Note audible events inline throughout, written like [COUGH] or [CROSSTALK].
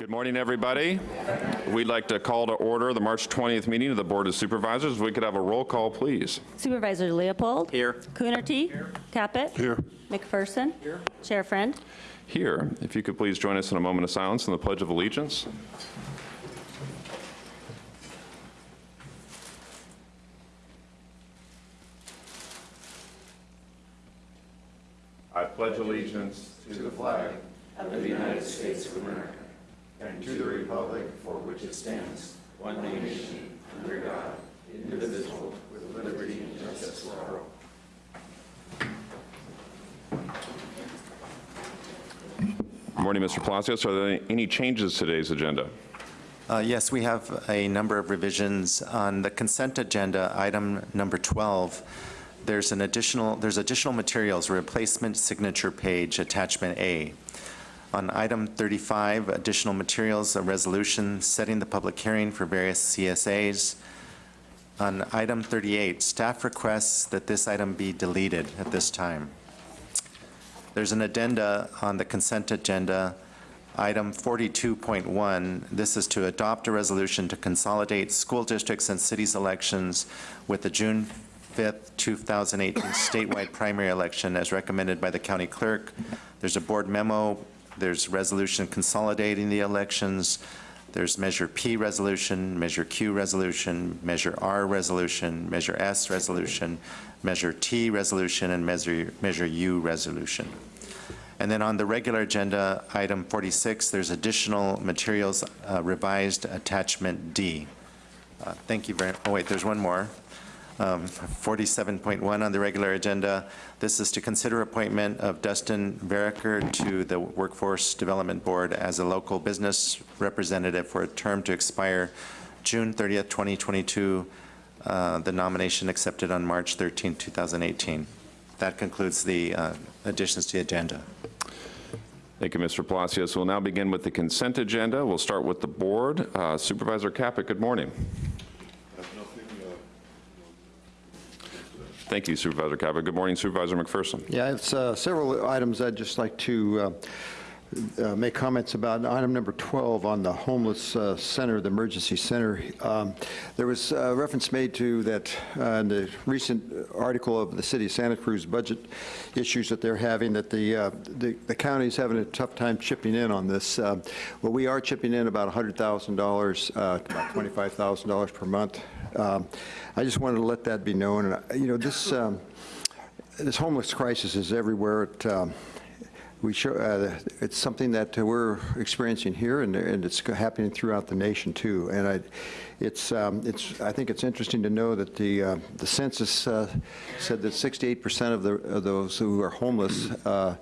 Good morning, everybody. We'd like to call to order the March 20th meeting of the Board of Supervisors. If we could have a roll call, please. Supervisor Leopold. Here. Coonerty. Here. Caput. Here. McPherson. Here. Chair Friend. Here, if you could please join us in a moment of silence in the Pledge of Allegiance. I pledge allegiance to the flag Good Morning, Mr. Palacios. Are there any changes to today's agenda? Uh, Yes, we have a number of revisions. On the consent agenda, item number 12, there's an additional, there's additional materials, replacement signature page, attachment A. On item 35, additional materials, a resolution setting the public hearing for various CSAs. On item 38, staff requests that this item be deleted at this time. There's an addenda on the consent agenda, item 42.1. This is to adopt a resolution to consolidate school districts and cities elections with the June 5th, 2018 statewide primary election as recommended by the county clerk. There's a board memo, there's resolution consolidating the elections, there's Measure P resolution, Measure Q resolution, Measure R resolution, Measure S resolution, Measure T resolution, and Measure, Measure U resolution. And then on the regular agenda, item 46, there's additional materials uh, revised attachment D. Uh, Thank you very, oh wait, there's one more. Um, 47.1 on the regular agenda. This is to consider appointment of Dustin Veriker to the Workforce Development Board as a local business representative for a term to expire June 30th, 2022. Uh, The nomination accepted on March 13th, 2018. That concludes the uh, additions to the agenda. Thank you, Mr. Palacios. We'll now begin with the consent agenda. We'll start with the board. Uh, Supervisor Caput, good morning. Thank you, Supervisor Caput. Good morning, Supervisor McPherson. Yeah, it's uh, several items I'd just like to uh, uh, make comments about. Item number 12 on the homeless uh, center, the emergency center. Um, There was uh, reference made to that uh, in the recent article of the city of Santa Cruz budget issues that they're having, that the, uh, the the county's having a tough time chipping in on this. Well, we are chipping in about $100,000, uh, about $25,000 per month. Um, I just wanted to let that be known. And, uh, you know, this, um, this homeless crisis is everywhere. It, um, we show, uh, it's something that we're experiencing here, and, and it's happening throughout the nation too. And I, it's, um, it's, I think it's interesting to know that the uh, the census uh, said that 68% of, the, of those who are homeless uh,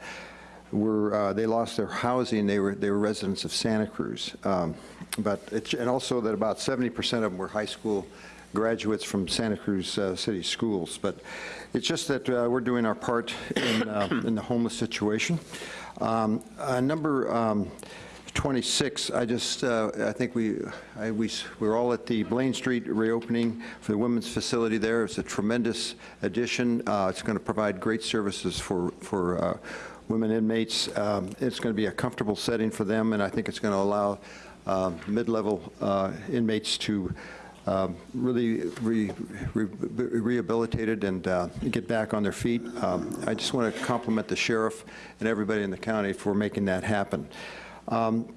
were uh, they lost their housing. They were they were residents of Santa Cruz, um, but it's, and also that about 70% of them were high school graduates from Santa Cruz uh, City Schools. But it's just that uh, we're doing our part in, uh, [CLEARS THROAT] in the homeless situation. Um, uh, number um, 26, I just, uh, I think we, I, we, we're all at the Blaine Street reopening for the women's facility there. It's a tremendous addition. Uh, it's going to provide great services for, for uh, women inmates. Um, it's going to be a comfortable setting for them, and I think it's going to allow mid-level uh, inmates to um, really re, re, rehabilitated and uh, get back on their feet. Um, I just want to compliment the sheriff and everybody in the county for making that happen. Um,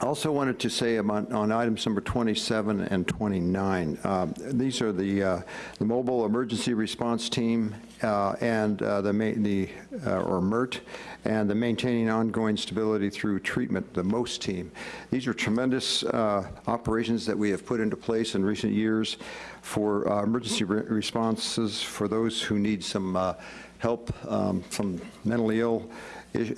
I also wanted to say about, on items number 27 and 29, um, these are the, uh, the mobile emergency response team uh, and uh, the, the uh, or MERT, and the maintaining ongoing stability through treatment, the MOST team. These are tremendous uh, operations that we have put into place in recent years for uh, emergency re responses for those who need some uh, help um, from mentally ill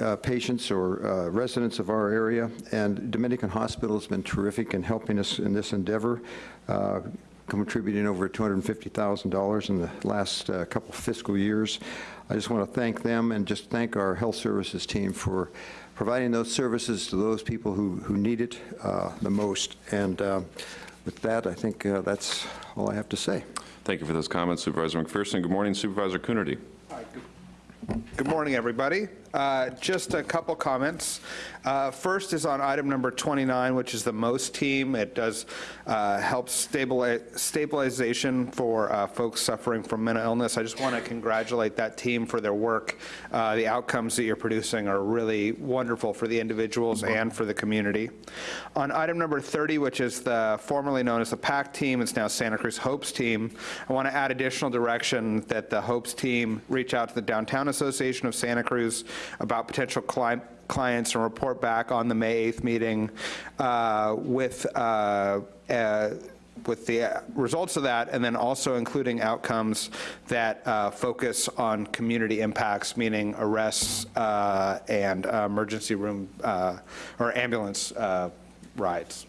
uh, patients or uh, residents of our area. And Dominican Hospital has been terrific in helping us in this endeavor, uh, contributing over $250,000 in the last uh, couple fiscal years. I just want to thank them and just thank our health services team for providing those services to those people who, who need it uh, the most. And uh, with that, I think that's all I have to say. Thank you for those comments, Supervisor McPherson. Good morning, Supervisor Coonerty. Hi, good Good morning, everybody. Uh, Just a couple comments. Uh, First is on item number 29, which is the MOST team. It does uh, help stabili- stabilization for uh, folks suffering from mental illness. I just want to congratulate that team for their work. Uh, The outcomes that you're producing are really wonderful for the individuals and for the community. On item number 30, which is the formerly known as the PAC team, it's now Santa Cruz Hopes team, I want to add additional direction that the Hopes team reach out to the Downtown Association of Santa Cruz about potential cli- clients and report back on the May 8th meeting uh, with uh, uh, with the uh, results of that, and then also including outcomes that uh, focus on community impacts, meaning arrests uh, and uh, emergency room uh, or ambulance uh, rides.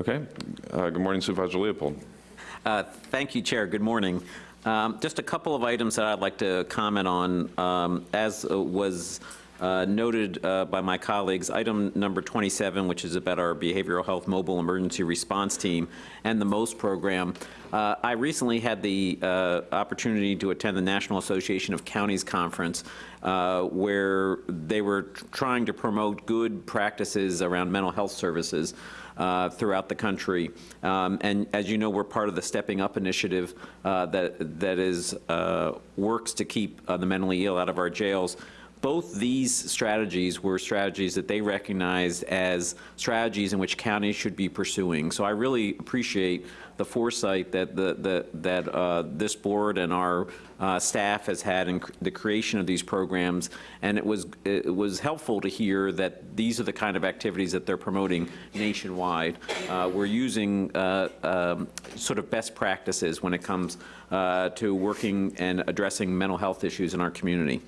Okay. Uh, Good morning Supervisor Leopold. Uh, Thank you, Chair. Good morning. Um, Just a couple of items that I'd like to comment on. Um, As uh, was uh, noted uh, by my colleagues, item number 27, which is about our behavioral health mobile emergency response team and the MOST program. Uh, I recently had the uh, opportunity to attend the National Association of Counties Conference, uh, where they were trying to promote good practices around mental health services uh, throughout the country. Um, And as you know, we're part of the Stepping Up initiative uh, that that is, uh, works to keep uh, the mentally ill out of our jails. Both these strategies were strategies that they recognized as strategies in which counties should be pursuing. So I really appreciate the foresight that the, the, that uh, this board and our uh, staff has had in cr- the creation of these programs. And it was, it was helpful to hear that these are the kind of activities that they're promoting nationwide. Uh, We're using uh, um, sort of best practices when it comes uh, to working and addressing mental health issues in our community.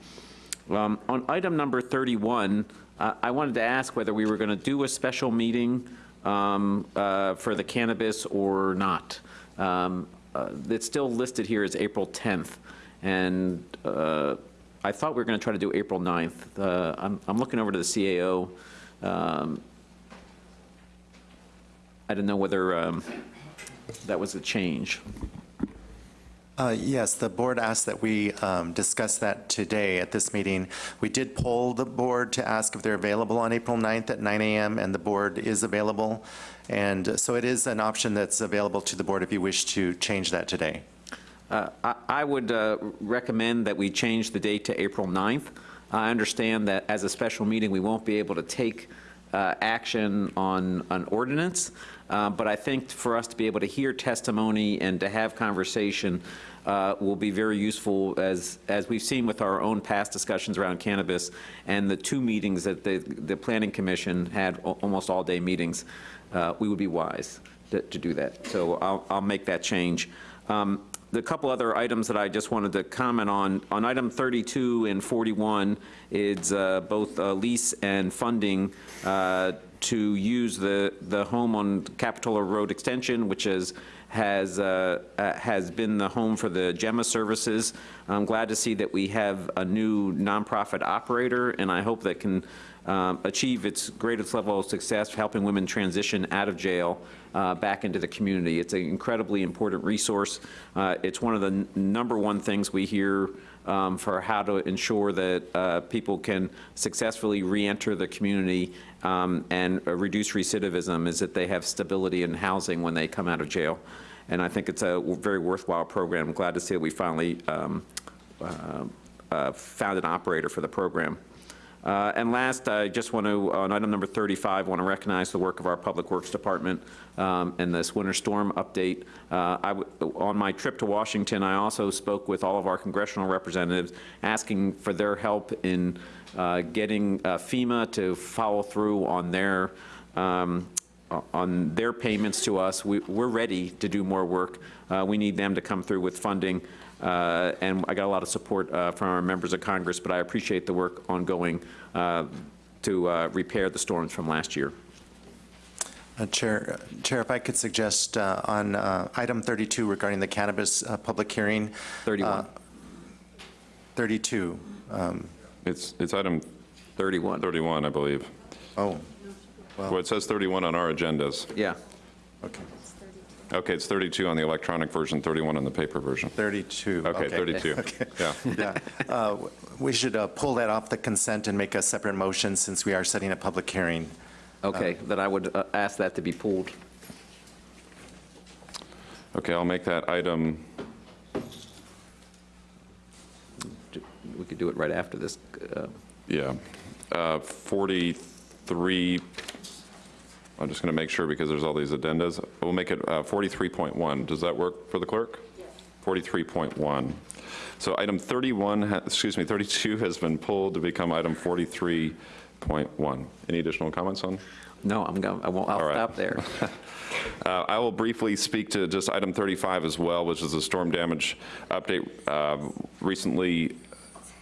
Um, On item number 31, uh, I wanted to ask whether we were going to do a special meeting um, uh, for the cannabis or not. Um, uh, It's still listed here as April 10th, and uh, I thought we were going to try to do April 9th. Uh, I'm I'm looking over to the CAO. Um, I didn't know whether um, that was a change. Uh, Yes, the board asked that we um, discuss that today at this meeting. We did poll the board to ask if they're available on April 9th at 9 a.m., and the board is available. And so it is an option that's available to the board if you wish to change that today. Uh, I I would uh, recommend that we change the date to April 9th. I understand that as a special meeting, we won't be able to take uh, action on an ordinance, uh, but I think for us to be able to hear testimony and to have conversation uh, will be very useful, as, as we've seen with our own past discussions around cannabis and the two meetings that the, the Planning Commission had, almost all-day meetings, uh, we would be wise to, to do that. So I'll, I'll make that change. Um, The couple other items that I just wanted to comment on, on item 32 and 41, it's uh, both uh, lease and funding uh, to use the, the home on Capitola Road Extension, which is, has, uh, uh, has been the home for the Gemma services. I'm glad to see that we have a new nonprofit operator, and I hope that can um, achieve its greatest level of success, helping women transition out of jail uh, back into the community. It's an incredibly important resource. Uh, It's one of the number one things we hear um, for how to ensure that uh, people can successfully reenter the community um, and uh, reduce recidivism, is that they have stability in housing when they come out of jail. And I think it's a very worthwhile program. I'm glad to see that we finally um, uh, uh, found an operator for the program. Uh, And last, I just want to, on item number 35, want to recognize the work of our Public Works Department um, and this winter storm update. Uh, On my trip to Washington, I also spoke with all of our congressional representatives, asking for their help in uh, getting uh, FEMA to follow through on their um, on their payments to us. We- We're ready to do more work. Uh, We need them to come through with funding. Uh, And I got a lot of support uh, from our members of Congress, but I appreciate the work ongoing uh, to uh, repair the storms from last year. Uh, Chair, Chair, if I could suggest uh, on uh, item 32 regarding the cannabis uh, public hearing. 31. uh, 32, um, It's, it's item 31. 31, I believe. oh, Well, it says 31 on our agendas. Yeah. okay. Okay, it's 32 on the electronic version, 31 on the paper version. 32. Okay, 32. [LAUGHS] Yeah. Yeah. Uh, We should uh, pull that off the consent and make a separate motion since we are setting a public hearing. Okay, then I would uh, ask that to be pulled. Okay, I'll make that item, We could do it right after this. uh, yeah, uh, 43, I'm just going to make sure because there's all these addendas. We'll make it uh, 43.1. Does that work for the clerk? Yes. 43.1. So item 31, excuse me, 32 has been pulled to become item 43.1. Any additional comments on? No, I'm going, I won't, I'll All right. stop there. [LAUGHS] Uh, I will briefly speak to just item 35 as well, which is a storm damage update. Uh, Recently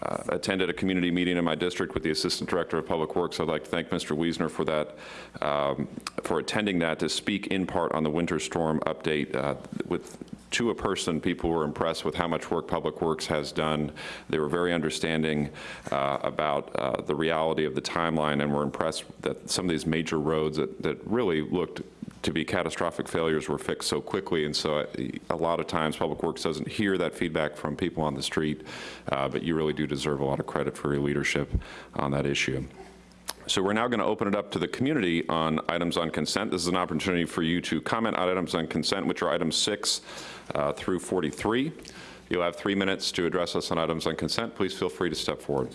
uh, attended a community meeting in my district with the Assistant Director of Public Works. I'd like to thank Mr. Wiesner for that, um, for attending that to speak in part on the winter storm update. Uh, With, to a person, people were impressed with how much work Public Works has done. They were very understanding uh, about uh, the reality of the timeline and were impressed that some of these major roads that, that really looked to be catastrophic failures were fixed so quickly, and so uh, a lot of times, Public Works doesn't hear that feedback from people on the street, uh, but you really do deserve a lot of credit for your leadership on that issue. So we're now going to open it up to the community on items on consent. This is an opportunity for you to comment on items on consent, which are items 6 uh, through 43. You'll have three minutes to address us on items on consent. Please feel free to step forward.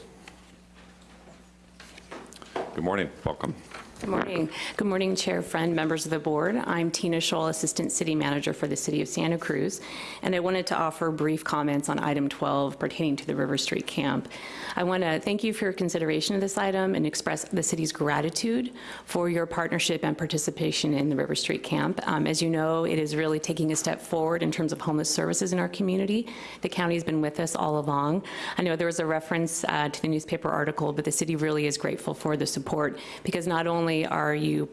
Good morning, welcome. Good morning. Good morning, Chair Friend, members of the board. I'm Tina Shull, Assistant City Manager for the City of Santa Cruz, and I wanted to offer brief comments on item 12 pertaining to the River Street Camp. I want to thank you for your consideration of this item and express the city's gratitude for your partnership and participation in the River Street Camp. Um, As you know, it is really taking a step forward in terms of homeless services in our community. The county's been with us all along. I know there was a reference uh, to the newspaper article, but the city really is grateful for the support because not only are you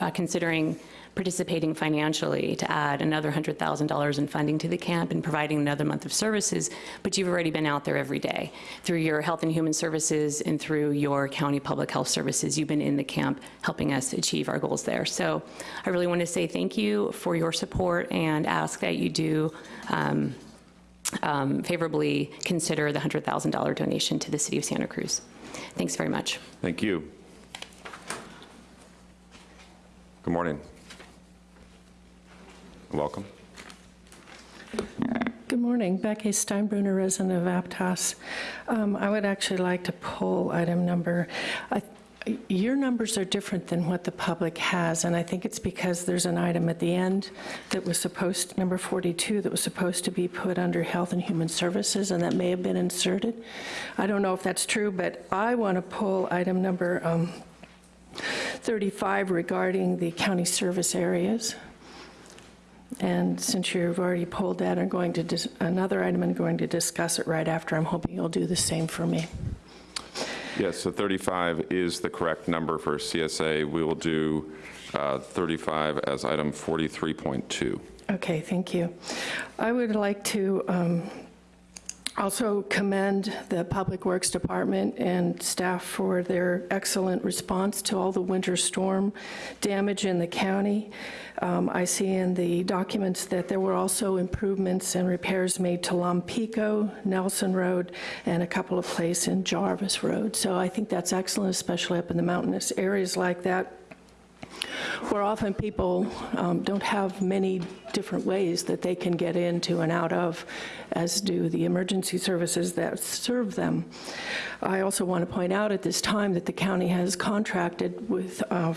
uh, considering participating financially to add another $100,000 in funding to the camp and providing another month of services, but you've already been out there every day. Through your Health and Human Services and through your county public health services, you've been in the camp helping us achieve our goals there. So I really want to say thank you for your support and ask that you do um, um, favorably consider the $100,000 donation to the City of Santa Cruz. Thanks very much. Thank you. Good morning. Welcome. Good morning. Becky Steinbruner, resident of Aptos. Um, I would actually like to pull item number, I- your numbers are different than what the public has, and I think it's because there's an item at the end that was supposed, number 42, that was supposed to be put under Health and Human Services, and that may have been inserted. I don't know if that's true, but I want to pull item number um, 35 regarding the county service areas. And since you've already pulled that, I'm going to, dis- another item, I'm going to discuss it right after. I'm hoping you'll do the same for me. Yes, so 35 is the correct number for CSA. We will do uh, 35 as item 43.2. Okay, thank you. I would like to um, also commend the Public Works Department and staff for their excellent response to all the winter storm damage in the county. Um, I see in the documents that there were also improvements and repairs made to Lompico, Nelson Road, and a couple of places in Jarvis Road. So I think that's excellent, especially up in the mountainous areas like that where often people um, don't have many different ways that they can get into and out of, as do the emergency services that serve them. I also want to point out at this time that the county has contracted with uh,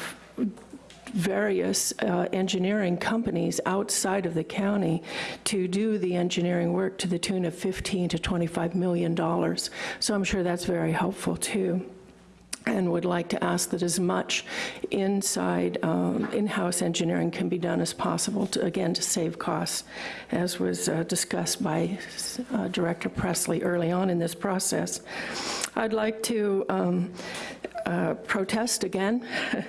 various uh, engineering companies outside of the county to do the engineering work to the tune of 15 to 25 million dollars. So I'm sure that's very helpful too and would like to ask that as much inside, um, in-house engineering can be done as possible, to, again, to save costs, as was uh, discussed by uh, Director Presley early on in this process. I'd like to um, uh, protest again [LAUGHS]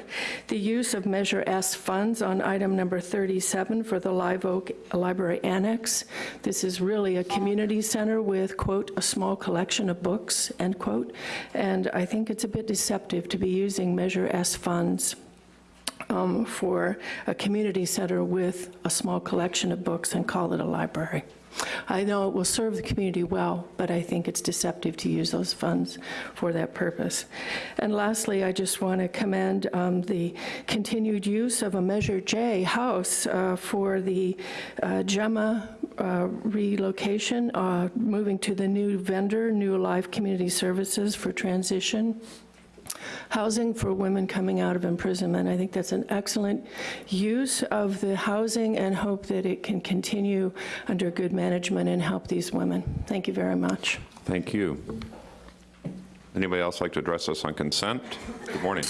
the use of Measure S funds on item number 37 for the Live Oak Library Annex. This is really a community center with, quote, "a small collection of books," end quote, and I think it's a bit deceptive to be using Measure S funds um, for a community center with a small collection of books and call it a library. I know it will serve the community well, but I think it's deceptive to use those funds for that purpose. And lastly, I just want to commend um, the continued use of a Measure J house uh, for the uh, Gemma uh, relocation, uh, moving to the new vendor, New Life Community Services for transition housing for women coming out of imprisonment. I think that's an excellent use of the housing and hope that it can continue under good management and help these women. Thank you very much. Thank you. Anybody else like to address us on consent? Good morning.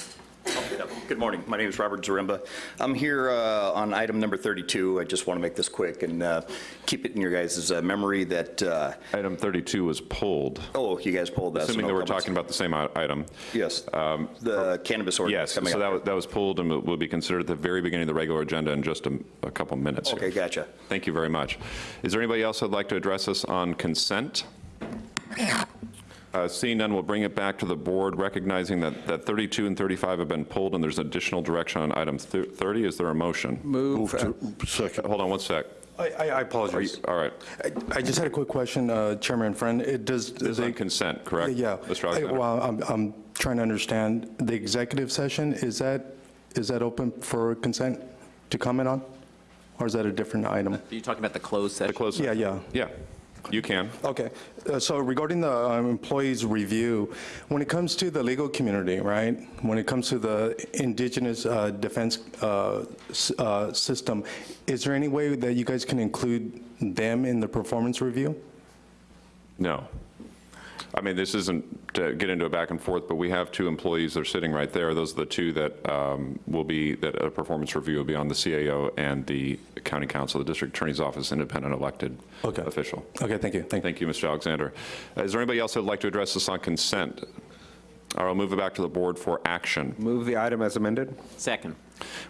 Good morning. My name is Robert Zaremba. I'm here uh, on item number 32. I just want to make this quick and uh, keep it in your guys' uh, memory that, uh, Item 32 was pulled. oh, you guys pulled that. so Assuming no that we're comments. talking about the same item. Yes, the cannabis ordinance Yes, coming so that was, that was pulled and will- will be considered at the very beginning of the regular agenda in just a, a couple minutes. here. Okay, gotcha. Thank you very much. Is there anybody else that'd like to address us on consent? Uh, Seeing none, we'll bring it back to the board, recognizing that, that 32 and 35 have been pulled, and there's additional direction on item 30. Is there a motion? Move. uh, Second. Hold on one sec. I- I I Are you, apologize. all right. I- I just had a quick question, uh, Chairman Friend. It does, This is on they- consent, correct? yeah. Mr. I- Well, I'm I'm trying to understand, the executive session, is that, is that open for consent to comment on? Or is that a different item? Are you talking about the closed session? The closed session? Yeah, yeah. Yeah, you can. Okay, Uh, so regarding the um, employees' review, when it comes to the legal community, right, when it comes to the indigenous uh, defense uh, uh, system, is there any way that you guys can include them in the performance review? No. I mean, this isn't to get into a back and forth, but we have two employees that are sitting right there. Those are the two that um, will be, that a performance review will be on the CAO and the county counsel, the district attorney's office, independent elected Okay. official. Okay, thank you, thank you. Thank you, Mr. Alexander. Is there anybody else that'd like to address this on consent? Or I'll move it back to the board for action. Move the item as amended. Second.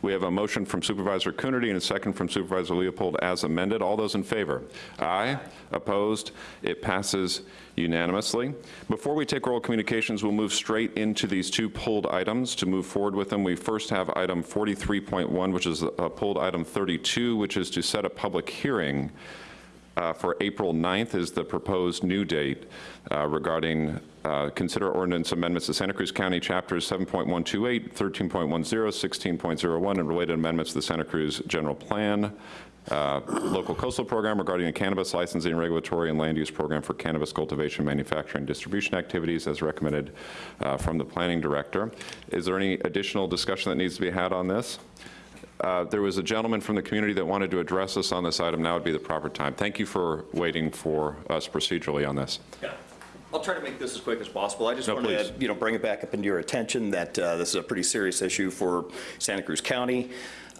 We have a motion from Supervisor Coonerty and a second from Supervisor Leopold as amended. All those in favor? Aye. Opposed? It passes unanimously. Before we take oral communications, we'll move straight into these two pulled items. To move forward with them, we first have item 43.1, which is uh, pulled item 32, which is to set a public hearing uh, for April 9th is the proposed new date uh, regarding uh, consider ordinance amendments to Santa Cruz County Chapters 7.128, 13.10, 16.01, and related amendments to the Santa Cruz General Plan, uh, local coastal program regarding a cannabis licensing, regulatory, and land use program for cannabis cultivation, manufacturing, and distribution activities as recommended uh, from the planning director. Is there any additional discussion that needs to be had on this? Uh, There was a gentleman from the community that wanted to address us on this item. Now would be the proper time. Thank you for waiting for us procedurally on this. Yeah. I'll try to make this as quick as possible. I just No, wanted please. to, you know, bring it back up into your attention that uh, this is a pretty serious issue for Santa Cruz County.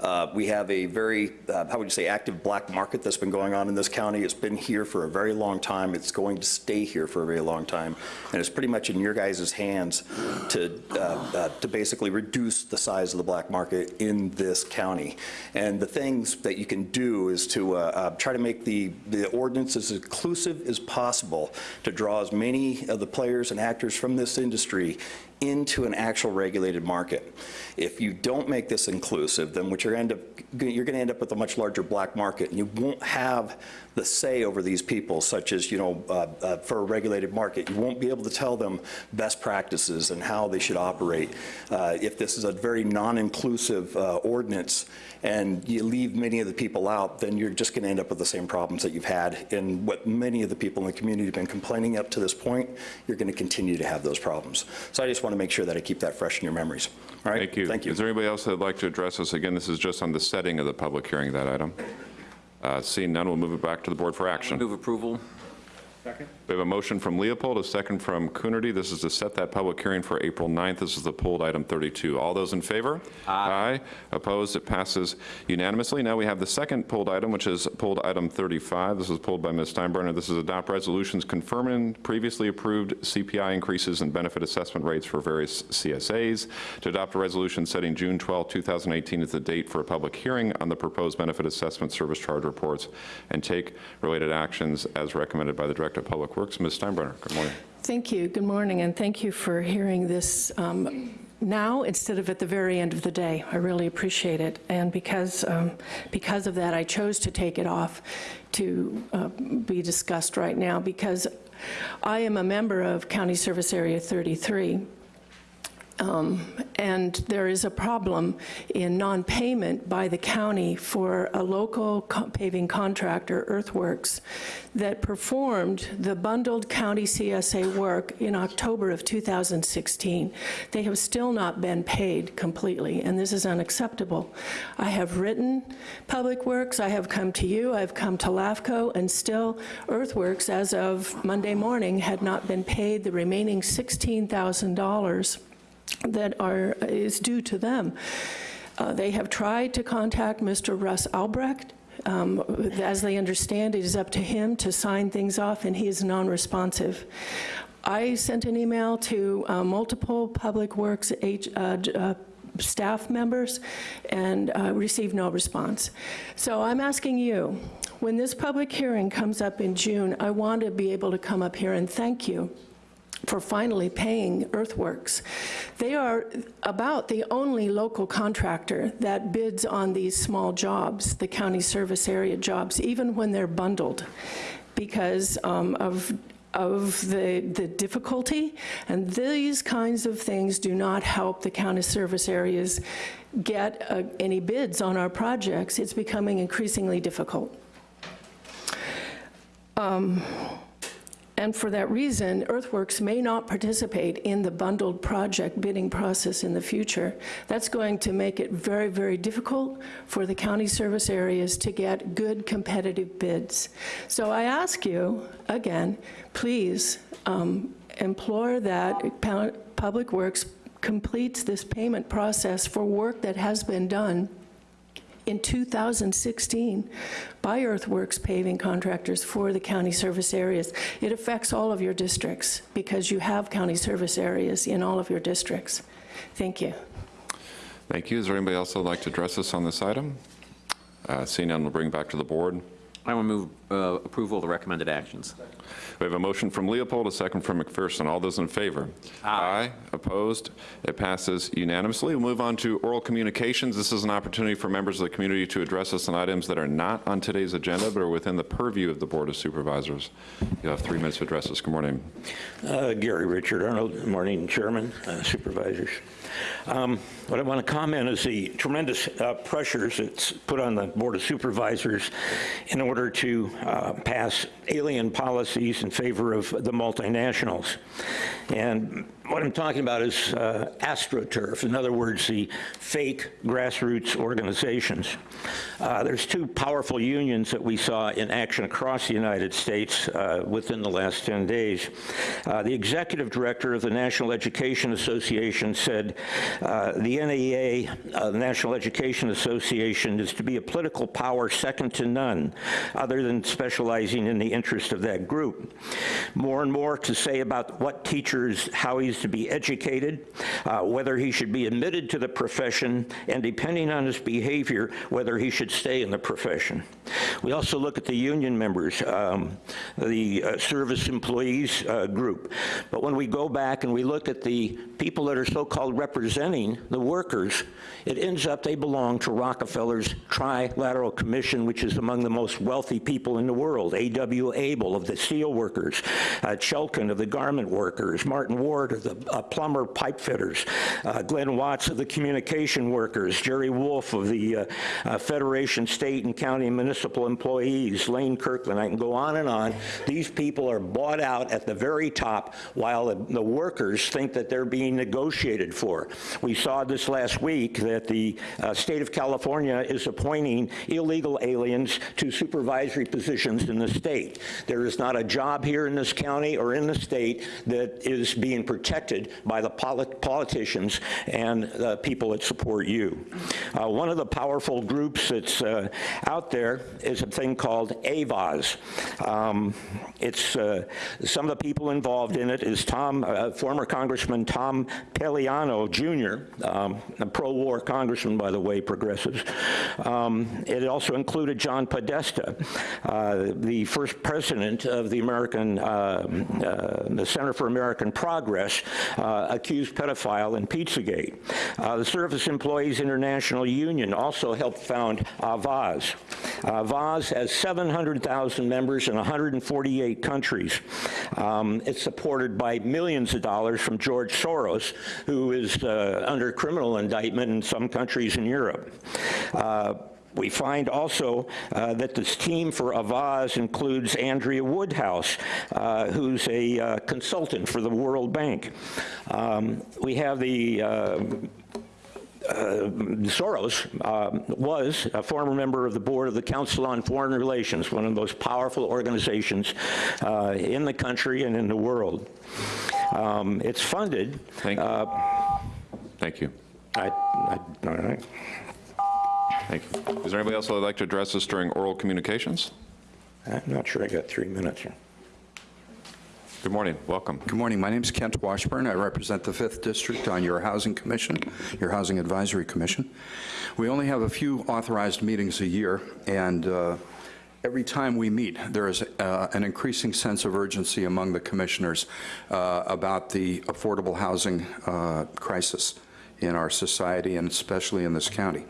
Uh, We have a very, uh, how would you say, active black market that's been going on in this county. It's been here for a very long time. It's going to stay here for a very long time. And it's pretty much in your guys' hands to, uh, uh, to basically reduce the size of the black market in this county. And the things that you can do is to uh, try to make the, the ordinance as inclusive as possible to draw as many of the players and actors from this industry into an actual regulated market. If you don't make this inclusive, then what you're end up, you're going to end up with a much larger black market, and you won't have the say over these people, such as, you know, uh, uh, for a regulated market. You won't be able to tell them best practices and how they should operate. Uh, If this is a very non-inclusive uh, ordinance, and you leave many of the people out, then you're just going to end up with the same problems that you've had. And what many of the people in the community have been complaining up to this point, you're going to continue to have those problems. So I just want to make sure that I keep that fresh in your memories. All right? Thank you. Thank you. Is there anybody else that'd like to address us? Again, this is just on the setting of the public hearing, that item. Uh, Seeing none, we'll move it back to the board for action. Move approval. We have a motion from Leopold, a second from Coonerty. This is to set that public hearing for April 9th. This is the pulled item 32. All those in favor? Aye. Opposed? It passes unanimously. Now we have the second pulled item, which is pulled item 35. This was pulled by Ms. Steinbruner. This is adopt resolutions confirming previously approved CPI increases and benefit assessment rates for various CSAs. To adopt a resolution setting June 12, 2018 as the date for a public hearing on the proposed benefit assessment service charge reports and take related actions as recommended by the Director of Public Works. Ms. Steinbruner, good morning. Thank you. Good morning, and thank you for hearing this um, now instead of at the very end of the day. I really appreciate it. And because, um, because of that, I chose to take it off to uh, be discussed right now because I am a member of County Service Area 33. Um, And there is a problem in non-payment by the county for a local co- paving contractor, Earthworks, that performed the bundled county CSA work in October of 2016. They have still not been paid completely, and this is unacceptable. I have written Public Works, I have come to you, I've come to LAFCO, and still Earthworks, as of Monday morning, had not been paid the remaining $16,000 that are, is due to them. Uh, They have tried to contact Mr. Russ Albrecht. Um, As they understand, it is up to him to sign things off, and he is non-responsive. I sent an email to uh, multiple Public Works H- uh, uh, staff members and uh, received no response. So I'm asking you, when this public hearing comes up in June, I want to be able to come up here and thank you for finally paying Earthworks. They are about the only local contractor that bids on these small jobs, the county service area jobs, even when they're bundled, because um, of of the, the difficulty, and these kinds of things do not help the county service areas get uh, any bids on our projects. It's becoming increasingly difficult. And for that reason, Earthworks may not participate in the bundled project bidding process in the future. That's going to make it very, very difficult for the county service areas to get good competitive bids. So I ask you, again, please um, implore that Public Works completes this payment process for work that has been done in 2016 by Earthworks paving contractors for the county service areas. It affects all of your districts because you have county service areas in all of your districts. Thank you. Thank you. Is there anybody else that would like to address us on this item? Uh, we'll bring back to the board. I will move uh, approval of the recommended actions. We have a motion from Leopold, a second from McPherson. All those in favor? Aye. Opposed? It passes unanimously. We'll move on to oral communications. This is an opportunity for members of the community to address us on items that are not on today's agenda, but are within the purview of the Board of Supervisors. You have three minutes to address us. Good morning. Uh, Gary Richard Arnold, Good morning, Chairman, uh, Supervisors. Um, What I want to comment is the tremendous uh, pressures that's put on the Board of Supervisors in order to uh, pass alien policies in favor of the multinationals. And what I'm talking about is uh, AstroTurf, in other words, the fake grassroots organizations. Uh, There's two powerful unions that we saw in action across the United States uh, within the last 10 days. Uh, The executive director of the National Education Association said, uh, "The NEA, uh, the National Education Association, is to be a political power second to none, other than specializing in the interest of that group." More and more to say about what teachers, how he's to be educated, uh, whether he should be admitted to the profession, and depending on his behavior, whether he should stay in the profession. We also look at the union members, um, the uh, service employees uh, group. But when we go back and we look at the people that are so-called representing the workers, it ends up they belong to Rockefeller's Trilateral Commission, which is among the most wealthy people in the world. A.W. Abel of the steel workers, uh, Chaikin of the garment workers, Martin Ward of the uh, plumber pipe fitters, uh, Glenn Watts of the communication workers, Jerry Wurf of the uh, uh, Federation State and County Municipal Employees, Lane Kirkland, I can go on and on. These people are bought out at the very top while the, the workers think that they're being negotiated for. We saw this last week that the uh, state of California is appointing illegal aliens to supervisory positions in the state. There is not a job here in this county or in the state that is being protected by the polit- politicians and the people that support you. Uh, one of the powerful groups that's uh, out there is a thing called Avaaz. Um, it's uh, some of the people involved in it is Tom, uh, former Congressman Tom Perriello Jr., um, a pro-war congressman, by the way, progressives. Um, it also included John Podesta, uh, the first president of the American, uh, uh, the Center for American Progress, uh, accused pedophile in Pizzagate. Uh, the Service Employees International Union also helped found Avaaz. Avaaz has 700,000 members in 148 countries. Um, it's supported by millions of dollars from George Soros, who is uh, under criminal indictment in some countries in Europe. Uh, we find also uh, that this team for Avaaz includes Andrea Woodhouse, uh, who's a uh, consultant for the World Bank. Um, we have the uh, Soros uh, was a former member of the board of the Council on Foreign Relations, one of the most powerful organizations uh, in the country and in the world. Um, it's funded. Thank you. Uh, Thank you. I, I, all right. Thank you. Is there anybody else that would like to address us during oral communications? I'm not sure I got three minutes here. Good morning, welcome. Good morning. My name is Kent Washburn. I represent the 5th District on your Housing Commission, your Housing Advisory Commission. We only have a few authorized meetings a year, and uh, every time we meet, there is uh, an increasing sense of urgency among the commissioners uh, about the affordable housing uh, crisis in our society and especially in this county.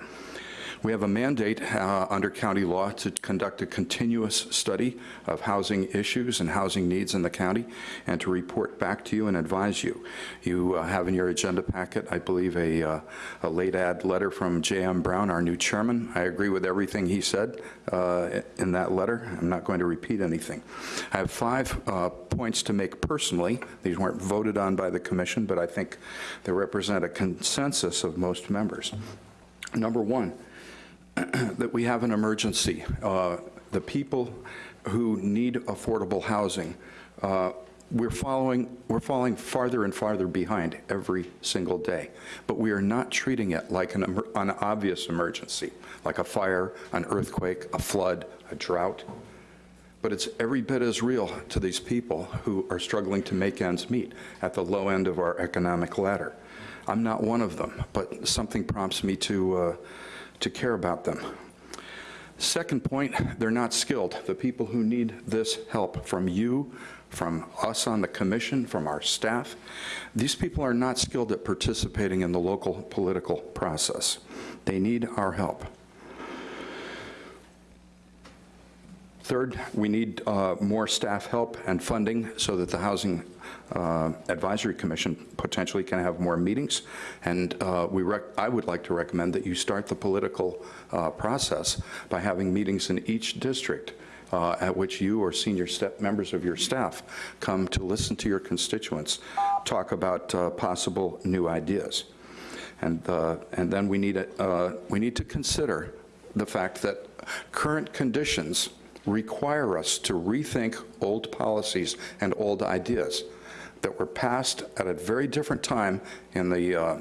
We have a mandate uh, under county law to conduct a continuous study of housing issues and housing needs in the county and to report back to you and advise you. You uh, have in your agenda packet, I believe, a, uh, a late ad letter from J.M. Brown, our new chairman. I agree with everything he said uh, in that letter. I'm not going to repeat anything. I have five uh, points to make personally. These weren't voted on by the commission, but I think they represent a consensus of most members. Number one, [CLEARS THROAT] that we have an emergency. Uh, the people who need affordable housing, uh, we're following, we're falling farther and farther behind every single day. But we are not treating it like an, an obvious emergency, like a fire, an earthquake, a flood, a drought. But it's every bit as real to these people who are struggling to make ends meet at the low end of our economic ladder. I'm not one of them, but something prompts me to, uh, to care about them. Second point, they're not skilled. The people who need this help from you, from us on the commission, from our staff, these people are not skilled at participating in the local political process. They need our help. Third, we need uh, more staff help and funding so that the Housing uh, Advisory Commission potentially can have more meetings. And uh, we I would like to recommend that you start the political uh, process by having meetings in each district uh, at which you or senior members of your staff come to listen to your constituents, talk about uh, possible new ideas. And, and then we need, a, we need to consider the fact that current conditions require us to rethink old policies and old ideas that were passed at a very different time in the, uh,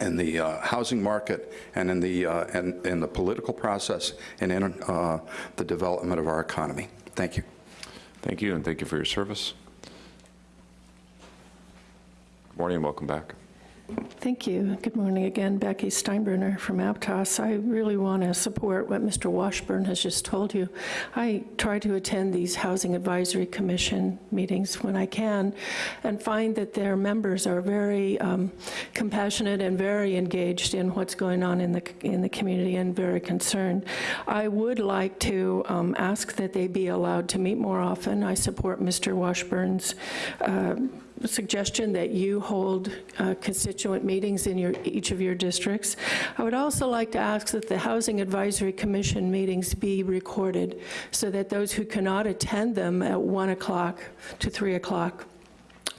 in the uh, housing market and in the, uh, and, in the political process and in uh, the development of our economy. Thank you. Thank you, and thank you for your service. Good morning and welcome back. Thank you. Good morning again. Becky Steinbruner from Aptos. I really want to support what Mr. Washburn has just told you. I try to attend these Housing Advisory Commission meetings when I can and find that their members are very um, compassionate and very engaged in what's going on in the, in the community and very concerned. I would like to um, ask that they be allowed to meet more often. I support Mr. Washburn's uh, suggestion that you hold uh, constituent meetings in your, each of your districts. I would also like to ask that the Housing Advisory Commission meetings be recorded so that those who cannot attend them at 1 o'clock to 3 o'clock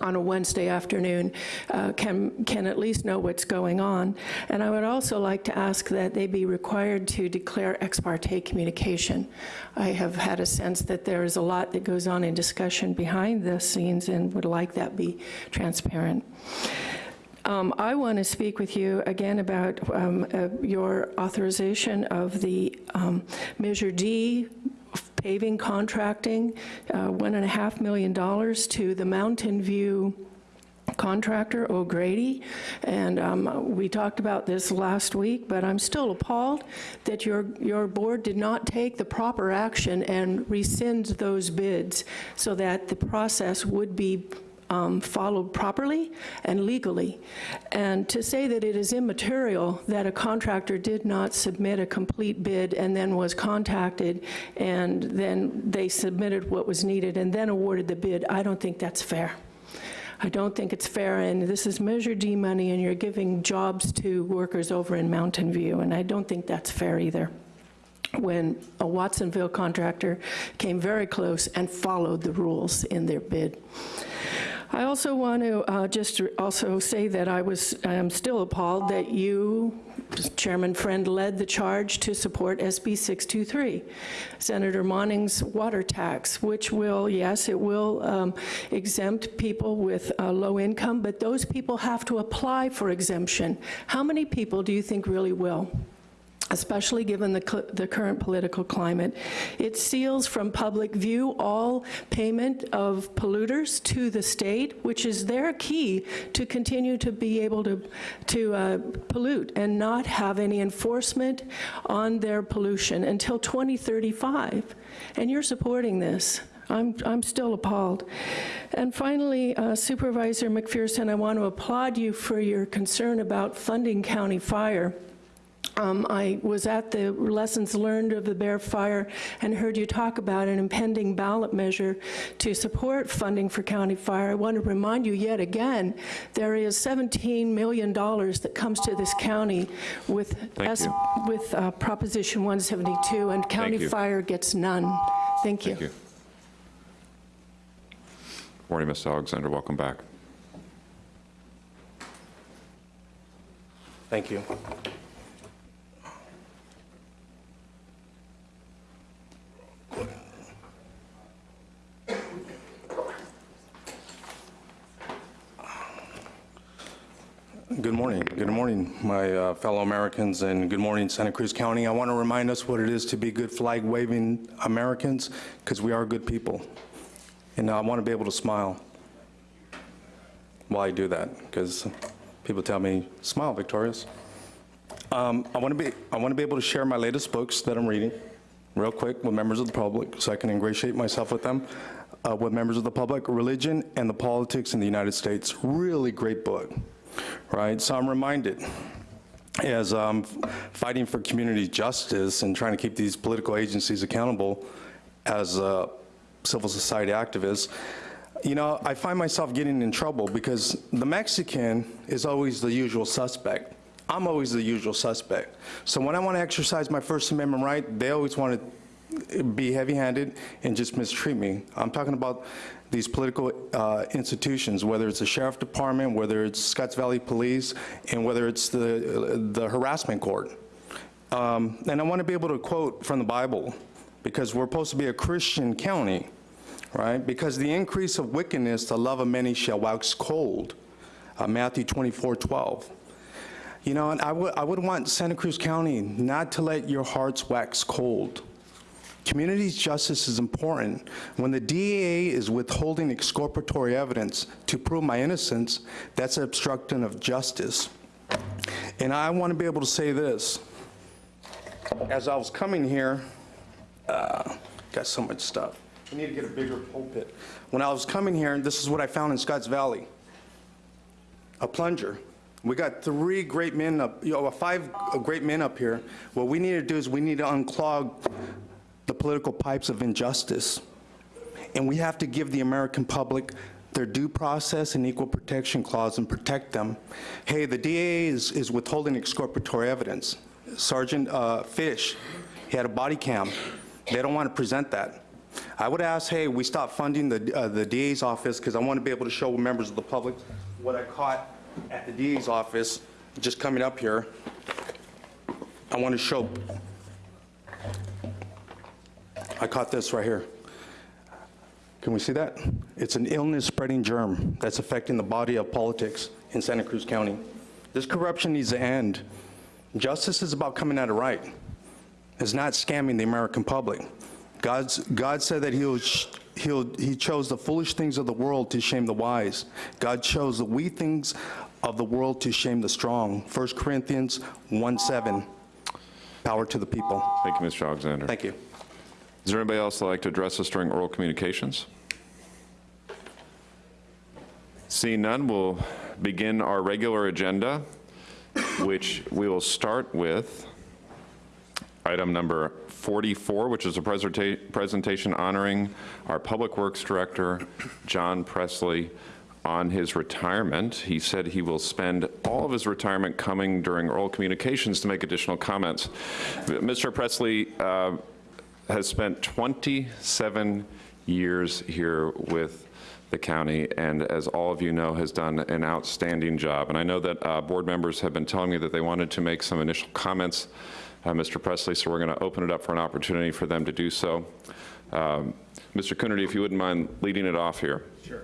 on a Wednesday afternoon uh, can, can at least know what's going on. And I would also like to ask that they be required to declare ex parte communication. I have had a sense that there is a lot that goes on in discussion behind the scenes and would like that be transparent. Um, I want to speak with you again about um, uh, your authorization of the um, Measure D paving contracting, uh, $1.5 million to the Mountain View contractor, O'Grady, and um, we talked about this last week, but I'm still appalled that your, your board did not take the proper action and rescind those bids so that the process would be um, followed properly and legally. And to say that it is immaterial that a contractor did not submit a complete bid and then was contacted and then they submitted what was needed and then awarded the bid, I don't think that's fair. I don't think it's fair, and this is Measure D money, and you're giving jobs to workers over in Mountain View, and I don't think that's fair either when a Watsonville contractor came very close and followed the rules in their bid. I also want to uh, just also say that I was, I am still appalled that you, Chairman Friend, led the charge to support SB 623, Senator Monning's water tax, which will, yes, it will um, exempt people with uh, low income, but those people have to apply for exemption. How many people do you think really will? Especially given the, the current political climate. It seals from public view all payment of polluters to the state, which is their key to continue to be able to, to uh, pollute and not have any enforcement on their pollution until 2035. And you're supporting this. I'm, I'm still appalled. And finally, uh, Supervisor McPherson, I want to applaud you for your concern about funding county fire. Um, I was at the lessons learned of the Bear Fire and heard you talk about an impending ballot measure to support funding for county fire. I want to remind you yet again, there is $17 million that comes to this county with, S- with uh, Proposition 172, and county fire gets none. Thank you. Thank you. Morning, Ms. Alexander, welcome back. Thank you. Good morning. Good morning, my uh, fellow Americans, and good morning, Santa Cruz County. I want to remind us what it is to be good flag-waving Americans, because we are good people. And I want to be able to smile while I do that, because people tell me, smile, Victorious. Um, I want to be, I want to be able to share my latest books that I'm reading, real quick, with members of the public, so I can ingratiate myself with them, uh, with members of the public, Religion and the Politics in the United States. Really great book, right? So I'm reminded, as I'm fighting for community justice and trying to keep these political agencies accountable as a civil society activist, you know, I find myself getting in trouble because the Mexican is always the usual suspect. I'm always the usual suspect. So when I want to exercise my First Amendment right, they always want to be heavy-handed and just mistreat me. I'm talking about these political uh, institutions, whether it's the sheriff department, whether it's Scotts Valley Police, and whether it's the, the harassment court. Um, and I want to be able to quote from the Bible, because we're supposed to be a Christian county, right? Because the increase of wickedness, the love of many shall wax cold. Uh, Matthew 24, 12. You know, and I I would want Santa Cruz County not to let your hearts wax cold. Community justice is important. When the DEA is withholding exculpatory evidence to prove my innocence, that's obstruction of justice. And I want to be able to say this. As I was coming here, uh, got so much stuff. I need to get a bigger pulpit. When I was coming here, this is what I found in Scotts Valley. A plunger. We got three great men up, you know, five great men up here. What we need to do is we need to unclog the political pipes of injustice. And we have to give the American public their due process and equal protection clause and protect them. Hey, the DA is, is withholding exculpatory evidence. Sergeant uh, Fish, he had a body cam. They don't want to present that. I would ask, hey, we stop funding the, uh, the DA's office because I want to be able to show members of the public what I caught at the DA's office just coming up here. I want to show, I caught this right here. Can we see that? It's an illness-spreading germ that's affecting the body of politics in Santa Cruz County. This corruption needs to end. Justice is about coming at it right. It's not scamming the American public. God's, God said that he will sh- he'll, he chose the foolish things of the world to shame the wise. God chose the weak things of the world to shame the strong. 1 Corinthians 1 7. Power to the people. Thank you, Mr. Alexander. Thank you. Is there anybody else that'd like to address us during oral communications? Seeing none, we'll begin our regular agenda, which we will start with item number 44, which is a preserta- presentation honoring our Public Works Director, John Presley, on his retirement. He said he will spend all of his retirement coming during oral communications to make additional comments. Mr. Presley uh, has spent 27 years here with the county, and as all of you know, has done an outstanding job. And I know that uh, board members have been telling me that they wanted to make some initial comments, uh, Mr. Presley, so we're going to open it up for an opportunity for them to do so. Um, Mr. Coonerty, if you wouldn't mind leading it off here. Sure.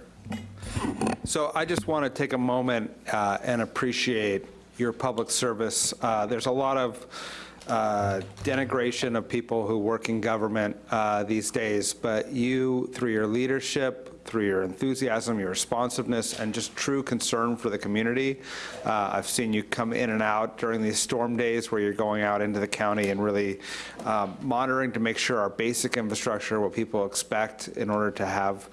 So I just want to take a moment uh, and appreciate your public service. Uh, There's a lot of uh, denigration of people who work in government uh, these days, but you, through your leadership, through your enthusiasm, your responsiveness, and just true concern for the community. Uh, I've seen you come in and out during these storm days where you're going out into the county and really um, monitoring to make sure our basic infrastructure, what people expect in order to have,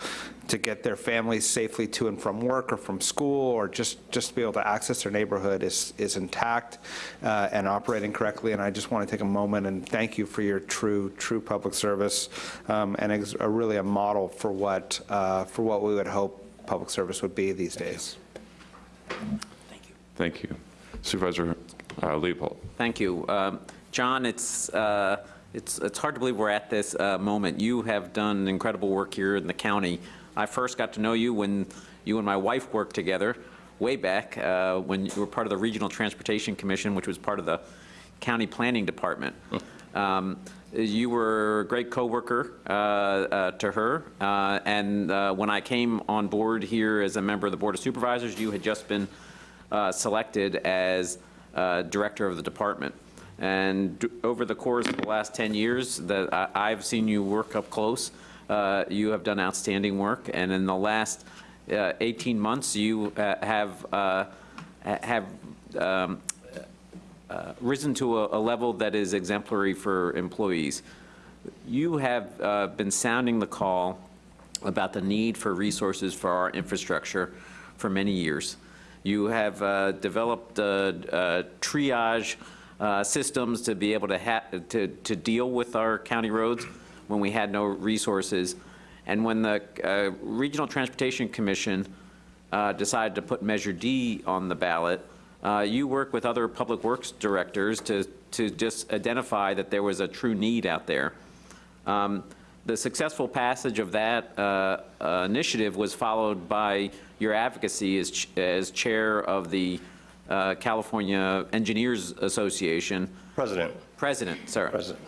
to get their families safely to and from work or from school, or just, just to be able to access their neighborhood is, is intact uh, and operating correctly. And I just want to take a moment and thank you for your true, true public service um, and ex- a really a model for what, uh, for what we would hope public service would be these days. Thank you. Thank you. Supervisor uh, Leopold. Thank you. Um, John, it's, uh, it's, it's hard to believe we're at this uh, moment. You have done incredible work here in the county. I first got to know you when you and my wife worked together way back uh, when you were part of the Regional Transportation Commission, which was part of the County Planning Department. Um, You were a great coworker uh, uh, to her, uh, and uh, when I came on board here as a member of the Board of Supervisors, you had just been uh, selected as uh, director of the department. And d- over the course of the last 10 years that I- I've seen you work up close, you have done outstanding work. And in the last uh, 18 months, you uh, have, uh, have um, uh, risen to a a level that is exemplary for employees. You have uh, been sounding the call about the need for resources for our infrastructure for many years. You have uh, developed uh, uh, triage uh, systems to be able to, to, to deal with our county roads when we had no resources. And when the uh, Regional Transportation Commission uh, decided to put Measure D on the ballot, uh, you worked with other public works directors to, to just identify that there was a true need out there. Um, The successful passage of that uh, uh, initiative was followed by your advocacy as, ch- as chair of the uh, California Engineers Association. President. President, sorry. President.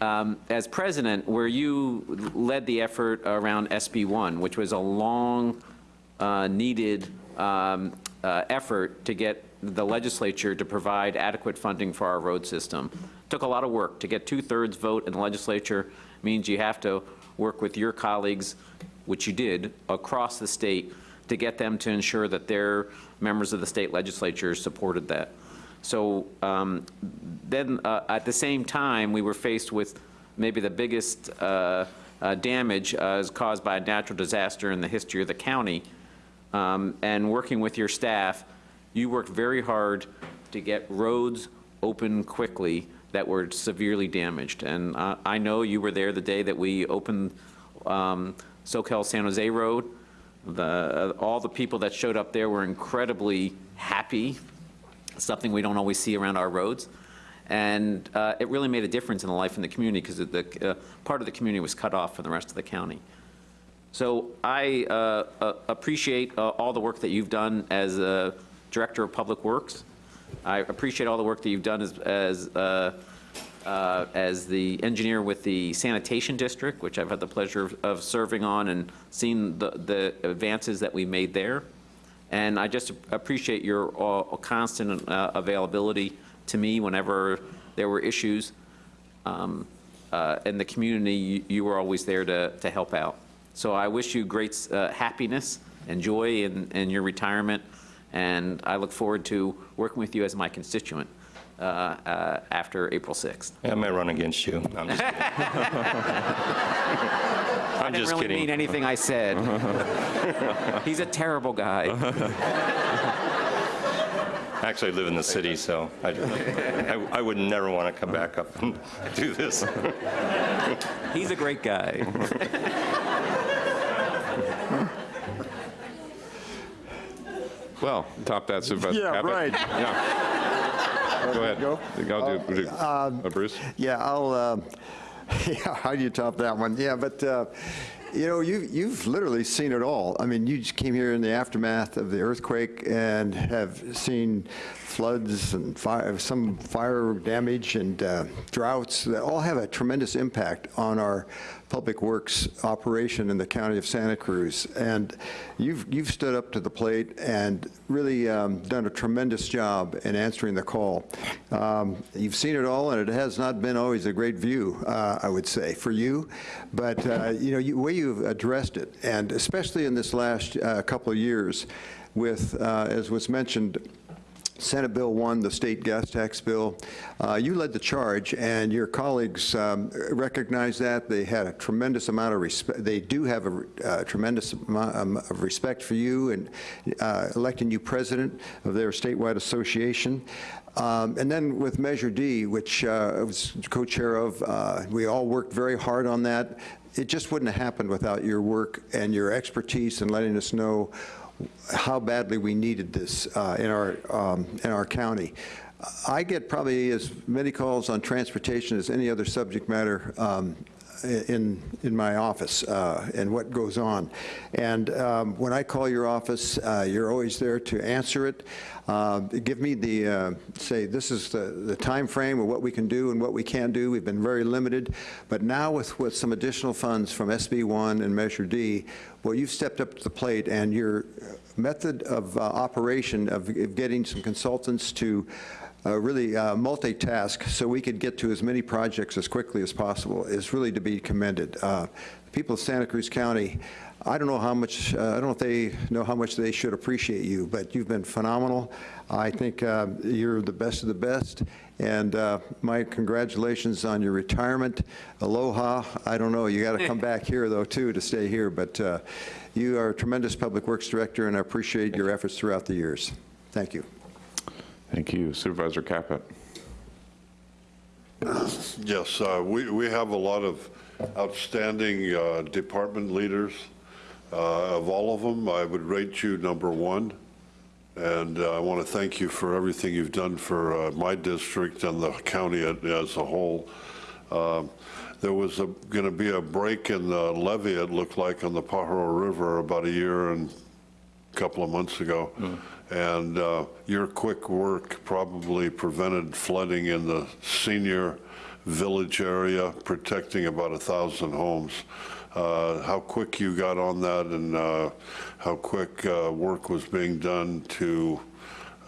Um, As president, where you led the effort around SB 1, which was a long, uh, needed um, uh, effort to get the legislature to provide adequate funding for our road system. Took a lot of work. To get two-thirds vote in the legislature means you have to work with your colleagues, which you did, across the state, to get them to ensure that their members of the state legislature supported that. So um, then, uh, at the same time, we were faced with maybe the biggest uh, uh, damage uh, is caused by a natural disaster in the history of the county. Um, And working with your staff, you worked very hard to get roads open quickly that were severely damaged. And uh, I know you were there the day that we opened um, Soquel San Jose Road. The, all the people that showed up there were incredibly happy something we don't always see around our roads. And uh, it really made a difference in the life in the community because the, uh, part of the community was cut off from the rest of the county. So I uh, appreciate uh, all the work that you've done as a Director of Public Works. I appreciate all the work that you've done as, as, uh, uh, as the engineer with the sanitation district, which I've had the pleasure of- of serving on and seeing the, the advances that we made there. And I just appreciate your uh, constant uh, availability to me whenever there were issues. Um, uh, in the community, you- you were always there to, to help out. So I wish you great uh, happiness and joy in, in your retirement, and I look forward to working with you as my constituent uh, uh, after April 6th. I may run against you. [LAUGHS] I'm just kidding. I I'm didn't just really mean anything I said. [LAUGHS] He's a terrible guy. Actually, I live in the city, so I, I I would never want to come back up and [LAUGHS] do this. He's a great guy. Well, top that Supervisor Yeah, Caput. right. Yeah. Go ahead. Go? Go, do- do- uh, Bruce? Yeah, I'll, uh, [LAUGHS] yeah, how do you top that one? Yeah, but, uh, you know, you, you've literally seen it all. I mean, you just came here in the aftermath of the earthquake and have seen floods and fire, some fire damage and uh, droughts that all have a tremendous impact on our public works operation in the county of Santa Cruz. And you've, you've stood up to the plate and really um, done a tremendous job in answering the call. Um, You've seen it all, and it has not been always a great view, uh, I would say, for you. But, uh, you know, you- way you've addressed it, and especially in this last uh, couple of years with, uh, as was mentioned, Senate Bill 1, the state gas tax bill, uh, you led the charge, and your colleagues um, recognized that. They had a tremendous amount of respect. They do have a uh, tremendous amount um, of respect for you and uh, electing you president of their statewide association. Um, And then with Measure D, which uh, I was co-chair of, uh, we all worked very hard on that. It just wouldn't have happened without your work and your expertise in letting us know how badly we needed this uh, in our, um, in our county. I get probably as many calls on transportation as any other subject matter um, in, in my office uh, and what goes on. And um, when I call your office, uh, you're always there to answer it. Uh, Give me the, uh, say, this is the, the time frame of what we can do and what we can't do. We've been very limited. But now with, with some additional funds from SB 1 and Measure D, well, you've stepped up to the plate and your method of uh, operation of of getting some consultants to uh, really uh, multitask so we could get to as many projects as quickly as possible is really to be commended. Uh, The people of Santa Cruz County, I don't know how much, uh, I don't know if they know how much they should appreciate you, but you've been phenomenal. I think uh, you're the best of the best, and uh, my congratulations on your retirement. Aloha, I don't know, you got to come [LAUGHS] back here, though, too, to stay here, but uh, you are a tremendous Public Works Director, and I appreciate your efforts throughout the years. Thank you. Thank you. Supervisor Caput. Yes, uh, we we have a lot of outstanding uh, department leaders. Uh, Of all of them, I would rate you number one, and uh, I want to thank you for everything you've done for uh, my district and the county as a whole. Um, There was going to be a break in the levee, it looked like, on the Pajaro River about a year and a couple of months ago. And uh, your quick work probably prevented flooding in the senior village area, protecting about a 1,000 homes. Uh, How quick you got on that and uh, how quick uh, work was being done to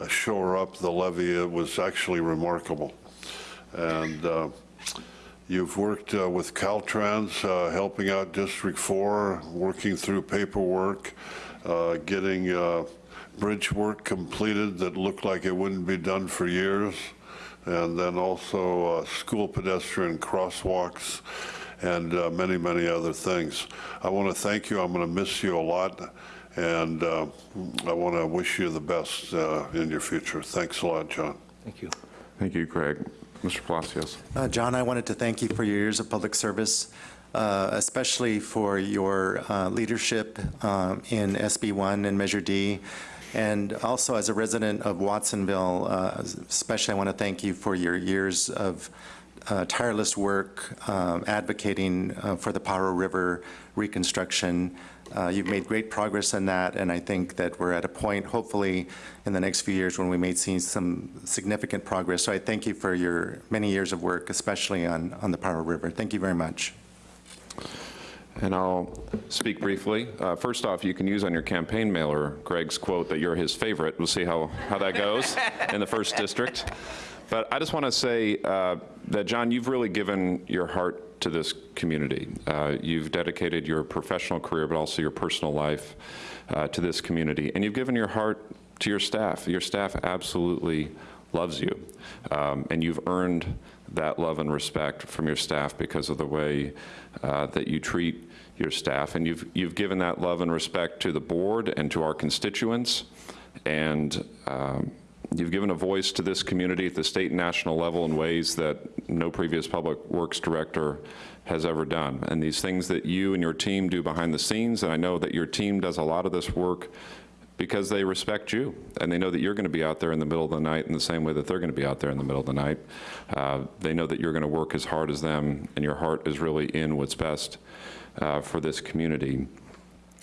uh, shore up the levee, was actually remarkable. And uh, You've worked uh, with Caltrans, uh, helping out District 4, working through paperwork, uh, getting bridge work completed that looked like it wouldn't be done for years, and then also uh, school pedestrian crosswalks and uh, many, many other things. I want to thank you. I'm going to miss you a lot, and uh, I want to wish you the best uh, in your future. Thanks a lot, John. Thank you. Thank you, Craig. Mr. Palacios. Uh, John, I wanted to thank you for your years of public service, uh, especially for your uh, leadership um, in SB 1 and Measure D. And also, as a resident of Watsonville, uh, especially, I want to thank you for your years of uh, tireless work um, advocating uh, for the Pajaro River reconstruction. Uh, You've made great progress in that, and I think that we're at a point, hopefully, in the next few years when we may see some significant progress. So I thank you for your many years of work, especially on, on the Pajaro River. Thank you very much. And I'll speak briefly. Uh, First off, you can use on your campaign mailer Greg's quote that you're his favorite. We'll see how, how that goes [LAUGHS] in the first district. But I just want to say uh, that, John, you've really given your heart to this community. Uh, You've dedicated your professional career, but also your personal life uh, to this community, and you've given your heart to your staff. Your staff absolutely loves you, Um, and you've earned that love and respect from your staff because of the way uh, that you treat your staff, and you've, you've given that love and respect to the board and to our constituents, and um, You've given a voice to this community at the state and national level in ways that no previous public works director has ever done. And these things that you and your team do behind the scenes, and I know that your team does a lot of this work because they respect you, and they know that you're going to be out there in the middle of the night in the same way that they're going to be out there in the middle of the night. Uh, They know that you're going to work as hard as them, and your heart is really in what's best uh, for this community.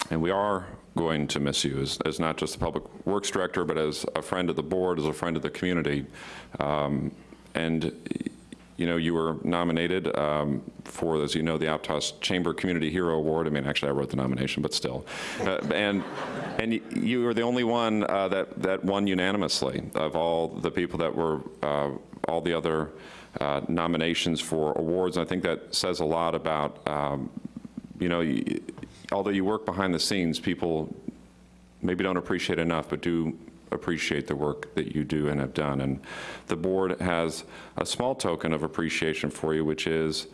And we are going to miss you as, as not just the Public Works Director, but as a friend of the board, as a friend of the community. Um, And, you know, you were nominated um, for, as you know, the Aptos Chamber Community Hero Award. I mean, actually, I wrote the nomination, but still. Uh, And, and you were the only one uh, that, that won unanimously of all the people that were, uh, all the other uh, nominations for awards. And I think that says a lot about, um, you know, although you work behind the scenes, people maybe don't appreciate enough, but do appreciate the work that you do and have done. And the board has a small token of appreciation for you, which is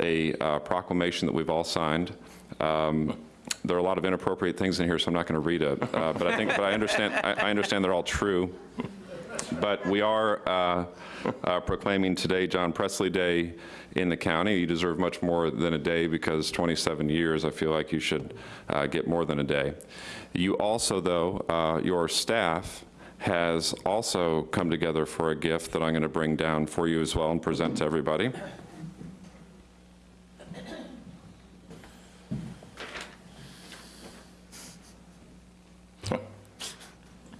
a uh, proclamation that we've all signed. Um, There are a lot of inappropriate things in here, so I'm not going to read it, uh, but I think, but I understand, I I understand they're all true. But we are uh, uh, proclaiming today John Presley Day in the county. You deserve much more than a day because 27 years, I feel like you should uh, get more than a day. You also, though, uh, your staff has also come together for a gift that I'm going to bring down for you as well and present to everybody.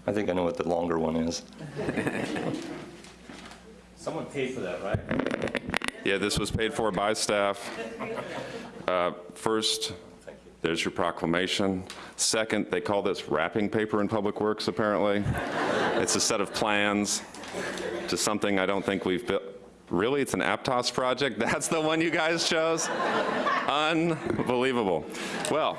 I think I know what the longer one is. Someone paid for that, right? Yeah, this was paid for by staff. Uh, First, there's your proclamation. Second, they call this wrapping paper in Public Works, apparently. It's a set of plans to something I don't think we've built. Really? It's an Aptos project? [LAUGHS] That's the one you guys chose? Unbelievable. Well,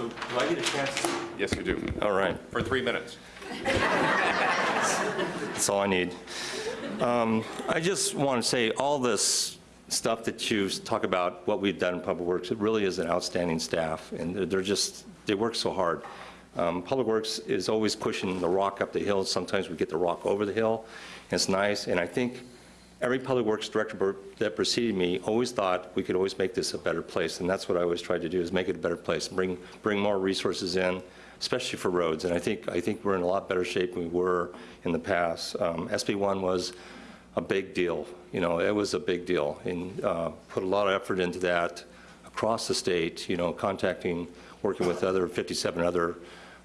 So do I get a chance? Yes, you do. All right, For three minutes. that's all I need. Um, I just want to say, all this stuff that you talk about, what we've done in Public Works, it really is an outstanding staff, and they're- just, they work so hard. Um, Public Works is always pushing the rock up the hill. Sometimes we get the rock over the hill. It's nice, and I think every Public Works director that preceded me always thought we could always make this a better place, and that's what I always tried to do, is make it a better place, bring, bring more resources in, especially for roads. And I think, I think we're in a lot better shape than we were in the past. Um, SB1 was a big deal, you know, it was a big deal, and uh, put a lot of effort into that across the state, you know, contacting, working with other 57 other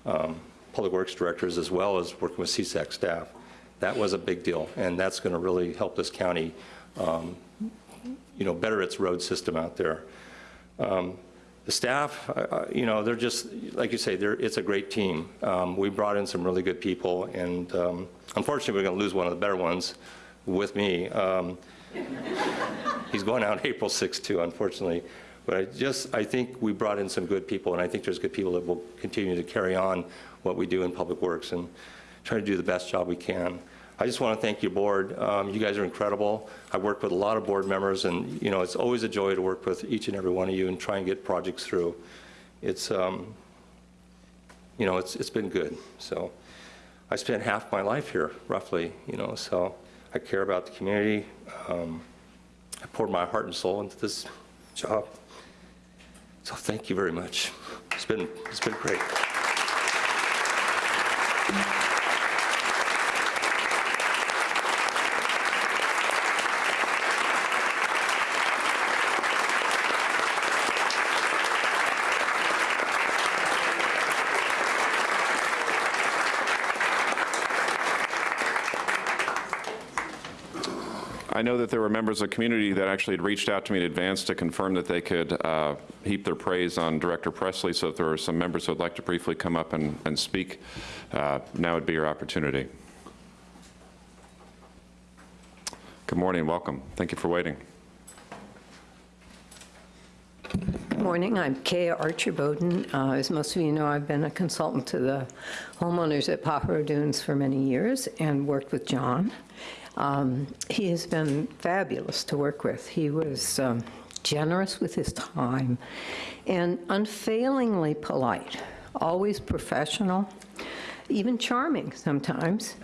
um, public works directors, as well as working with CSAC staff. That was a big deal, and that's going to really help this county, um, you know, better its road system out there. Um, The staff, I- you know, they're just, like you say, it's a great team. Um, We brought in some really good people, and um, unfortunately, we're going to lose one of the better ones with me. Um, [LAUGHS] He's going out April 6th, too, unfortunately. But I just, I think we brought in some good people, and I think there's good people that will continue to carry on what we do in Public Works and try to do the best job we can. I just want to thank your board. Um, You guys are incredible. I've worked with a lot of board members, and, you know, it's always a joy to work with each and every one of you and try and get projects through. It's, um, you know, it's, it's been good. So I spent half my life here, roughly, you know, so I care about the community. Um, I poured my heart and soul into this job. So thank you very much. It's been, it's been great. Members of the community that actually had reached out to me in advance to confirm that they could uh, heap their praise on Director Presley, so if there are some members who would like to briefly come up and, and speak, uh, now would be your opportunity. Good morning, welcome. Thank you for waiting. Good morning, I'm Kaya Archer Bowden. Uh, As most of you know, I've been a consultant to the homeowners at Pajaro Dunes for many years and worked with John. Um, He has been fabulous to work with. He was um, generous with his time and unfailingly polite, always professional, even charming sometimes,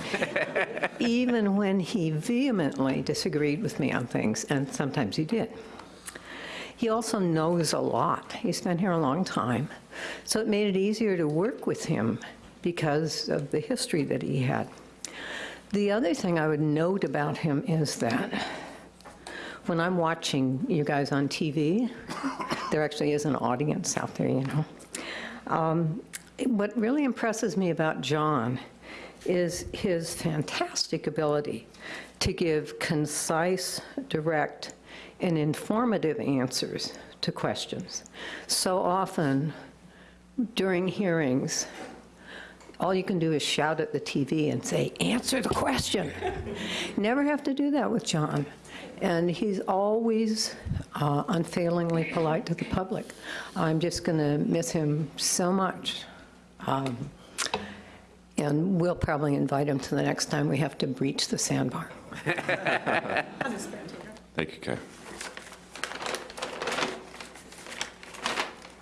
[LAUGHS] even when he vehemently disagreed with me on things, and sometimes he did. He also knows a lot. He's been here a long time. So it made it easier to work with him because of the history that he had. The other thing I would note about him is that when I'm watching you guys on TV, there actually is an audience out there, you know. Um, what really impresses me about John is his fantastic ability to give concise, direct, and informative answers to questions. So often during hearings, all you can do is shout at the TV and say, answer the question. [LAUGHS] Never have to do that with John. And he's always uh, unfailingly polite to the public. I'm just going to miss him so much. Um, and we'll probably invite him to the next time we have to breach the sandbar. [LAUGHS] Thank you, Kay.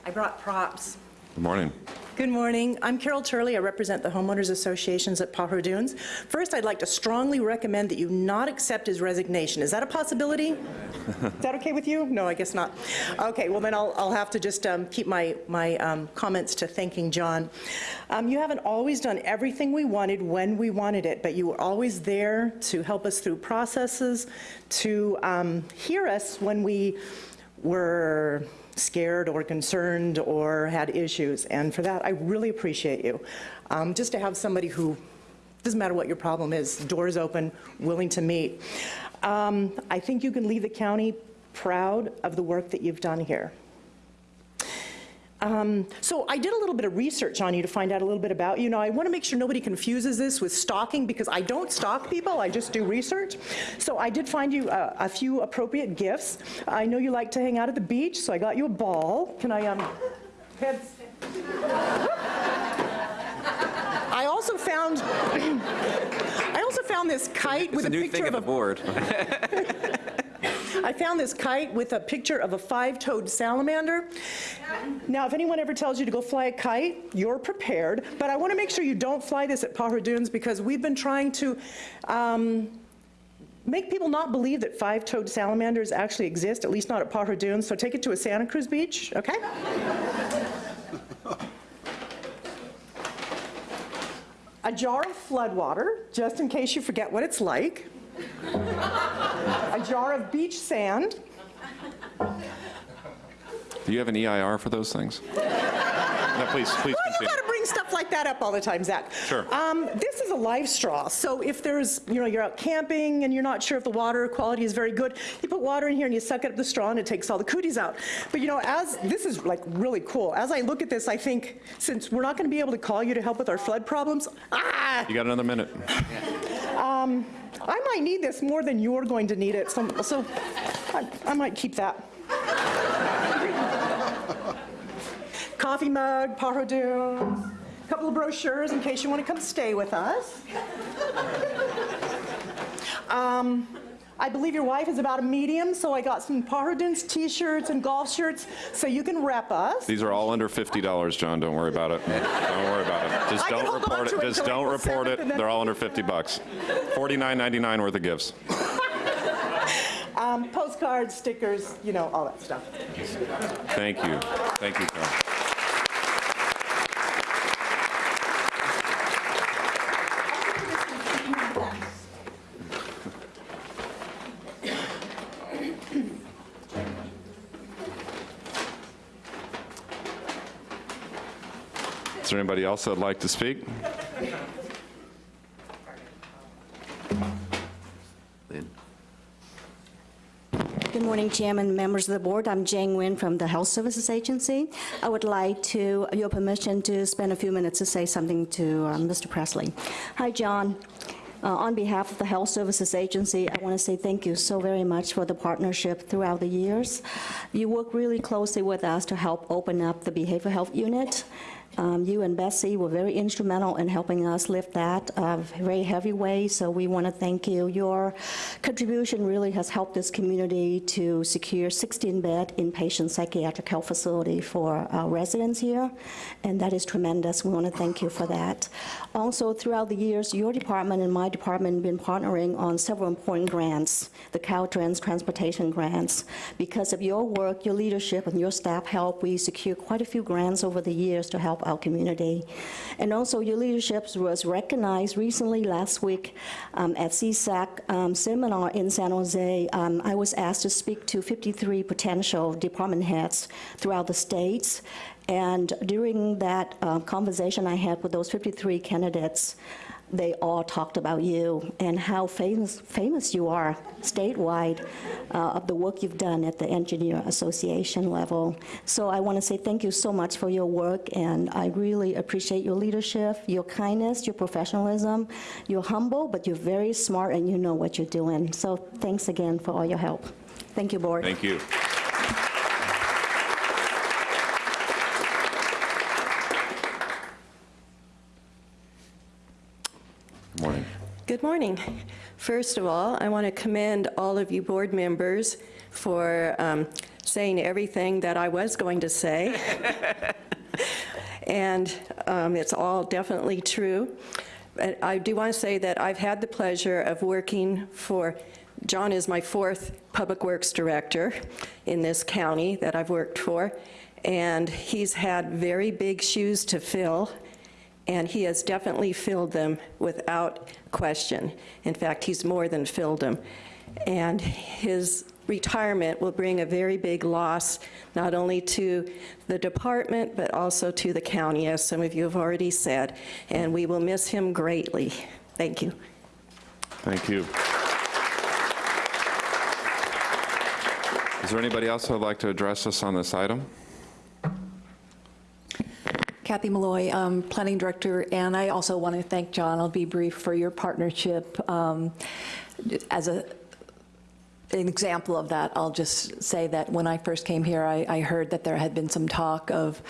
I brought props. Good morning. Good morning. I'm Carol Turley. I represent the homeowners associations at Pajaro Dunes. First, I'd like to strongly recommend that you not accept his resignation. Is that a possibility? Is that okay with you? No, I guess not. Okay, well then I'll, I'll have to just um, keep my, my um, comments to thanking John. Um, you haven't always done everything we wanted when we wanted it, but you were always there to help us through processes, to um, hear us when we were scared or concerned or had issues. And for that, I really appreciate you. Um, just to have somebody who, doesn't matter what your problem is, doors open, willing to meet. Um, I think you can leave the county proud of the work that you've done here. Um, so I did a little bit of research on you to find out a little bit about you. Now, I want to make sure nobody confuses this with stalking because I don't stalk people, I just do research. So I did find you a, a few appropriate gifts. I know you like to hang out at the beach, so I got you a ball. Can I, um, heads? I also found, [CLEARS THROAT] I also found this kite with a a new picture thing of at the a board. [LAUGHS] [LAUGHS] I found this kite with a picture of a five-toed salamander. Now, if anyone ever tells you to go fly a kite, you're prepared, but I want to make sure you don't fly this at Pajaro Dunes because we've been trying to um, make people not believe that five-toed salamanders actually exist, at least not at Pajaro Dunes, so take it to a Santa Cruz beach, okay? a jar of flood water, just in case you forget what it's like a jar of beach sand. Do you have an EIR for those things? No, please, please Well, you continue. got to bring stuff like that up all the time, Zach. Sure. Um, this is a live straw, so if there's, you know, you're out camping and you're not sure if the water quality is very good, you put water in here and you suck it up the straw and it takes all the cooties out. But you know, as this is like really cool. As I look at this, I think since we're not going to be able to call you to help with our flood problems, ah, You got another minute. um, I might need this more than you're going to need it, so, so I, I might keep that. Coffee mug, Dunes, a couple of brochures in case you want to come stay with us. Um, I believe your wife is about a medium, so I got some Pajaro Dunes t-shirts and golf shirts so you can rep us. These are all under $50, John, don't worry about it. Don't worry about it. Just I don't report it, it just don't report it. They're all under 50 bucks. $49.99 worth of gifts. [LAUGHS] Um, postcards, stickers, you know, all that stuff. Thank you. Thank you, Carol. Is there anybody else that'd like to speak? Good morning, Chairman, and members of the board. I'm Jane Nguyen from the Health Services Agency. I would like to, your permission to spend a few minutes to say something to uh, Mr. Presley. Hi, John. Uh, On behalf of the Health Services Agency, I want to say thank you so very much for the partnership throughout the years. You work really closely with us to help open up the behavioral health unit. Um, You and Bessie were very instrumental in helping us lift that uh, very heavy weight, so we want to thank you. Your contribution really has helped this community to secure 16-bed inpatient psychiatric health facility for our residents here, and that is tremendous. We want to thank you for that. Also, throughout the years, your department and my department have been partnering on several important grants, the Caltrans Transportation Grants. Because of your work, your leadership, and your staff help, we secure quite a few grants over the years to help our community. And also, your leadership was recognized recently last week um, at CSAC um, seminar in San Jose. Um, I was asked to speak to 53 potential department heads throughout the states. And during that uh, conversation I had with those 53 candidates, they all talked about you and how famous, famous you are statewide uh, of the work you've done at the Engineer Association level. So I want to say thank you so much for your work, and I really appreciate your leadership, your kindness, your professionalism. You're humble, but you're very smart, and you know what you're doing. So thanks again for all your help. Thank you, Board. Thank you. Morning. Good morning. First of all, I want to commend all of you board members for um, saying everything that I was going to say. [LAUGHS] and um, it's all definitely true. But I do want to say that I've had the pleasure of working for, John is my fourth Public Works Director in this county that I've worked for, and he's had very big shoes to fill and he has definitely filled them without question. In fact, he's more than filled them. And his retirement will bring a very big loss, not only to the department, but also to the county, as some of you have already said, and we will miss him greatly. Thank you. Thank you. Is there anybody else who would like to address us on this item? Kathy Molloy, um, Planning Director, and I also want to thank John, I'll be brief, for your partnership. Um, As a, an example of that, I'll just say that when I first came here, I, I heard that there had been some talk of,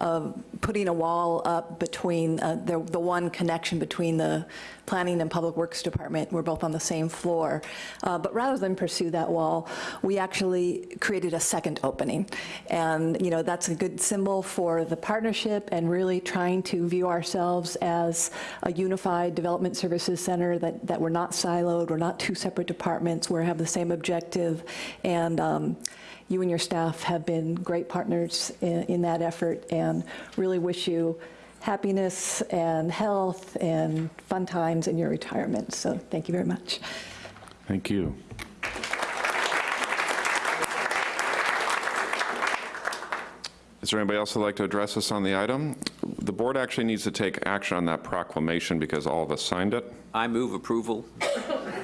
of putting a wall up between, uh, the, the one connection between the Planning and Public Works Department. We're both on the same floor. Uh, But rather than pursue that wall, we actually created a second opening. And, you know, that's a good symbol for the partnership and really trying to view ourselves as a unified development services center, that, that we're not siloed, we're not two separate departments, we have the same objective. And um, you and your staff have been great partners in, in that effort and really wish you happiness and health and fun times in your retirement. So thank you very much. Thank you. Is there anybody else who'd like to address us on the item? The board actually needs to take action on that proclamation because all of us signed it. I move approval. [LAUGHS]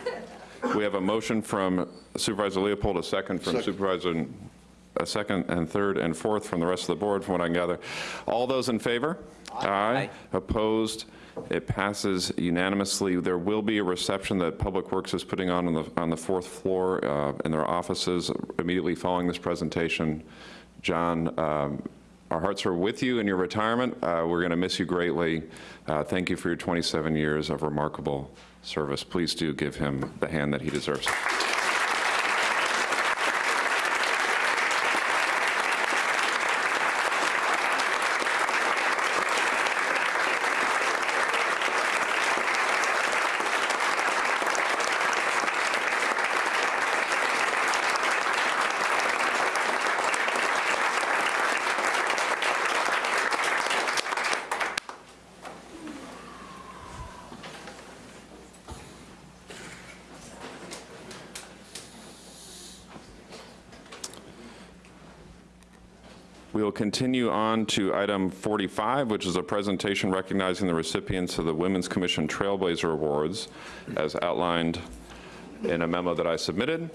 We have a motion from Supervisor Leopold, a second from Second. Supervisor, a second and third and fourth from the rest of the board, from what I can gather. All those in favor? Aye. Opposed? It passes unanimously. There will be a reception that Public Works is putting on on the, on the fourth floor uh, in their offices immediately following this presentation. John, um, our hearts are with you in your retirement. Uh, We're going to miss you greatly. Uh, Thank you for your 27 years of remarkable service. Please do give him the hand that he deserves. Continue on to item 45, which is a presentation recognizing the recipients of the Women's Commission Trailblazer Awards, as outlined in a memo that I submitted.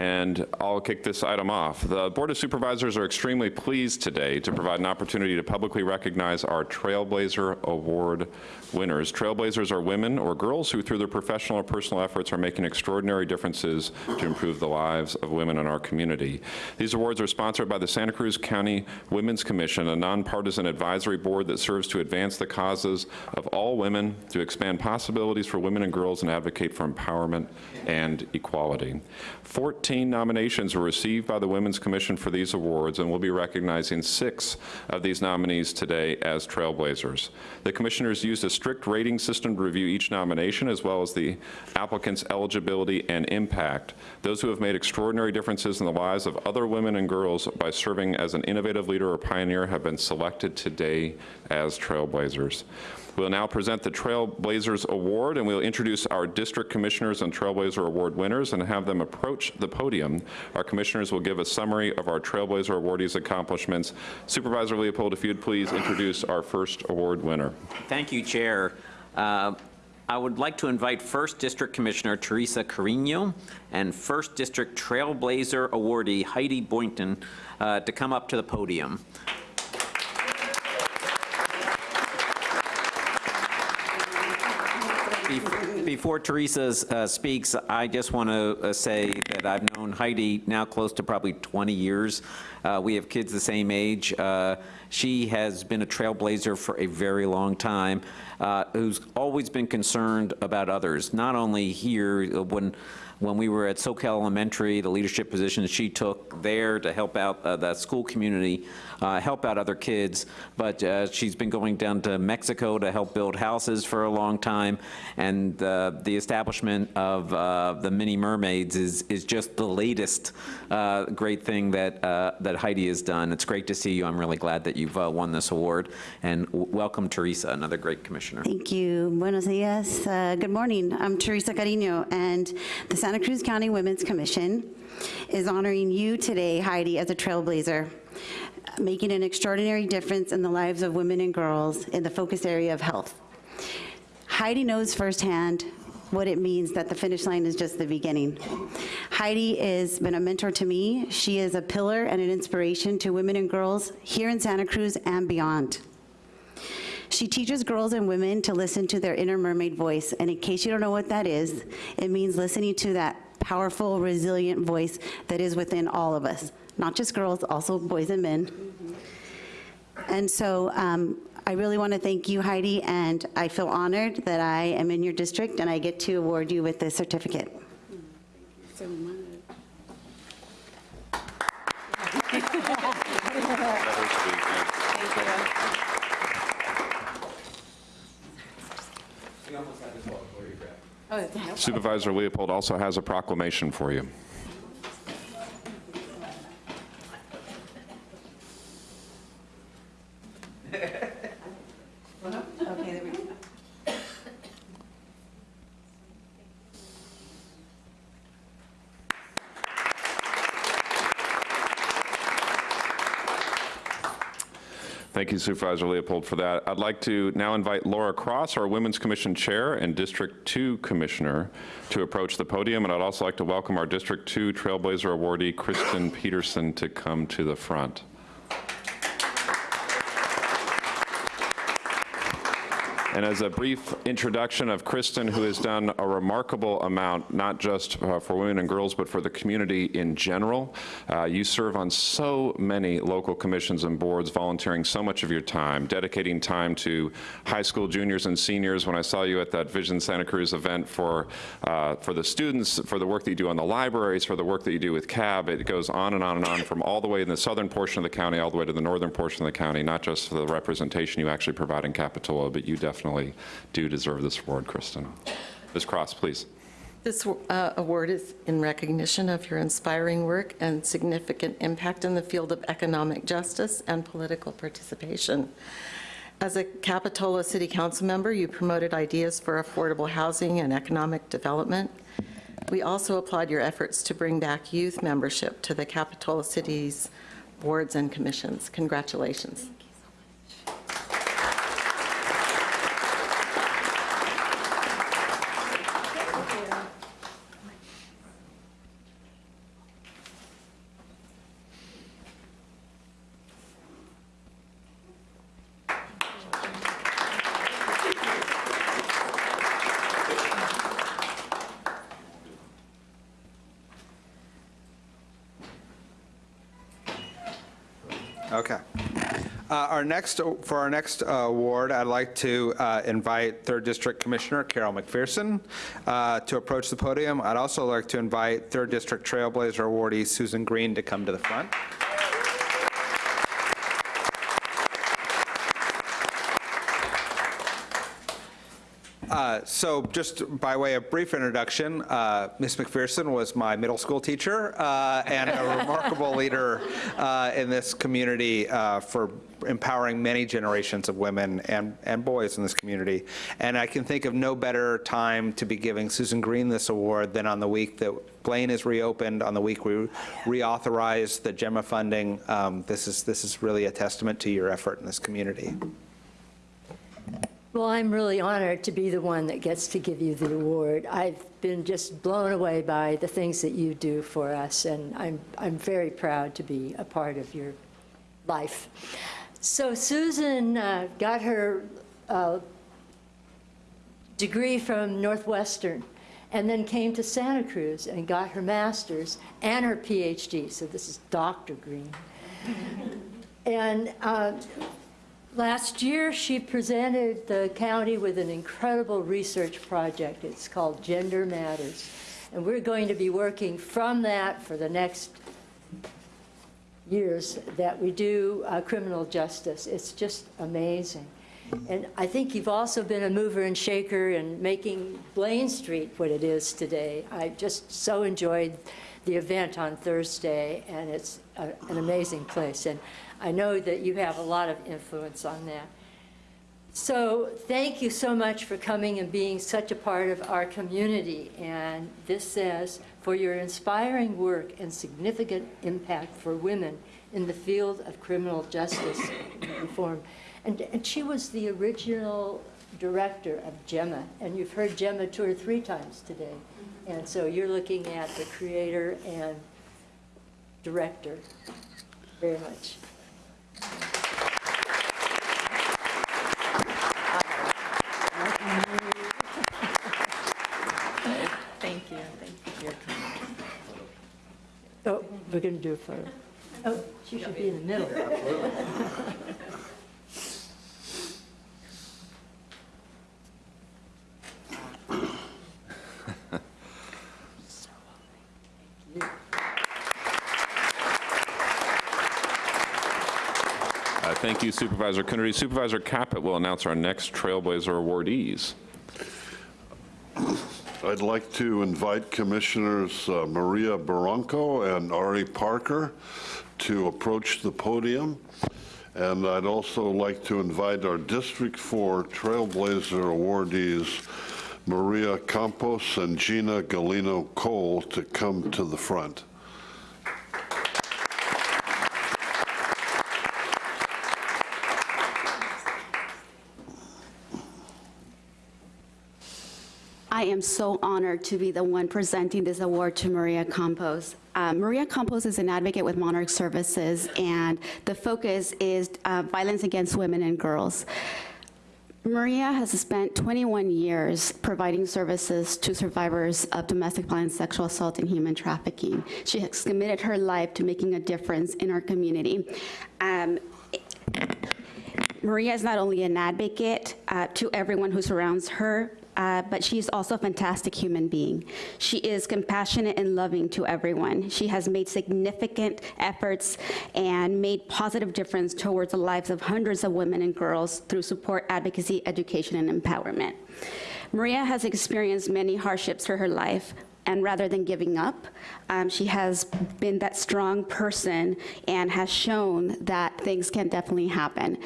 And I'll kick this item off. The Board of Supervisors are extremely pleased today to provide an opportunity to publicly recognize our Trailblazer Award winners. Trailblazers are women or girls who, through their professional or personal efforts, are making extraordinary differences to improve the lives of women in our community. These awards are sponsored by the Santa Cruz County Women's Commission, a nonpartisan advisory board that serves to advance the causes of all women, to expand possibilities for women and girls, and advocate for empowerment and equality. 14 nominations were received by the Women's Commission for these awards, and we'll be recognizing six of these nominees today as trailblazers. The commissioners used a strict rating system to review each nomination, as well as the applicant's eligibility and impact. Those who have made extraordinary differences in the lives of other women and girls by serving as an innovative leader or pioneer have been selected today as trailblazers. We'll now present the Trailblazers Award, and we'll introduce our district commissioners and Trailblazer Award winners and have them approach the podium. Our commissioners will give a summary of our Trailblazer awardees' accomplishments. Supervisor Leopold, if you'd please introduce our first award winner. Thank you, Chair. Uh, I would like to invite First District Commissioner Teresa Carino and First District Trailblazer awardee Heidi Boynton uh, to come up to the podium. Before Teresa uh, speaks, I just want to say that I've known Heidi now close to probably 20 years. Uh, We have kids the same age. Uh, She has been a trailblazer for a very long time, uh, who's always been concerned about others, not only here, uh, when, when we were at Soquel Elementary, the leadership positions she took there to help out uh, the school community, uh, help out other kids, but uh, she's been going down to Mexico to help build houses for a long time, and uh, the establishment of uh, the Mini Mermaids is, is just the latest uh, great thing that, that Heidi has done. It's great to see you. I'm really glad that you've won this award, and welcome Teresa, another great commissioner. Thank you. Buenos dias. Good morning. I'm Teresa Carino, and the Santa Cruz County Women's Commission is honoring you today, Heidi, as a trailblazer, making an extraordinary difference in the lives of women and girls in the focus area of health. Heidi knows firsthand what it means that the finish line is just the beginning. Heidi has been a mentor to me. She is a pillar and an inspiration to women and girls here in Santa Cruz and beyond. She teaches girls and women to listen to their inner mermaid voice. And in case you don't know what that is, it means listening to that powerful, resilient voice that is within all of us, not just girls, also boys and men. And so um, I really want to thank you, Heidi, and I feel honored that I am in your district and I get to award you with this certificate. Supervisor Leopold also has a proclamation for you. Thank you Supervisor Leopold for that. I'd like to now invite Laura Cross, our Women's Commission Chair and District 2 Commissioner, to approach the podium, and I'd also like to welcome our District 2 Trailblazer awardee, Kristen Peterson, to come to the front. And as a brief introduction of Kristen, who has done a remarkable amount, not just uh, for women and girls, but for the community in general. Uh, You serve on so many local commissions and boards, volunteering so much of your time, dedicating time to high school juniors and seniors. When I saw you at that Vision Santa Cruz event for, uh, for the students, for the work that you do on the libraries, for the work that you do with CAB, it goes on and on and on from all the way in the southern portion of the county, all the way to the northern portion of the county, not just for the representation you actually provide in Capitola, but you definitely do deserve this award, Kristen. Ms. Cross, please. This uh, award is in recognition of your inspiring work and significant impact in the field of economic justice and political participation. As a Capitola City Council member, you promoted ideas for affordable housing and economic development. We also applaud your efforts to bring back youth membership to the Capitola City's boards and commissions. Congratulations. Okay. Uh, Our next, for our next uh, award, I'd like to uh, invite Third District Commissioner Carol McPherson uh, to approach the podium. I'd also like to invite Third District Trailblazer awardee Susan Green to come to the front. Uh, So just by way of brief introduction, uh, Ms. McPherson was my middle school teacher uh, and a remarkable leader uh, in this community uh, for empowering many generations of women and, and boys in this community. And I can think of no better time to be giving Susan Green this award than on the week that Blaine is reopened, on the week we reauthorize the Gemma funding. Um, This is, this is really a testament to your effort in this community. Well, I'm really honored to be the one that gets to give you the award. I've been just blown away by the things that you do for us, and I'm, I'm very proud to be a part of your life. So Susan uh, got her uh, degree from Northwestern, and then came to Santa Cruz and got her master's and her PhD. So this is Dr. Green. [LAUGHS] and uh, Last year, she presented the county with an incredible research project. It's called Gender Matters. And we're going to be working from that for the next years that we do uh, criminal justice. It's just amazing. And I think you've also been a mover and shaker in making Blaine Street what it is today. I just so enjoyed the event on Thursday, and it's a, an amazing place. And I know that you have a lot of influence on that. So thank you so much for coming and being such a part of our community. And this says, for your inspiring work and significant impact for women in the field of criminal justice reform. And, and she was the original director of Gemma, and you've heard Gemma two or three times today. And so you're looking at the creator and director very much. Thank you. Thank you for your comment. Oh, we're going to do a photo. Oh, she should be in the middle. [LAUGHS] Uh, Thank you Supervisor Coonerty. Supervisor Caput will announce our next Trailblazer awardees. I'd like to invite Commissioners uh, Maria Barranco and Ari Parker to approach the podium. And I'd also like to invite our District 4 Trailblazer awardees, Maria Campos and Gina Galino Cole, to come to the front. I am so honored to be the one presenting this award to Maria Campos. Uh, Maria Campos is an advocate with Monarch Services, and the focus is uh, violence against women and girls. Maria has spent 21 years providing services to survivors of domestic violence, sexual assault, and human trafficking. She has committed her life to making a difference in our community. Um, Maria is not only an advocate uh, to everyone who surrounds her, uh, but she's also a fantastic human being. She is compassionate and loving to everyone. She has made significant efforts and made positive difference towards the lives of hundreds of women and girls through support, advocacy, education, and empowerment. Maria has experienced many hardships through her life, and rather than giving up, um, she has been that strong person and has shown that things can definitely happen.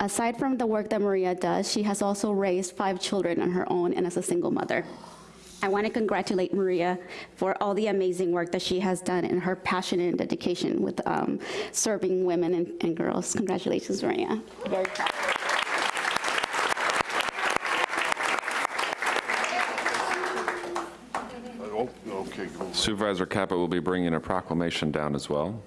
Aside from the work that Maria does, she has also raised five children on her own and as a single mother. I want to congratulate Maria for all the amazing work that she has done and her passion and dedication with um, serving women and, and girls. Congratulations, Maria. Very proud. Oh, Okay, go. Supervisor Caput will be bringing a proclamation down as well.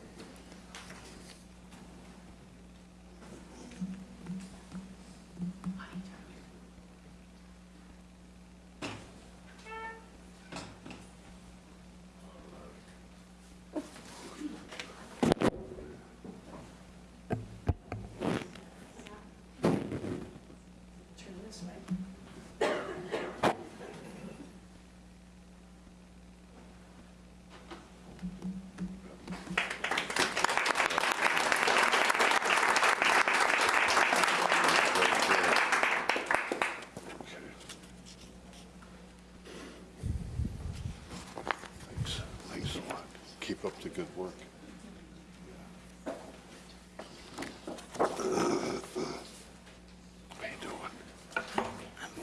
good work.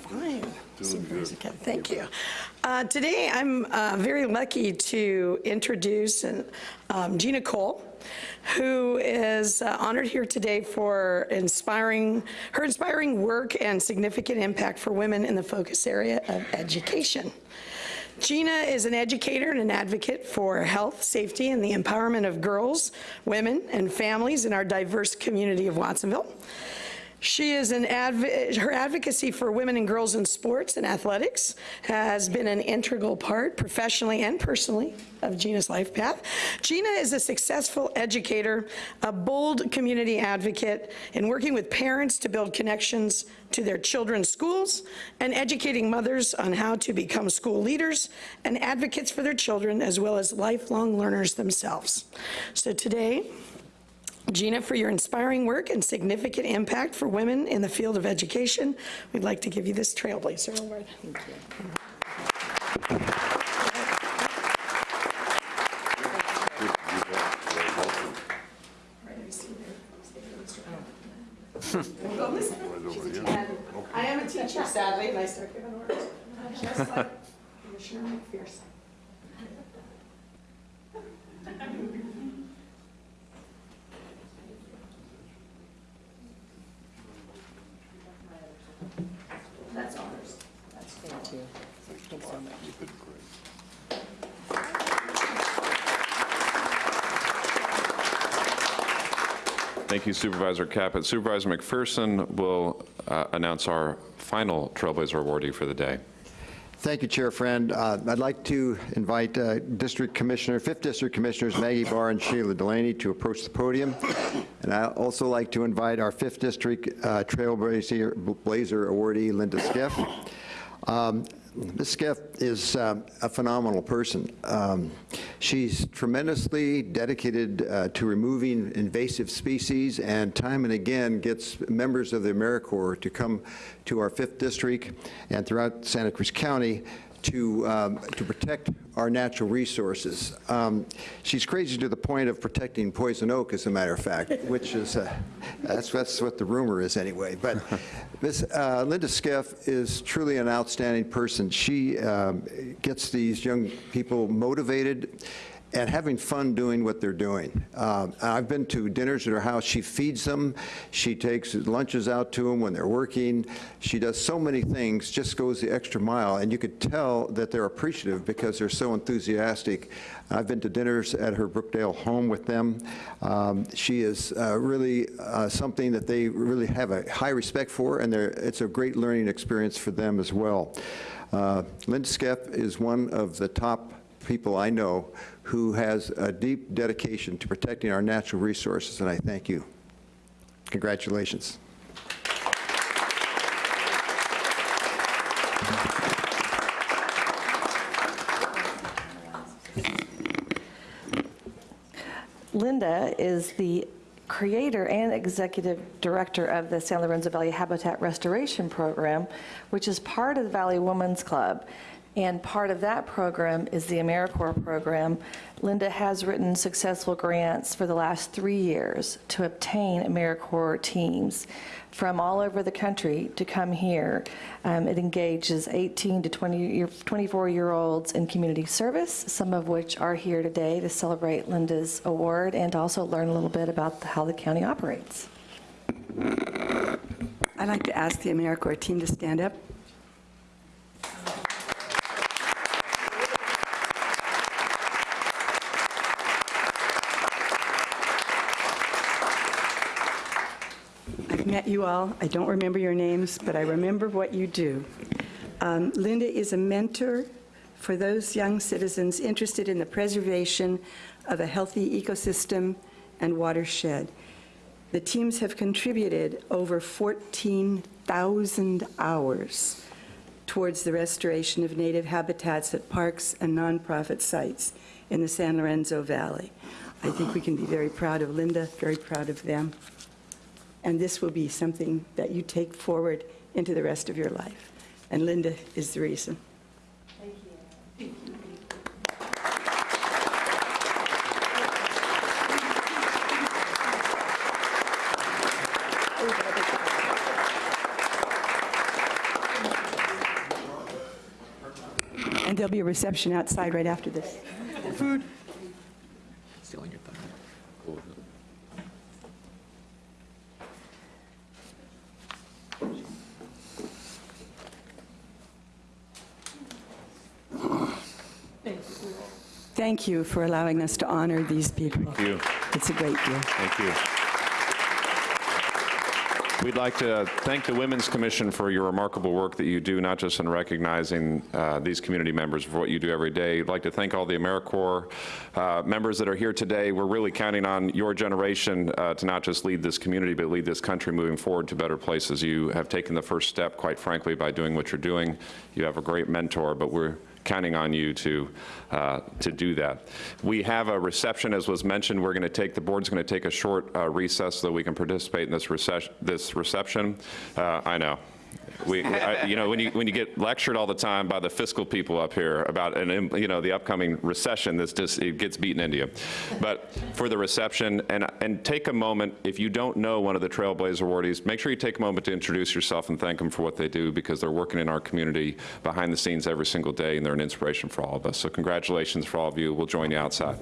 Fine. Doing good. Thank you. Uh, Today, I'm uh, very lucky to introduce um, Gina Cole, who is uh, honored here today for inspiring, her inspiring work and significant impact for women in the focus area of education. Gina is an educator and an advocate for health, safety, and the empowerment of girls, women, and families in our diverse community of Watsonville. She is an adv- her advocacy for women and girls in sports and athletics has been an integral part, professionally and personally, of Gina's life path. Gina is a successful educator, a bold community advocate in working with parents to build connections to their children's schools and educating mothers on how to become school leaders and advocates for their children as well as lifelong learners themselves. So today, Gina, for your inspiring work and significant impact for women in the field of education, we'd like to give you this Trailblazer Award. Thank you. [LAUGHS] I am a teacher, sadly, and I start giving orders. Just like Commissioner McPherson. That's ours. That's thank you. Thank you so much. You've been great. Thank you Supervisor Caput. Supervisor McPherson will uh, announce our final Trailblazer awardee for the day. Thank you, Chair Friend. Uh, I'd like to invite uh, District Commissioner, 5th District Commissioners Maggie Barr and Sheila Delaney to approach the podium. And I'd also like to invite our 5th District uh, Trailblazer Blazer awardee, Linda Skiff. Um, Ms. Skiff is um, a phenomenal person. Um, She's tremendously dedicated uh, to removing invasive species and time and again gets members of the AmeriCorps to come to our 5th District and throughout Santa Cruz County to, um, to protect our natural resources. Um, she's crazy to the point of protecting poison oak, as a matter of fact, which is, uh, that's, that's what the rumor is anyway. But [LAUGHS] Ms. Uh, Linda Skiff is truly an outstanding person. She um, gets these young people motivated and having fun doing what they're doing. Um, I've been to dinners at her house. She feeds them. She takes lunches out to them when they're working. She does so many things, just goes the extra mile. And you could tell that they're appreciative because they're so enthusiastic. I've been to dinners at her Brookdale home with them. Um, she is uh, really uh, something that they really have a high respect for, and it's a great learning experience for them as well. Uh, Linda Skiff is one of the top people I know who has a deep dedication to protecting our natural resources, and I thank you. Congratulations. Linda is the creator and executive director of the San Lorenzo Valley Habitat Restoration Program, which is part of the Valley Women's Club. And part of that program is the AmeriCorps program. Linda has written successful grants for the last three years to obtain AmeriCorps teams from all over the country to come here. Um, it engages 18 to 20 year, 24 year olds in community service, some of which are here today to celebrate Linda's award and also learn a little bit about how the county operates. I'd like to ask the AmeriCorps team to stand up. You all. I don't remember your names, but I remember what you do. Um, Linda is a mentor for those young citizens interested in the preservation of a healthy ecosystem and watershed. The teams have contributed over 14,000 hours towards the restoration of native habitats at parks and nonprofit sites in the San Lorenzo Valley. I think we can be very proud of Linda, very proud of them and this will be something that you take forward into the rest of your life. And Linda is the reason. Thank you. And there'll be a reception outside right after this. Food. Thank you for allowing us to honor these people. Thank you. It's a great deal. Thank you. We'd like to thank the Women's Commission for your remarkable work that you do, not just in recognizing uh, these community members for what you do every day. I'd like to thank all the AmeriCorps uh, members that are here today. We're really counting on your generation uh, to not just lead this community, but lead this country moving forward to better places. You have taken the first step, quite frankly, by doing what you're doing. You have a great mentor, but we're counting on you to, uh, to do that. We have a reception, as was mentioned. We're going to take, the board's going to take a short uh, recess so that we can participate in this, this reception. Uh, I know. We, I, you know, when you, when you get lectured all the time by the fiscal people up here about, an, you know, the upcoming recession, this just, it gets beaten into you. But for the reception, and, and take a moment, if you don't know one of the Trailblazer awardees, make sure you take a moment to introduce yourself and thank them for what they do because they're working in our community behind the scenes every single day and they're an inspiration for all of us. So congratulations for all of you. We'll join you outside.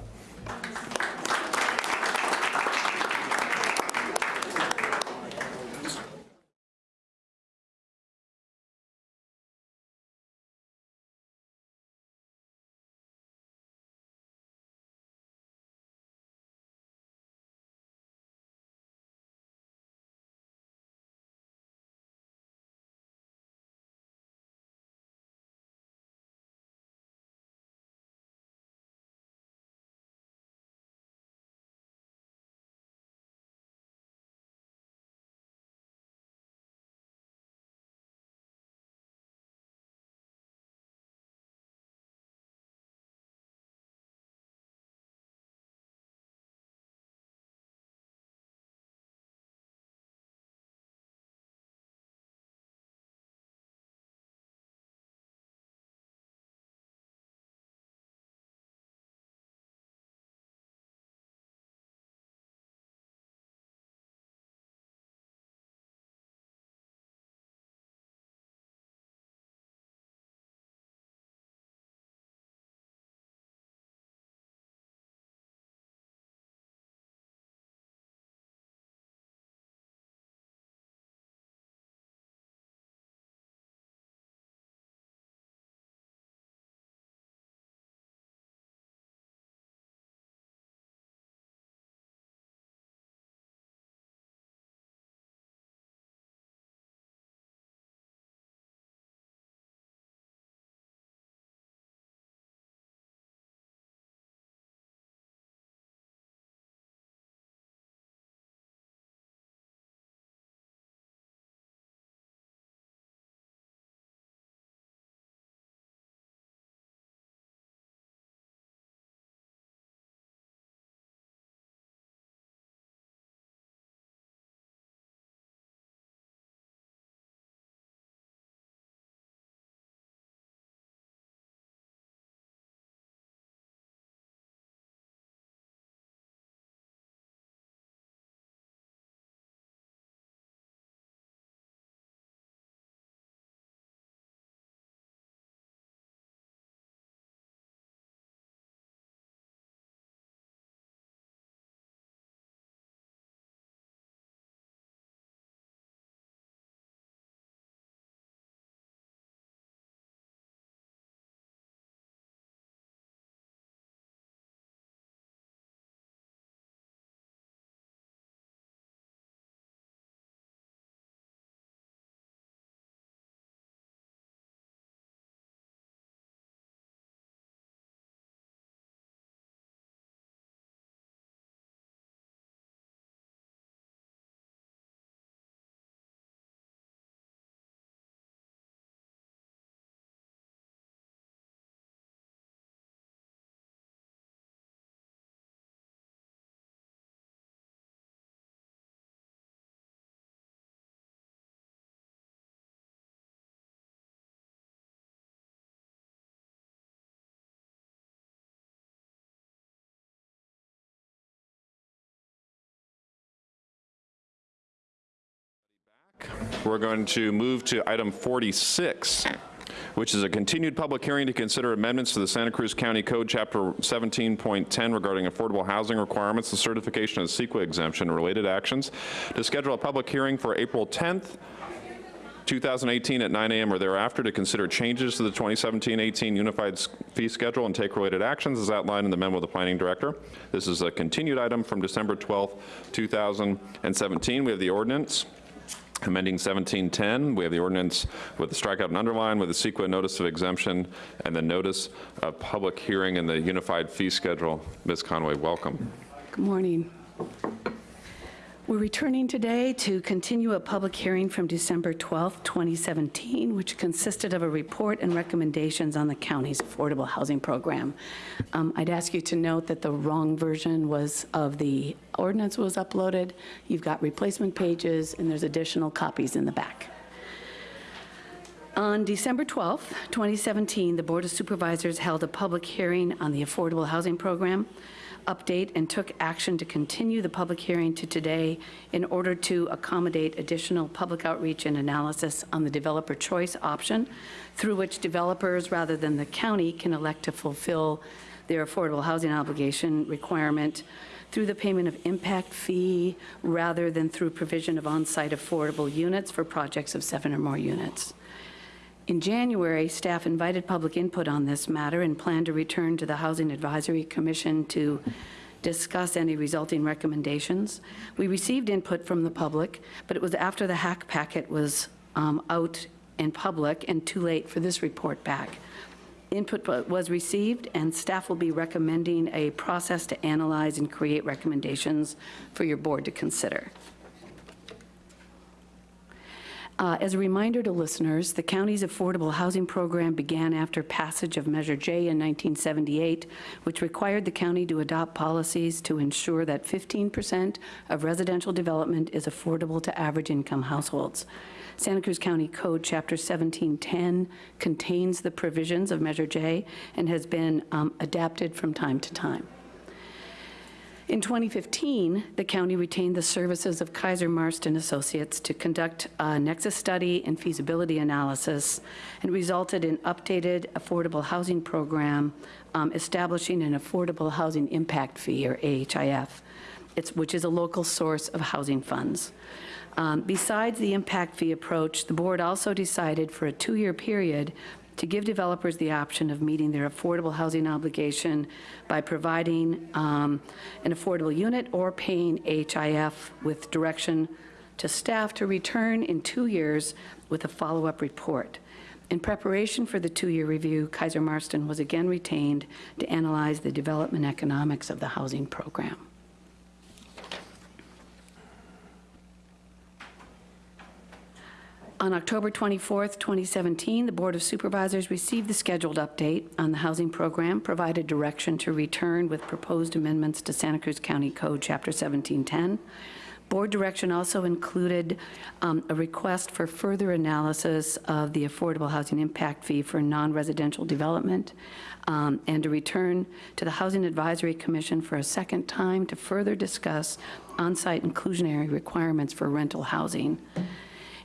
We're going to move to item 46, which is a continued public hearing to consider amendments to the Santa Cruz County Code, Chapter 17.10 regarding affordable housing requirements, the certification of CEQA exemption, and related actions, to schedule a public hearing for April 10th, 2018 at 9 a.m. or thereafter to consider changes to the 2017-18 Unified Fee Schedule and take related actions as outlined in the memo of the Planning Director. This is a continued item from December 12th, 2017. We have the ordinance amending 1710. We have the ordinance with the strikeout and underline with the CEQA notice of exemption and the notice of public hearing and the Unified Fee Schedule. Ms. Conway, welcome. Good morning. We're returning today to continue a public hearing from December 12th, 2017, which consisted of a report and recommendations on the county's affordable housing program. Um, I'd ask you to note that the wrong version was of the ordinance was uploaded. You've got replacement pages, and there's additional copies in the back. On December 12th, 2017, the Board of Supervisors held a public hearing on the Affordable Housing Program update and took action to continue the public hearing to today in order to accommodate additional public outreach and analysis on the developer choice option, through which developers, rather than the county, can elect to fulfill their affordable housing obligation requirement through the payment of impact fee rather than through provision of on-site affordable units for projects of seven or more units. In January, staff invited public input on this matter and plan to return to the Housing Advisory Commission to discuss any resulting recommendations. We received input from the public, but it was after the HAC packet was um, out in public and too late for this report back. Input was received, and staff will be recommending a process to analyze and create recommendations for your board to consider. Uh, As a reminder to listeners, the county's affordable housing program began after passage of Measure J in 1978, which required the county to adopt policies to ensure that 15% of residential development is affordable to average income households. Santa Cruz County Code, Chapter 1710, contains the provisions of Measure J and has been um, adapted from time to time. In 2015, the county retained the services of Keyser Marston Associates to conduct a nexus study and feasibility analysis, and resulted in updated affordable housing program um, establishing an affordable housing impact fee, or AHIF, it's, which is a local source of housing funds. Um, Besides the impact fee approach, the board also decided for a two-year period to give developers the option of meeting their affordable housing obligation by providing um, an affordable unit or paying HIF with direction to staff to return in two years with a follow-up report. In preparation for the two-year review, Keyser Marston was again retained to analyze the development economics of the housing program. On October 24th, 2017, the Board of Supervisors received the scheduled update on the housing program, provided direction to return with proposed amendments to Santa Cruz County Code, Chapter 1710. Board direction also included um, a request for further analysis of the affordable housing impact fee for non-residential development, um, and to return to the Housing Advisory Commission for a second time to further discuss on-site inclusionary requirements for rental housing.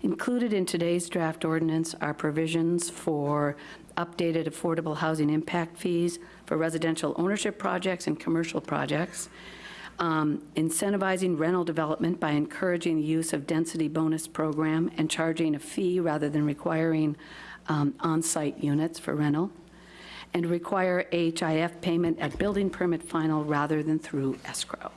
Included in today's draft ordinance are provisions for updated affordable housing impact fees for residential ownership projects and commercial projects, um, incentivizing rental development by encouraging the use of density bonus program and charging a fee rather than requiring um, on-site units for rental, and require HIF payment at building permit final rather than through escrow.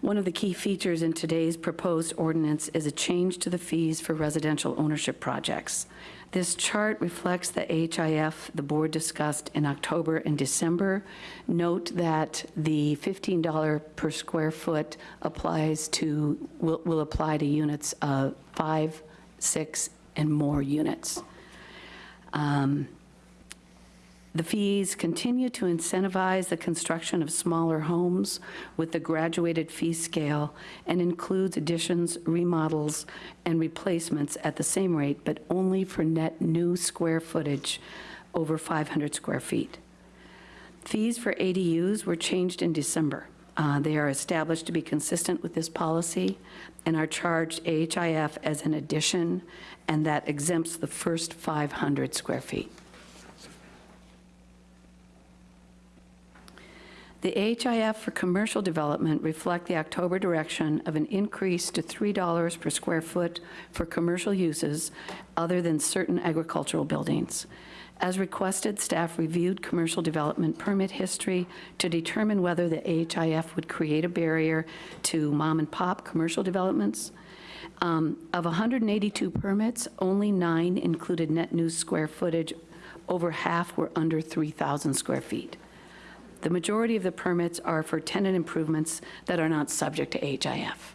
One of the key features in today's proposed ordinance is a change to the fees for residential ownership projects. This chart reflects the HIF the board discussed in October and December. Note that the $15 per square foot applies to, will, will apply to units of five, six, and more units. Um, the fees continue to incentivize the construction of smaller homes with the graduated fee scale and includes additions, remodels, and replacements at the same rate, but only for net new square footage over 500 square feet. Fees for ADUs were changed in December. Uh, They are established to be consistent with this policy and are charged AHIF as an addition, and that exempts the first 500 square feet. The HIF for commercial development reflect the October direction of an increase to $3 per square foot for commercial uses other than certain agricultural buildings. As requested, staff reviewed commercial development permit history to determine whether the AHIF would create a barrier to mom-and-pop commercial developments. Um, Of 182 permits, only nine included net new square footage. Over half were under 3,000 square feet. The majority of the permits are for tenant improvements that are not subject to AHIF.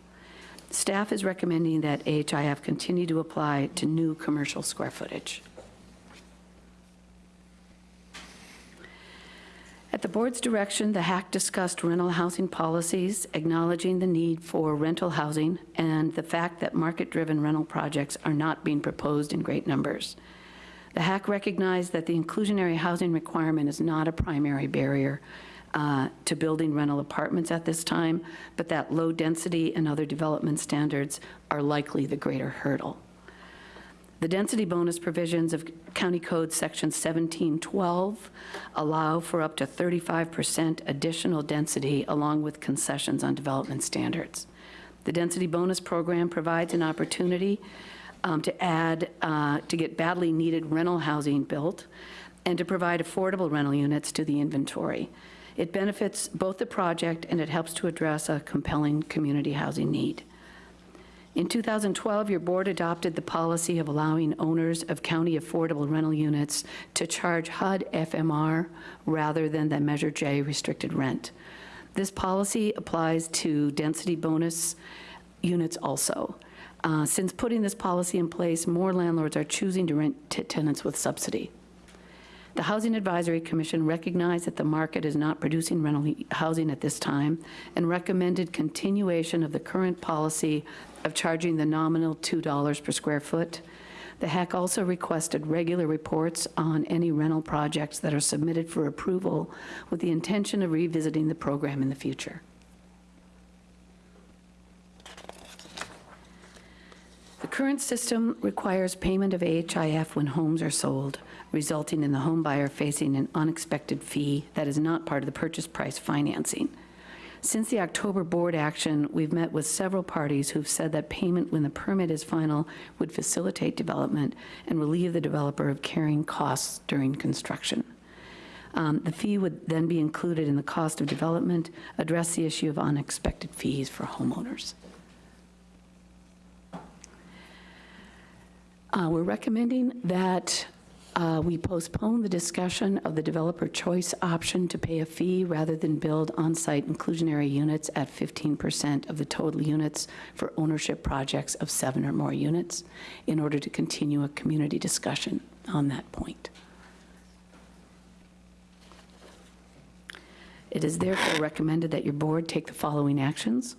Staff is recommending that AHIF continue to apply to new commercial square footage. At the board's direction, the HAC discussed rental housing policies, acknowledging the need for rental housing and the fact that market-driven rental projects are not being proposed in great numbers. The HAC recognized that the inclusionary housing requirement is not a primary barrier uh, to building rental apartments at this time, but that low density and other development standards are likely the greater hurdle. The density bonus provisions of County Code Section 1712 allow for up to 35% additional density along with concessions on development standards. The density bonus program provides an opportunity um, to add, uh, to get badly needed rental housing built and to provide affordable rental units to the inventory. It benefits both the project and it helps to address a compelling community housing need. In 2012, your board adopted the policy of allowing owners of county affordable rental units to charge HUD FMR rather than the Measure J restricted rent. This policy applies to density bonus units also. Uh, Since putting this policy in place, more landlords are choosing to rent to tenants with subsidy. The Housing Advisory Commission recognized that the market is not producing rental housing at this time and recommended continuation of the current policy of charging the nominal $2 per square foot. The HAC also requested regular reports on any rental projects that are submitted for approval with the intention of revisiting the program in the future. The current system requires payment of AHIF when homes are sold, resulting in the home buyer facing an unexpected fee that is not part of the purchase price financing. Since the October board action, we've met with several parties who've said that payment when the permit is final would facilitate development and relieve the developer of carrying costs during construction. Um, The fee would then be included in the cost of development, address the issue of unexpected fees for homeowners. Uh, We're recommending that uh, we postpone the discussion of the developer choice option to pay a fee rather than build on-site inclusionary units at 15% of the total units for ownership projects of seven or more units in order to continue a community discussion on that point. It is therefore recommended that your board take the following actions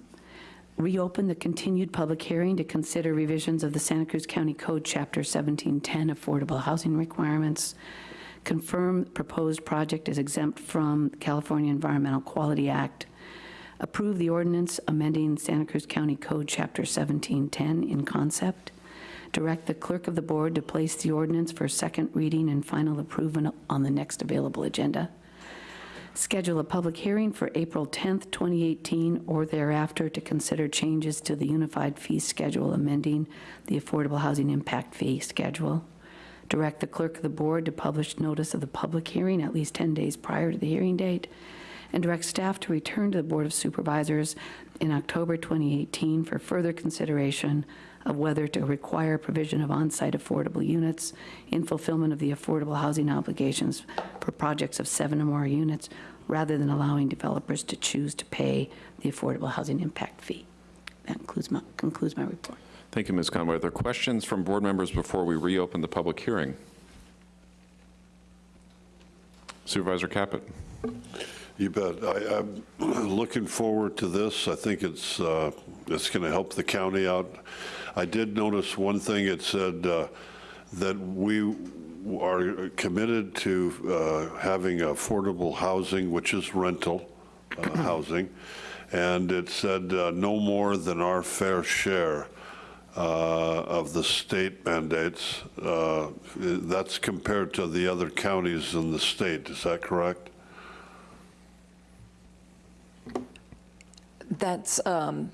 reopen the continued public hearing to consider revisions of the Santa Cruz County Code, Chapter 1710, Affordable Housing Requirements, confirm proposed project is exempt from California Environmental Quality Act, approve the ordinance amending Santa Cruz County Code, Chapter 1710 in concept, direct the clerk of the board to place the ordinance for second reading and final approval on the next available agenda, schedule a public hearing for April 10th, 2018, or thereafter to consider changes to the Unified Fee Schedule amending the Affordable Housing Impact Fee Schedule. Direct the clerk of the board to publish notice of the public hearing at least 10 days prior to the hearing date, and direct staff to return to the Board of Supervisors in October 2018 for further consideration of whether to require provision of on-site affordable units in fulfillment of the affordable housing obligations for projects of seven or more units, rather than allowing developers to choose to pay the affordable housing impact fee. That concludes my, concludes my report. Thank you, Ms. Conway. Are there questions from board members before we reopen the public hearing? Supervisor Caput. You bet. I, I'm [CLEARS THROAT] looking forward to this. I think it's, uh, it's going to help the county out. I did notice one thing. It said uh, that we are committed to uh, having affordable housing, which is rental uh, [CLEARS THROAT] housing, and it said uh, no more than our fair share uh, of the state mandates. Uh, That's compared to the other counties in the state, is that correct? That's, um,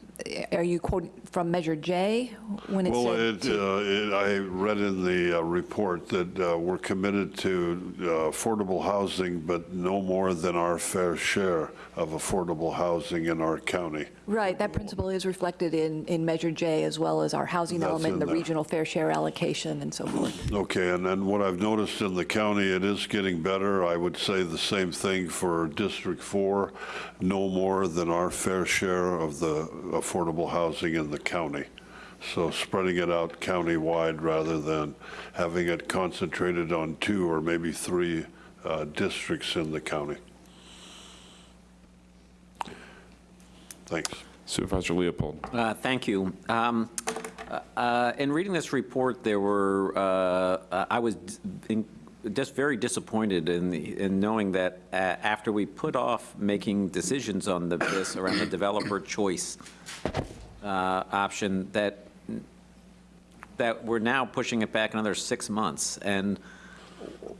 are you quoting from Measure J when it Well, said? it, uh, it- I read in the uh, report that uh, we're committed to uh, affordable housing, but no more than our fair share of affordable housing in our county. Right, that principle is reflected in, in Measure J as well as our housing That's element, the there. regional fair share allocation and so forth. Okay, and then what I've noticed in the county, it is getting better. I would say the same thing for District 4, no more than our fair share of the affordable housing in the county. So spreading it out countywide rather than having it concentrated on two or maybe three uh, districts in the county. Thanks. Supervisor Leopold. Uh, Thank you. Um, uh, uh, In reading this report, there were, uh, I was in- just very disappointed in, the- in knowing that uh, after we put off making decisions on the- this around the developer choice uh, option, that, that we're now pushing it back another six months. And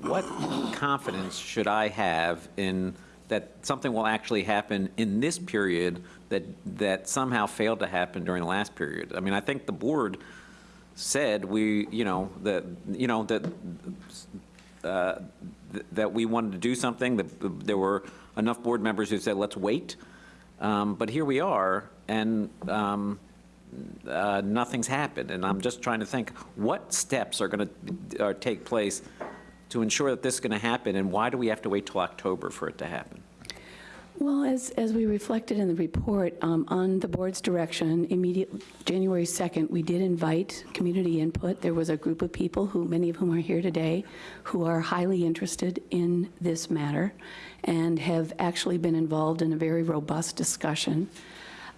what confidence should I have in, that something will actually happen in this period that, that somehow failed to happen during the last period? I mean, I think the board said we, you know, that, you know, that, uh, th- that we wanted to do something, that there were enough board members who said, let's wait. Um, But here we are, and um, uh, nothing's happened, and I'm just trying to think, what steps are going to take place to ensure that this is going to happen, and why do we have to wait till October for it to happen? Well, as, as we reflected in the report, um, on the board's direction, immediate, January 2nd, we did invite community input. There was a group of people who, many of whom are here today, who are highly interested in this matter and have actually been involved in a very robust discussion.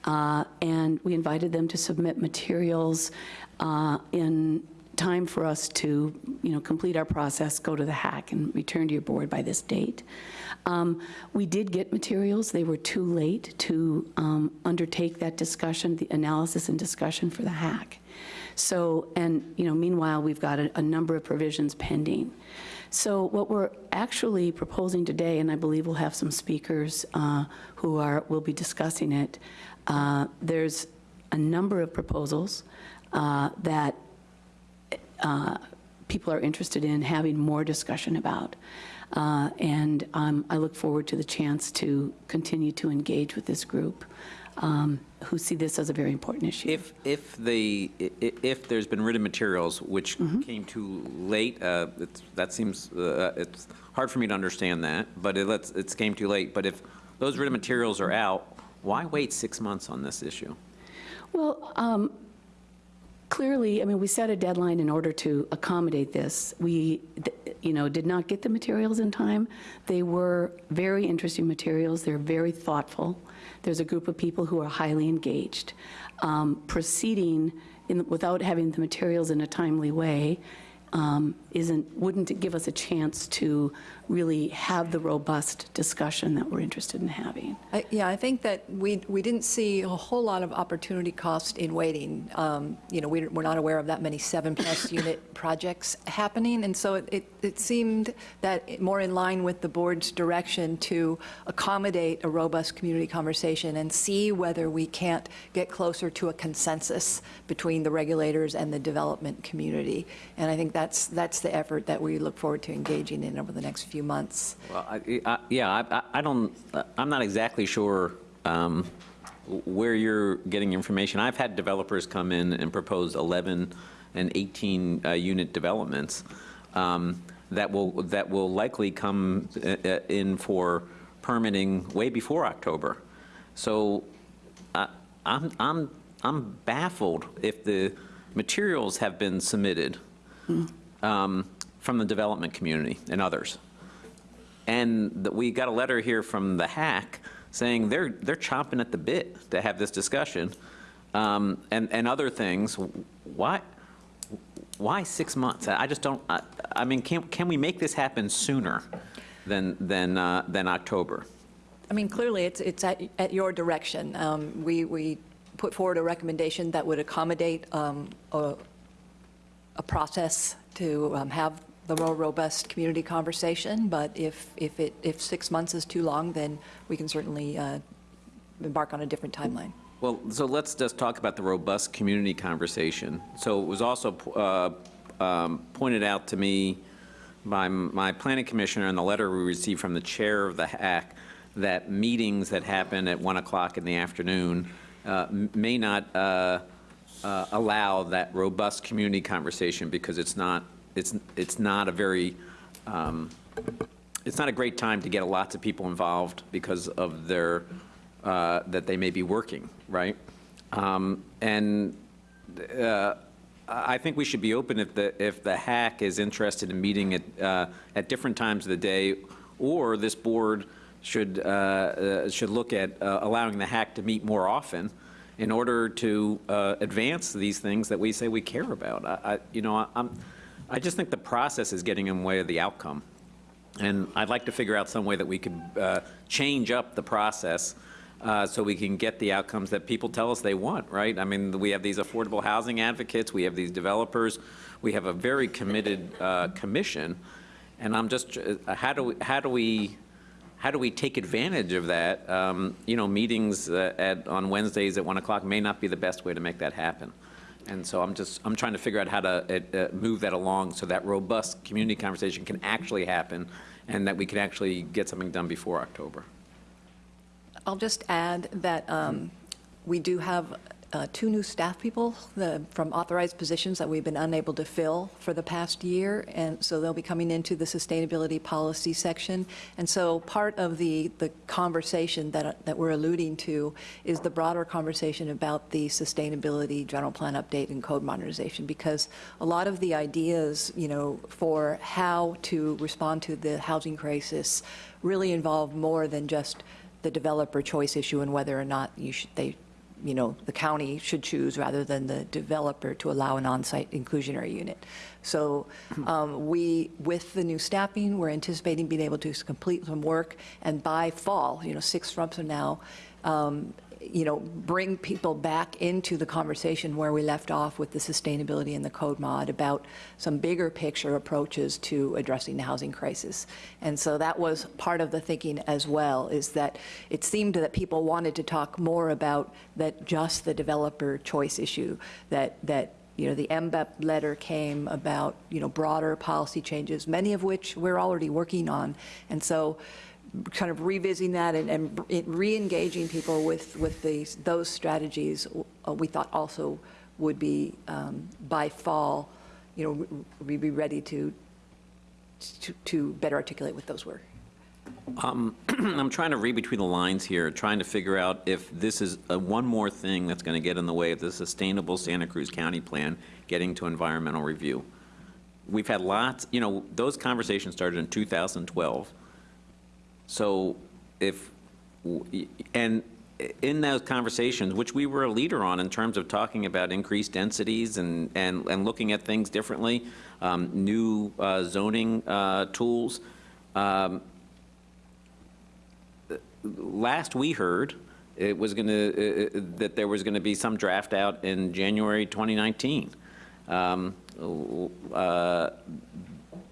Uh, And we invited them to submit materials uh, in time for us to, you know, complete our process, go to the HAC, and return to your board by this date. Um, We did get materials. They were too late to um, undertake that discussion, the analysis and discussion for the HAC. So, and, you know, meanwhile, we've got a, a number of provisions pending. So what we're actually proposing today, and I believe we'll have some speakers uh, who are, will be discussing it, uh, there's a number of proposals uh, that uh, people are interested in having more discussion about. Uh, And um, I look forward to the chance to continue to engage with this group um, who see this as a very important issue. If, if the, i- i- if there's been written materials which came too late, uh, it's- that seems, uh, it's hard for me to understand that, but it lets, it's came too late. But if those written materials are out, why wait six months on this issue? Well, um, clearly, I mean, we set a deadline in order to accommodate this. We, you know, did not get the materials in time. They were very interesting materials. They're very thoughtful. There's a group of people who are highly engaged. Um, Proceeding in, without having the materials in a timely way um, isn't, wouldn't give us a chance to really have the robust discussion that we're interested in having. I- Yeah, I think that we, we didn't see a whole lot of opportunity cost in waiting. Um, You know, we- we're not aware of that many seven-plus [COUGHS] unit projects happening, and so it- it, it seemed that more in line with the board's direction to accommodate a robust community conversation and see whether we can't get closer to a consensus between the regulators and the development community. And I think that's, that's the effort that we look forward to engaging in over the next few months. Well, I- I- yeah, I- I don't, I'm not exactly sure um, where you're getting information. I've had developers come in and propose 11 and 18-unit developments um, that will, that will likely come uh, uh, in for permitting way before October. So I- I'm, I'm, I'm baffled if the materials have been submitted um, from the development community and others. And we got a letter here from the HAC saying they're, they're chomping at the bit to have this discussion um, and, and other things. Why, why six months? I just don't, I, I mean, can, can we make this happen sooner than, than, uh, than October? I mean, clearly, it's, it's at, at your direction. Um, We, we put forward a recommendation that would accommodate um, a, a process to um, have the more robust community conversation, but if, if it, if six months is too long, then we can certainly uh, embark on a different timeline. Well, so let's just talk about the robust community conversation. So it was also uh, um, pointed out to me by my planning commissioner in the letter we received from the chair of the HAC that meetings that happen at 1 o'clock in the afternoon uh, may not uh, uh, allow that robust community conversation because it's not, it's, it's not a very, um, it's not a great time to get lots of people involved because of their, uh, that they may be working, right? Um, And uh, I think we should be open if the, if the HAC is interested in meeting at, uh, at different times of the day, or this board should, uh, uh, should look at uh, allowing the HAC to meet more often in order to advance these things that we say we care about. I, I- you know, I- I'm, I just think the process is getting in the way of the outcome. And I'd like to figure out some way that we could uh, change up the process uh, so we can get the outcomes that people tell us they want, right? I mean, we have these affordable housing advocates, we have these developers, we have a very committed uh, commission, and I'm just, uh, how do, we- how do we, how do we take advantage of that? Um, You know, meetings uh, at, on Wednesdays at 1 o'clock may not be the best way to make that happen. And so I'm just, I'm trying to figure out how to uh, uh, move that along so that robust community conversation can actually happen and that we can actually get something done before October. I'll just add that um, we do have uh, two new staff people the- from authorized positions that we've been unable to fill for the past year, and so they'll be coming into the sustainability policy section. And so part of the, the conversation that, that we're alluding to is the broader conversation about the sustainability general plan update and code modernization, because a lot of the ideas, you know, for how to respond to the housing crisis really involve more than just the developer choice issue and whether or not you should, they, you know, the county should choose rather than the developer to allow an on-site inclusionary unit. So um, we, with the new staffing, we're anticipating being able to complete some work, and by fall, you know, six months from now, um, you know, bring people back into the conversation where we left off with the sustainability and the code mod about some bigger picture approaches to addressing the housing crisis. And so that was part of the thinking as well, is that it seemed that people wanted to talk more about that just the developer choice issue, that, that you know, the MBEP letter came about, you know, broader policy changes, many of which we're already working on. And so kind of revisiting that and, and re-engaging people with, with these, those strategies, uh, we thought also would be, um, by fall, you know, we'd be ready to, to, to better articulate what those were. Um, [CLEARS THROAT] I'm trying to read between the lines here, trying to figure out if this is uh, one more thing that's going to get in the way of the sustainable Santa Cruz County plan getting to environmental review. We've had lots, you know, those conversations started in 2012. So if, and in those conversations, which we were a leader on in terms of talking about increased densities and, and, and looking at things differently, um, new uh, zoning uh, tools, um, last we heard, it was going to, that there was going to be some draft out in January 2019. Um, uh,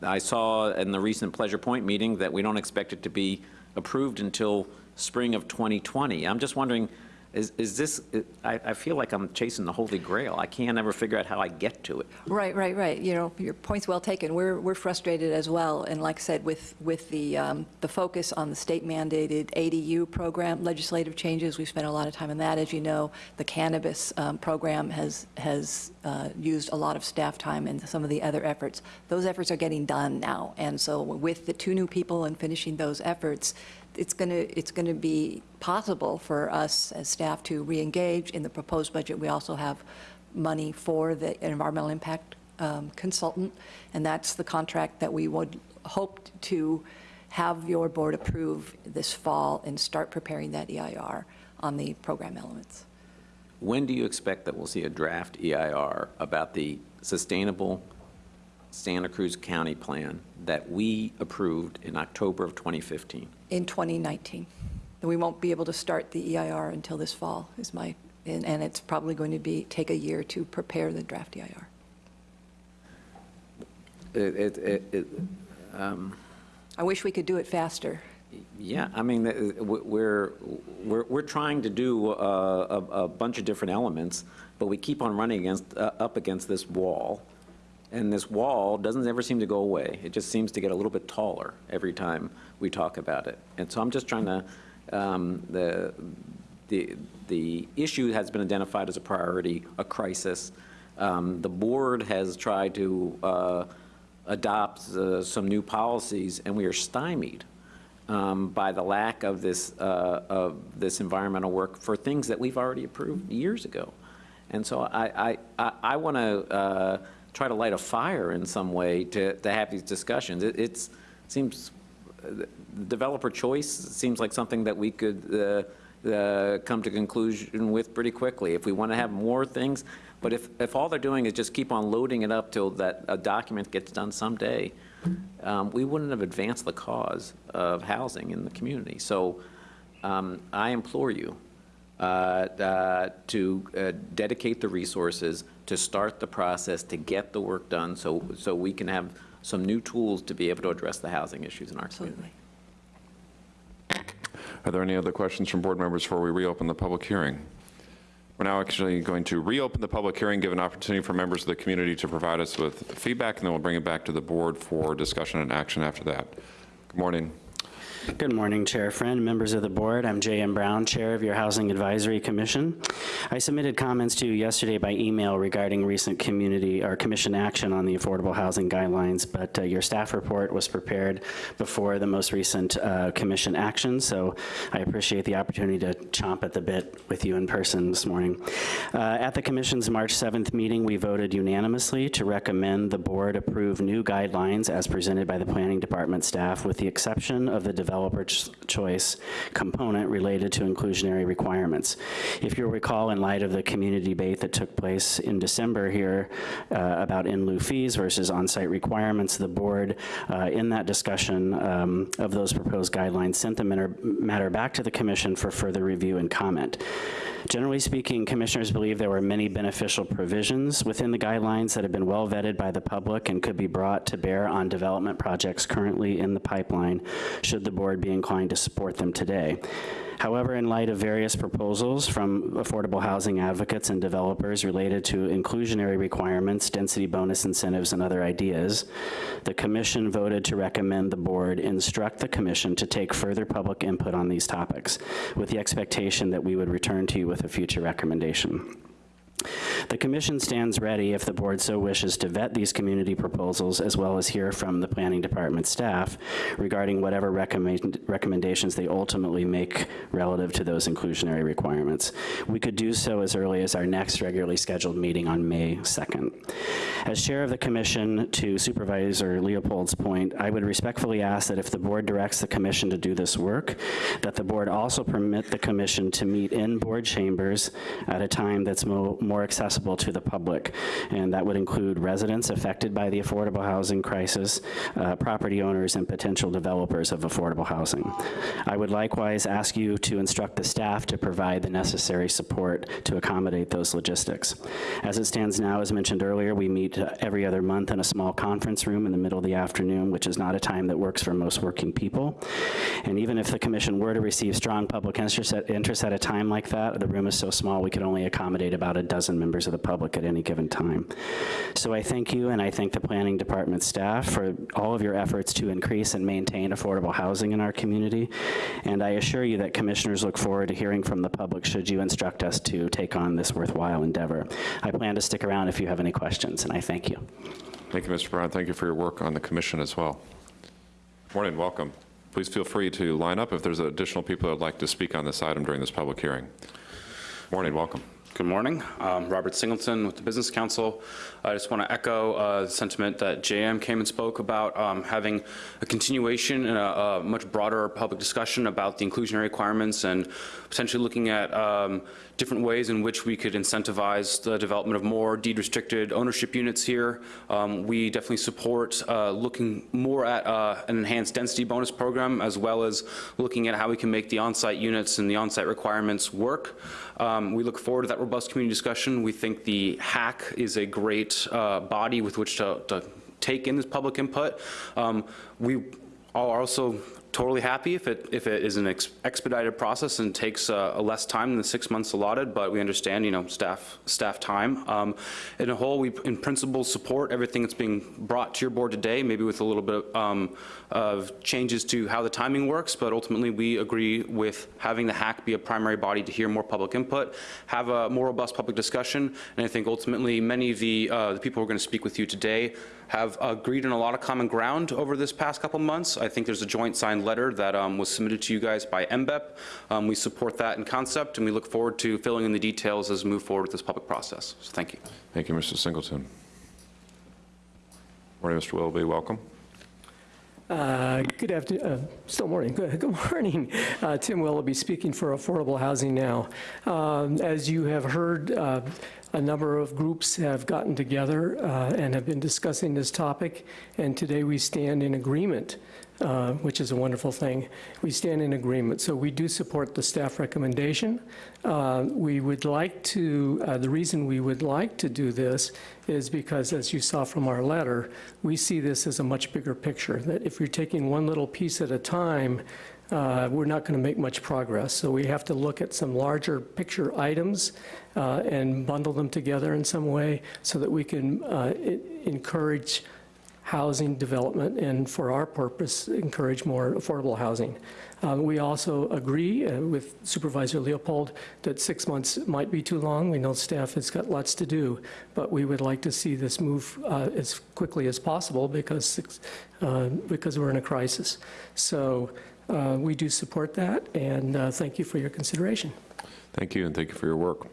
I saw in the recent Pleasure Point meeting that we don't expect it to be approved until spring of 2020. I'm just wondering, is, is this, I, I feel like I'm chasing the holy grail. I can't ever figure out how I get to it. Right, right, right. You know, your point's well taken. We're, we're frustrated as well. And like I said, with, with the, um, the focus on the state mandated ADU program, legislative changes, we've spent a lot of time on that. As you know, the cannabis um, program has, has uh, used a lot of staff time and some of the other efforts. Those efforts are getting done now. And so with the two new people and finishing those efforts, it's going to, it's going to be possible for us as staff to reengage. In the proposed budget, we also have money for the environmental impact um, consultant, and that's the contract that we would hope to have your board approve this fall and start preparing that EIR on the program elements. When do you expect that we'll see a draft EIR about the sustainable Santa Cruz County plan that we approved in October of 2015? In 2019. then we won't be able to start the EIR until this fall, is my, and and it's probably going to be, take a year to prepare the draft EIR. It, it- it, it, um, I wish we could do it faster. Yeah, I mean, we're, we're, we're trying to do uh, a, a bunch of different elements, but we keep on running against, uh, up against this wall. And this wall doesn't ever seem to go away. It just seems to get a little bit taller every time we talk about it. And so I'm just trying to, um, the, the, the issue has been identified as a priority, a crisis. Um, The board has tried to uh, adopt uh, some new policies, and we are stymied um, by the lack of this, uh, of this environmental work for things that we've already approved years ago. And so I, I, I want to try to light a fire in some way to, to have these discussions. It it's, seems, uh, developer choice seems like something that we could uh, uh, come to conclusion with pretty quickly. If we want to have more things, but if, if all they're doing is just keep on loading it up till that a document gets done someday, um, we wouldn't have advanced the cause of housing in the community. So um, I implore you uh, uh, to uh, dedicate the resources to start the process, to get the work done, so, so we can have some new tools to be able to address the housing issues in our community. Are there any other questions from board members before we reopen the public hearing? We're now actually going to reopen the public hearing, give an opportunity for members of the community to provide us with feedback, and then we'll bring it back to the board for discussion and action after that. Good morning. Good morning, Chair Friend, members of the board. I'm J.M. Brown, Chair of your Housing Advisory Commission. I submitted comments to you yesterday by email regarding recent community or commission action on the affordable housing guidelines, but uh, your staff report was prepared before the most recent uh, commission action, so I appreciate the opportunity to chomp at the bit with you in person this morning. Uh, At the commission's March 7th meeting, we voted unanimously to recommend the board approve new guidelines as presented by the planning department staff with the exception of the developer ch- choice component related to inclusionary requirements. If you'll recall, in light of the community debate that took place in December here uh, about in lieu fees versus on-site requirements, the board, uh, in that discussion um, of those proposed guidelines, sent the matter matter back to the commission for further review and comment. Generally speaking, commissioners believe there were many beneficial provisions within the guidelines that have been well vetted by the public and could be brought to bear on development projects currently in the pipeline, should the board be inclined to support them today. However, in light of various proposals from affordable housing advocates and developers related to inclusionary requirements, density bonus incentives, and other ideas, the commission voted to recommend the board instruct the commission to take further public input on these topics, with the expectation that we would return to you with a future recommendation. The commission stands ready, if the board so wishes, to vet these community proposals as well as hear from the planning department staff regarding whatever recommend- recommendations they ultimately make relative to those inclusionary requirements. We could do so as early as our next regularly scheduled meeting on May 2nd. As chair of the commission, to Supervisor Leopold's point, I would respectfully ask that if the board directs the commission to do this work, that the board also permit the commission to meet in board chambers at a time that's mo- more accessible to the public. And that would include residents affected by the affordable housing crisis, uh, property owners, and potential developers of affordable housing. I would likewise ask you to instruct the staff to provide the necessary support to accommodate those logistics. As it stands now, as mentioned earlier, we meet uh, every other month in a small conference room in the middle of the afternoon, which is not a time that works for most working people. And even if the commission were to receive strong public interest at, interest at a time like that, the room is so small we could only accommodate about a dozen members of the public at any given time. So I thank you and I thank the planning department staff for all of your efforts to increase and maintain affordable housing in our community. And I assure you that commissioners look forward to hearing from the public should you instruct us to take on this worthwhile endeavor. I plan to stick around if you have any questions, and I thank you. Thank you, Mr. Brown. Thank you for your work on the commission as well. Morning, welcome. Please feel free to line up if there's additional people that would like to speak on this item during this public hearing. Morning, welcome. Good morning. Um, Robert Singleton with the Business Council. I just want to echo uh, the sentiment that JM came and spoke about um, having a continuation and a, a, much broader public discussion about the inclusionary requirements and potentially looking at um, different ways in which we could incentivize the development of more deed-restricted ownership units here. Um, we definitely support uh, looking more at uh, an enhanced density bonus program as well as looking at how we can make the on-site units and the on-site requirements work. Um, we look forward to that robust community discussion. We think the HAC is a great uh, body with which to, to, take in this public input. Um, we are also totally happy if it if it is an ex expedited process and takes uh, less time than the six months allotted, but we understand, you know, staff staff time. Um, in a whole, we in principle support everything that's being brought to your board today, maybe with a little bit um, of changes to how the timing works, but ultimately we agree with having the HAC be a primary body to hear more public input, have a more robust public discussion, and I think ultimately many of the, uh, the people who are going to speak with you today have agreed on a lot of common ground over this past couple months. I think there's a joint signed letter that um, was submitted to you guys by MBEP. Um, we support that in concept, and we look forward to filling in the details as we move forward with this public process. So thank you. Thank you, Mr. Singleton. Morning, Mr. Willoughby. Welcome. Uh, good afternoon, uh, still morning, good, [LAUGHS] good morning. Uh, Tim Willoughby speaking for Affordable Housing Now. Um, as you have heard, uh, a number of groups have gotten together uh, and have been discussing this topic, and today we stand in agreement, uh, which is a wonderful thing. We stand in agreement, so we do support the staff recommendation. Uh, we would like to, uh, the reason we would like to do this is because, as you saw from our letter, we see this as a much bigger picture, that if you're taking one little piece at a time, uh, we're not going to make much progress. So we have to look at some larger picture items uh, and bundle them together in some way so that we can uh, encourage housing development and for our purpose, encourage more affordable housing. Uh, we also agree uh, with Supervisor Leopold that six months might be too long. We know staff has got lots to do, but we would like to see this move uh, as quickly as possible because, uh, because we're in a crisis. So uh, we do support that, and uh, thank you for your consideration. Thank you, and thank you for your work.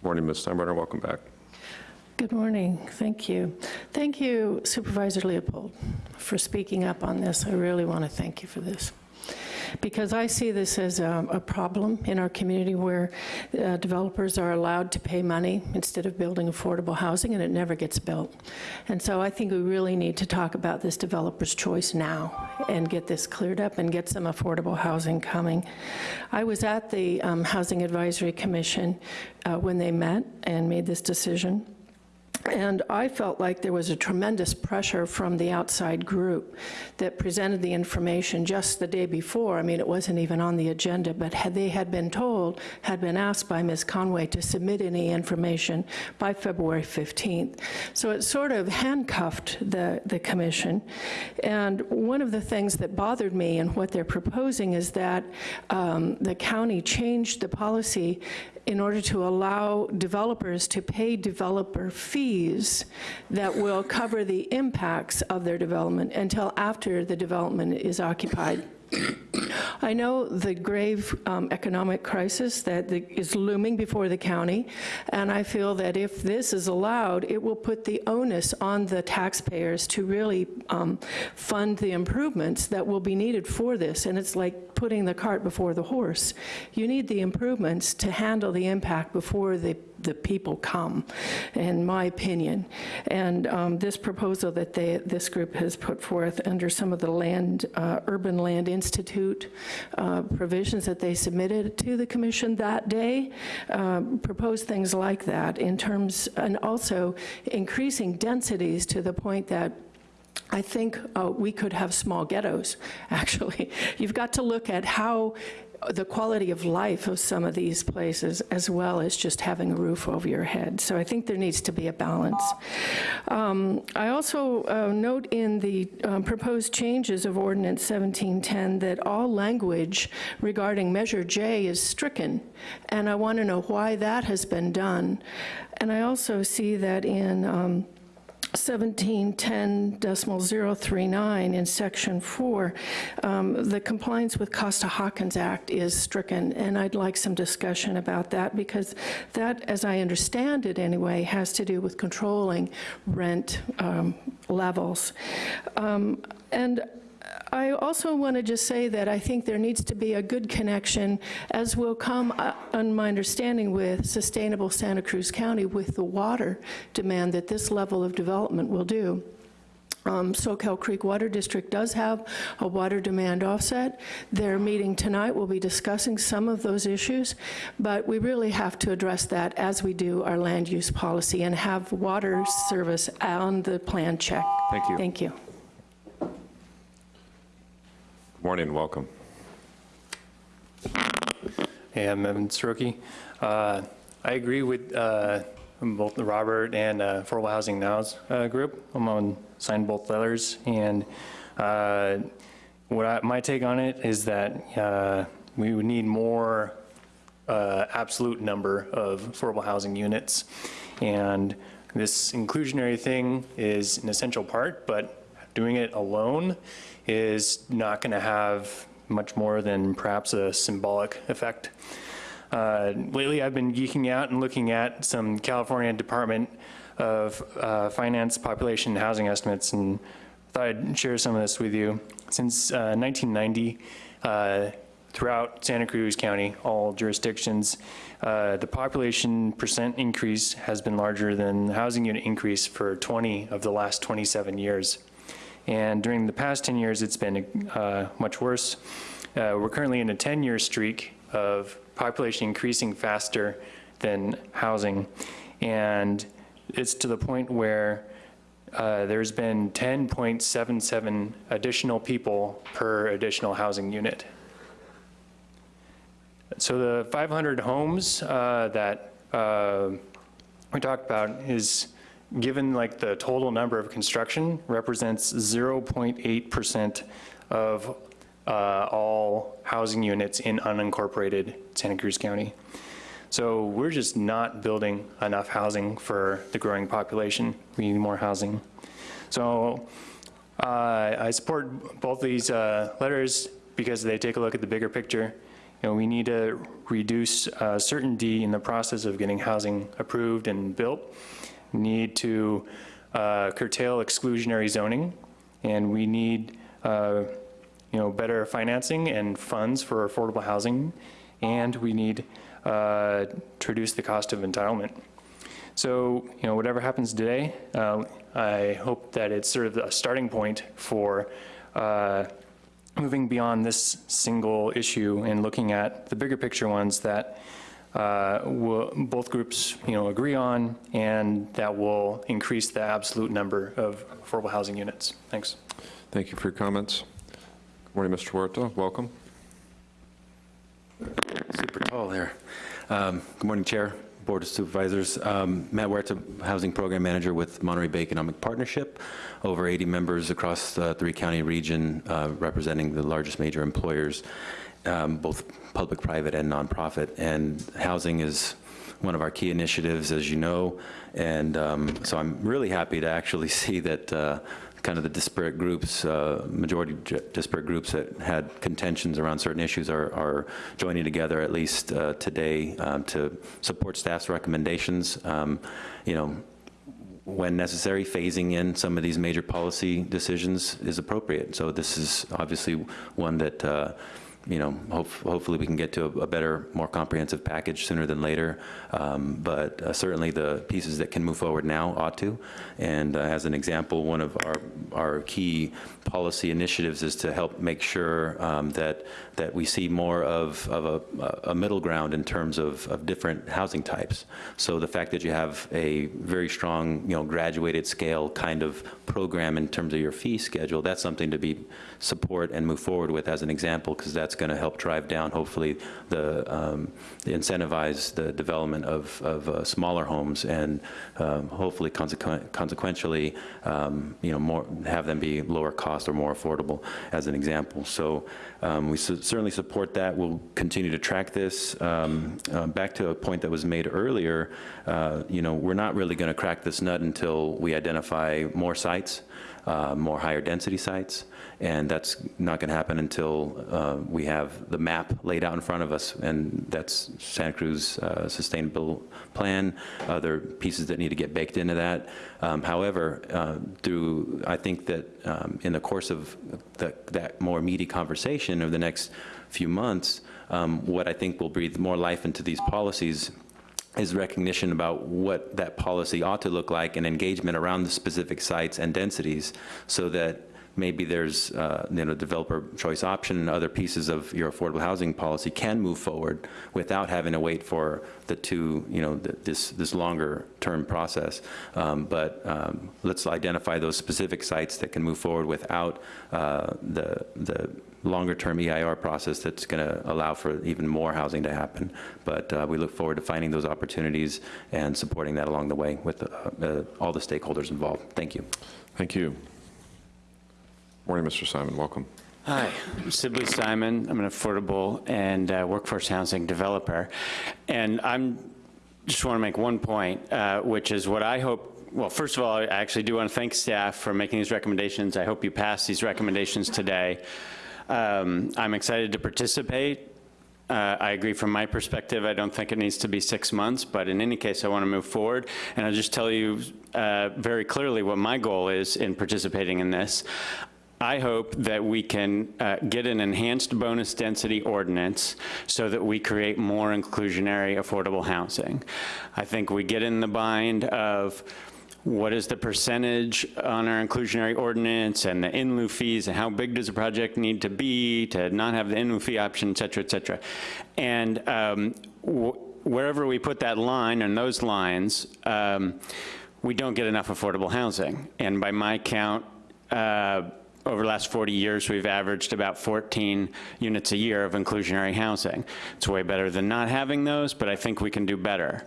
Good morning, Ms. Steinbruner. Welcome back. Good morning. Thank you. Thank you, Supervisor Leopold, for speaking up on this. I really want to thank you for this because I see this as a, a problem in our community where uh, developers are allowed to pay money instead of building affordable housing and it never gets built. And so I think we really need to talk about this developer's choice now and get this cleared up and get some affordable housing coming. I was at the um, Housing Advisory Commission uh, when they met and made this decision. And I felt like there was a tremendous pressure from the outside group that presented the information just the day before. I mean, it wasn't even on the agenda, but had they had been told, had been asked by Ms. Conway to submit any information by February 15th. So it sort of handcuffed the, the commission. And one of the things that bothered me and what they're proposing is that um, the county changed the policy in order to allow developers to pay developer fees that will cover the impacts of their development until after the development is occupied. I know the grave um, economic crisis that the, is looming before the county, and I feel that if this is allowed, it will put the onus on the taxpayers to really um, fund the improvements that will be needed for this, and it's like putting the cart before the horse. You need the improvements to handle the impact before the the people come, in my opinion. And um, this proposal that they, this group has put forth under some of the land, uh, Urban Land Institute uh, provisions that they submitted to the commission that day, um, propose things like that in terms, and also increasing densities to the point that I think uh, we could have small ghettos, [LAUGHS] actually. You've got to look at how the quality of life of some of these places as well as just having a roof over your head. So I think there needs to be a balance. Um, I also uh, note in the um, proposed changes of Ordinance 1710 that all language regarding Measure J is stricken, and I want to know why that has been done. And I also see that in um, 1710.039 in Section 4, um, the compliance with Costa-Hawkins Act is stricken, and I'd like some discussion about that, because that, as I understand it anyway, has to do with controlling rent um, levels. Um, And I also want to just say that I think there needs to be a good connection, as will come, uh, on my understanding, with sustainable Santa Cruz County with the water demand that this level of development will do. Um, Soquel Creek Water District does have a water demand offset. Their meeting tonight will be discussing some of those issues, but we really have to address that as we do our land use policy and have water service on the plan check. Thank you. Thank you. Morning, welcome. Hey, I'm Evan Soroki. Uh, I agree with uh, both the Robert and uh, Affordable Housing Now's uh, group. I'm on, signed both letters, and uh, what I, my take on it is that uh, we would need more absolute number of affordable housing units, and this inclusionary thing is an essential part, but doing it alone is not going to have much more than perhaps a symbolic effect. Uh, lately, I've been geeking out and looking at some California Department of uh, Finance population and housing estimates, and thought I'd share some of this with you. Since uh, 1990, uh, throughout Santa Cruz County, all jurisdictions, uh, the population percent increase has been larger than the housing unit increase for 20 of the last 27 years. And during the past 10 years, it's been uh, much worse. Uh, we're currently in a 10-year streak of population increasing faster than housing. And it's to the point where uh, there's been 10.77 additional people per additional housing unit. So the 500 homes uh, that uh, we talked about is given like the total number of construction represents 0.8% of uh, all housing units in unincorporated Santa Cruz County. So we're just not building enough housing for the growing population. We need more housing. So uh, I support both these uh, letters because they take a look at the bigger picture. You know, we need to reduce uh, certainty in the process of getting housing approved and built need to uh, curtail exclusionary zoning, and we need uh, you know, better financing and funds for affordable housing, and we need uh, to reduce the cost of entitlement. So, you know, whatever happens today, uh, I hope that it's sort of a starting point for uh, moving beyond this single issue and looking at the bigger picture ones that uh, will, both groups, you know, agree on, and that will increase the absolute number of affordable housing units. Thanks. Thank you for your comments. Good morning, Mr. Huerta. Welcome. Super tall there. Um, Good morning, Chair, Board of Supervisors. Um, Matt Huerta, Housing Program Manager with Monterey Bay Economic Partnership. Over 80 members across the three-county region uh, representing the largest major employers, um, both public, private, and nonprofit. And housing is one of our key initiatives, as you know. And um, so I'm really happy to actually [LAUGHS] see that uh, kind of the disparate groups, uh, majority disparate groups that had contentions around certain issues are, are joining together at least uh, today um, to support staff's recommendations. Um, you know, when necessary, phasing in some of these major policy decisions is appropriate. So this is obviously one that uh, you know, hope, hopefully we can get to a, a, better, more comprehensive package sooner than later. Um, but uh, certainly the pieces that can move forward now ought to. And uh, as an example, one of our, our key policy initiatives is to help make sure um, that, that we see more of, of a, a middle ground in terms of, of different housing types. So the fact that you have a very strong, you know, graduated scale kind of program in terms of your fee schedule, that's something to be support and move forward with as an example, because that's going to help drive down, hopefully, the um, incentivize the development of, of uh, smaller homes and um, hopefully consequent, consequentially, um, you know, more, have them be lower cost or more affordable, as an example. So um, we su- certainly support that. We'll continue to track this. Um, uh, back to a point that was made earlier, uh, you know, we're not really going to crack this nut until we identify more sites, uh, more higher density sites, and that's not going to happen until uh, we have the map laid out in front of us, and that's Santa Cruz uh, Sustainable Plan, other pieces that need to get baked into that. Um, However, uh, through, I think that um, in the course of the- that more meaty conversation over the next few months, um, what I think will breathe more life into these policies is recognition about what that policy ought to look like and engagement around the specific sites and densities so that maybe there's, uh, you know, developer choice option and other pieces of your affordable housing policy can move forward without having to wait for the two, you know, th- this, this longer term process. Um, But um, let's identify those specific sites that can move forward without uh, the, the longer-term EIR process that's going to allow for even more housing to happen. But uh, we look forward to finding those opportunities and supporting that along the way with uh, uh, all the stakeholders involved. Thank you. Thank you. Morning, Mr. Simon, welcome. Hi, Sibley Simon. I'm an affordable and uh, workforce housing developer. And I'm, just want to make one point, uh, which is what I hope, well, first of all, I actually do want to thank staff for making these recommendations. I hope you pass these recommendations today. Um, I'm excited to participate. Uh, I agree from my perspective, I don't think it needs to be six months, but in any case, I want to move forward. And I'll just tell you uh, very clearly what my goal is in participating in this. I hope that we can uh, get an enhanced bonus density ordinance so that we create more inclusionary affordable housing. I think we get in the bind of what is the percentage on our inclusionary ordinance and the in lieu fees and how big does a project need to be to not have the in lieu fee option, et cetera, et cetera. And um, wh- wherever we put that line and those lines, um, we don't get enough affordable housing. And by my count, uh, over the last 40 years, we've averaged about 14 units a year of inclusionary housing. It's way better than not having those, but I think we can do better.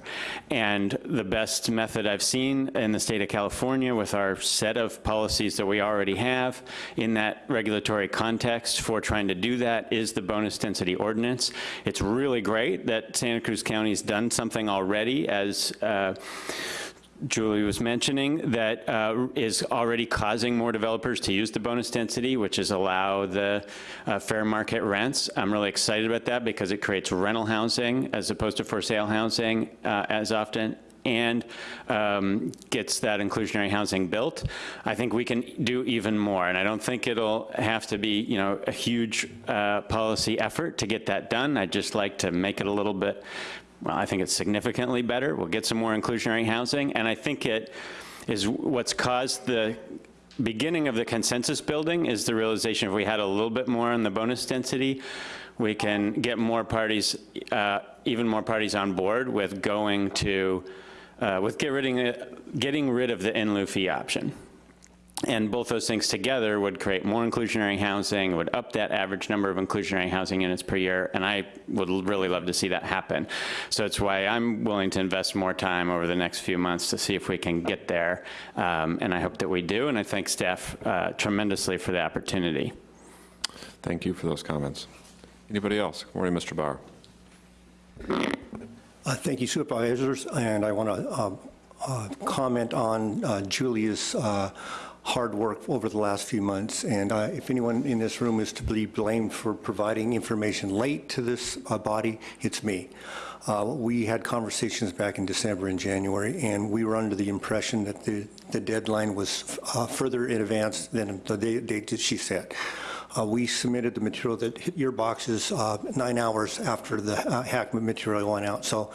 And the best method I've seen in the state of California with our set of policies that we already have in that regulatory context for trying to do that is the bonus density ordinance. It's really great that Santa Cruz County's done something already as uh, Julie was mentioning, that uh, is already causing more developers to use the bonus density, which is allow the uh, fair market rents. I'm really excited about that because it creates rental housing as opposed to for sale housing uh, as often and um, gets that inclusionary housing built. I think we can do even more, and I don't think it'll have to be, you know, a huge uh, policy effort to get that done. I'd just like to make it a little bit well, I think it's significantly better. We'll get some more inclusionary housing, and I think it is what's caused the beginning of the consensus building is the realization if we had a little bit more on the bonus density, we can get more parties, uh, even more parties on board with going to, uh, with get rid getting rid of the in lieu fee option. And both those things together would create more inclusionary housing, would up that average number of inclusionary housing units per year, and I would really love to see that happen. So it's why I'm willing to invest more time over the next few months to see if we can get there, um, and I hope that we do, and I thank staff uh, tremendously for the opportunity. Thank you for those comments. Anybody else? Good morning, Mr. Bauer. Uh, Thank you, supervisors, and I want to comment on uh, Julia's uh, hard work over the last few months. And uh, if anyone in this room is to be blamed for providing information late to this uh, body, it's me. Uh, We had conversations back in December and January, and we were under the impression that the the deadline was uh, further in advance than the date that she set. Uh, We submitted the material that hit your boxes uh, nine hours after the uh, HAC material went out. So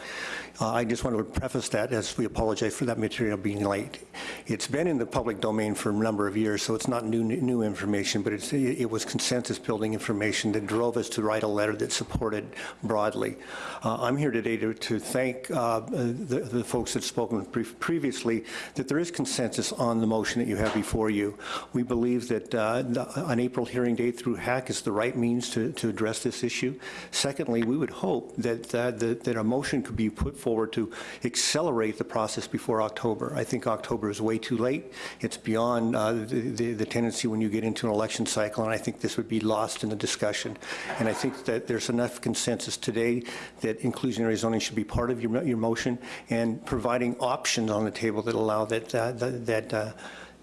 uh, I just want to preface that as we apologize for that material being late. It's been in the public domain for a number of years, so it's not new new information, but it was consensus-building information that drove us to write a letter that supported broadly. Uh, I'm here today to, to thank uh, the, the folks that spoken pre- previously that there is consensus on the motion that you have before you. We believe that uh, the- an April hearing date through HAC is the right means to, to address this issue. Secondly, we would hope that, that, that that a motion could be put forward to accelerate the process before October. I think October is way too late. It's beyond uh, the, the, the tendency when you get into an election cycle, and I think this would be lost in the discussion. And I think that there's enough consensus today that inclusionary zoning should be part of your, your motion and providing options on the table that allow that, uh, that, that, uh,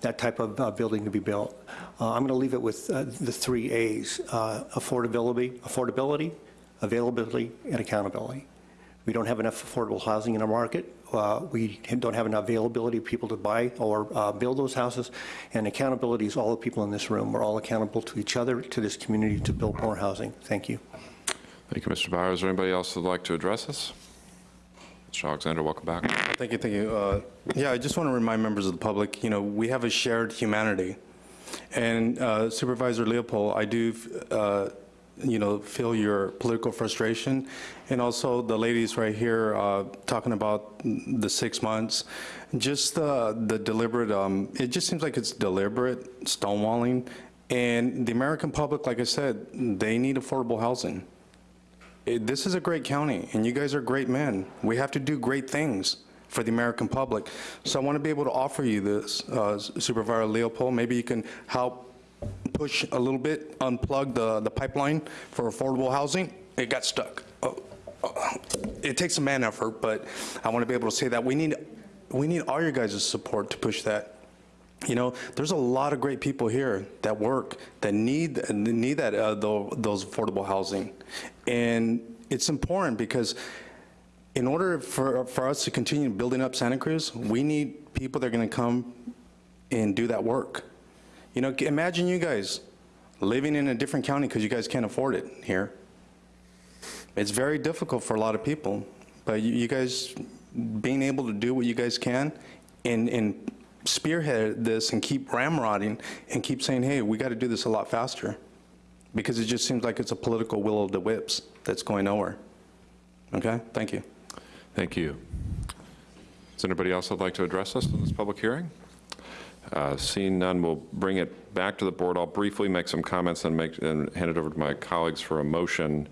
that type of uh, building to be built. Uh, I'm going to leave it with uh, the three A's, uh, affordability, affordability, availability, and accountability. We don't have enough affordable housing in our market. Uh, We don't have enough availability of people to buy or uh, build those houses. And accountability is all the people in this room. We're all accountable to each other, to this community, to build more housing. Thank you. Thank you, Mr. Bauer. Is there anybody else that'd like to address us? Mr. Alexander, welcome back. Thank you, thank you. Uh, Yeah, I just want to remind members of the public, you know, we have a shared humanity. And uh, Supervisor Leopold, I do, uh, you know, feel your political frustration. And also the ladies right here uh, talking about the six months, just uh, the deliberate, um, it just seems like it's deliberate stonewalling. And the American public, like I said, they need affordable housing. It- This is a great county, and you guys are great men. We have to do great things for the American public. So I want to be able to offer you this, uh, Supervisor Leopold. Maybe you can help push a little bit, unplug the, the pipeline for affordable housing. It got stuck. Oh, oh, It takes a man effort, but I want to be able to say that. We need, we need all your guys' support to push that. You know, there's a lot of great people here that work, that need, need that, uh, tho- those affordable housing. And it's important because in order for, for us to continue building up Santa Cruz, we need people that are gonna come and do that work. You know, imagine you guys living in a different county because you guys can't afford it here. It's very difficult for a lot of people, but you, you guys being able to do what you guys can and, and spearhead this and keep ramrodding and keep saying, hey, we got to do this a lot faster because it just seems like it's a political will of the whips that's going nowhere. Okay, thank you. Thank you. Is anybody else that'd like to address us in this public hearing? Uh, Seeing none, we'll bring it back to the board. I'll briefly make some comments and make, and hand it over to my colleagues for a motion.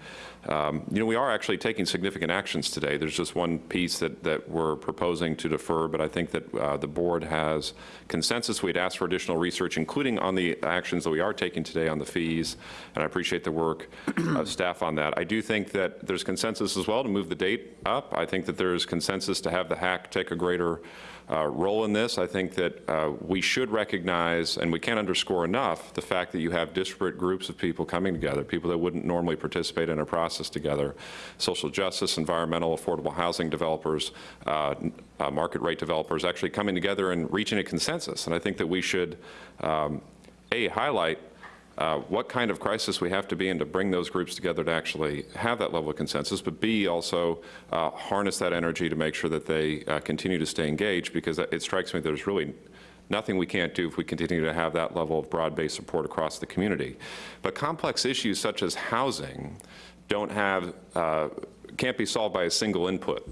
Um, You know, we are actually taking significant actions today. There's just one piece that, that we're proposing to defer, but I think that uh, the board has consensus. We'd asked for additional research, including on the actions that we are taking today on the fees, and I appreciate the work [CLEARS THROAT] of staff on that. I do think that there's consensus as well to move the date up. I think that there's consensus to have the HAC take a greater uh, role in this. I think that uh, we should recognize, and we can't underscore enough, the fact that you have disparate groups of people coming together, people that wouldn't normally participate in a process together, social justice, environmental, affordable housing developers, uh, uh, market rate developers, actually coming together and reaching a consensus. And I think that we should, um, A, highlight uh, what kind of crisis we have to be in to bring those groups together to actually have that level of consensus, but B, also uh, harness that energy to make sure that they uh, continue to stay engaged, because it strikes me there's really nothing we can't do if we continue to have that level of broad-based support across the community. But complex issues such as housing don't have, uh, can't be solved by a single input.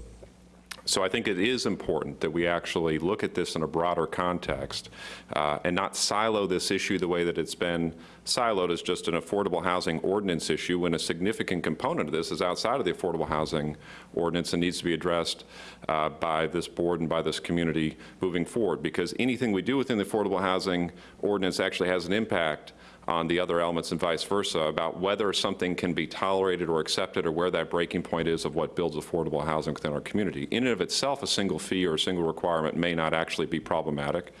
So I think it is important that we actually look at this in a broader context uh, and not silo this issue the way that it's been siloed as just an affordable housing ordinance issue when a significant component of this is outside of the affordable housing ordinance and needs to be addressed uh, by this board and by this community moving forward. Because anything we do within the affordable housing ordinance actually has an impact on the other elements and vice versa about whether something can be tolerated or accepted or where that breaking point is of what builds affordable housing within our community. In and of itself, a single fee or a single requirement may not actually be problematic,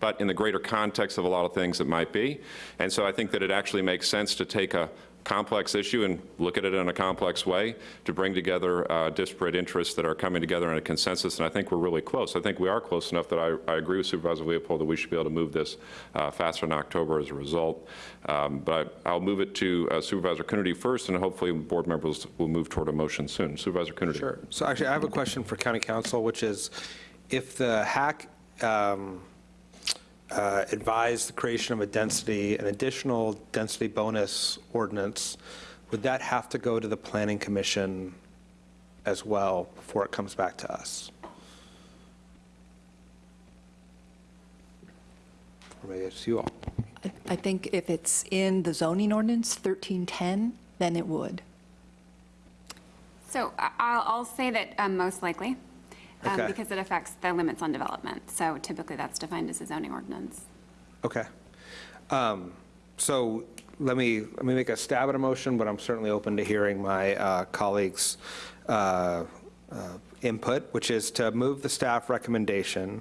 but in the greater context of a lot of things it might be. And so I think that it actually makes sense to take a complex issue and look at it in a complex way to bring together uh, disparate interests that are coming together in a consensus, and I think we're really close. I think we are close enough that I, I agree with Supervisor Leopold that we should be able to move this uh, faster in October as a result. Um, but I, will move it to uh, Supervisor Coonerty first, and hopefully board members will move toward a motion soon. Supervisor Coonerty. Sure. So actually, I have a question for County Counsel, which is, if the HAC um, uh, advise the creation of a density, an additional density bonus ordinance, would that have to go to the Planning Commission as well before it comes back to us? Or maybe it's you all. I think if it's in the zoning ordinance, 1310, then it would. So I- I'll, I'll say that um, most likely, um, Okay. because it affects the limits on development. So typically, that's defined as a zoning ordinance. Okay. Um, So let me, let me make a stab at a motion, but I'm certainly open to hearing my uh, colleagues' uh, uh, input, which is to move the staff recommendation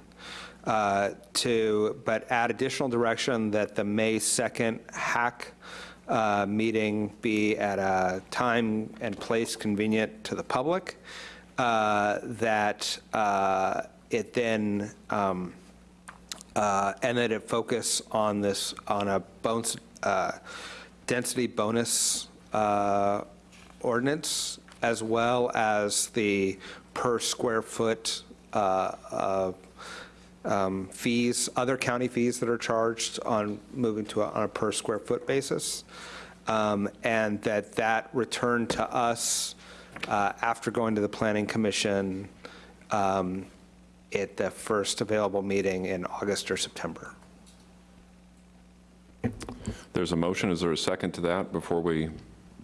uh, to, but add additional direction that the May 2nd HAC uh, meeting be at a time and place convenient to the public, that uh, it then, um, uh, and that it focus on this, on a bones, uh, density bonus uh, ordinance, as well as the per square foot uh, uh, um, fees, other county fees that are charged on moving to, a- on a per square foot basis. Um, And that that return to us uh, after going to the planning commission um, at the first available meeting in August or September. There's a motion. Is there a second to that before we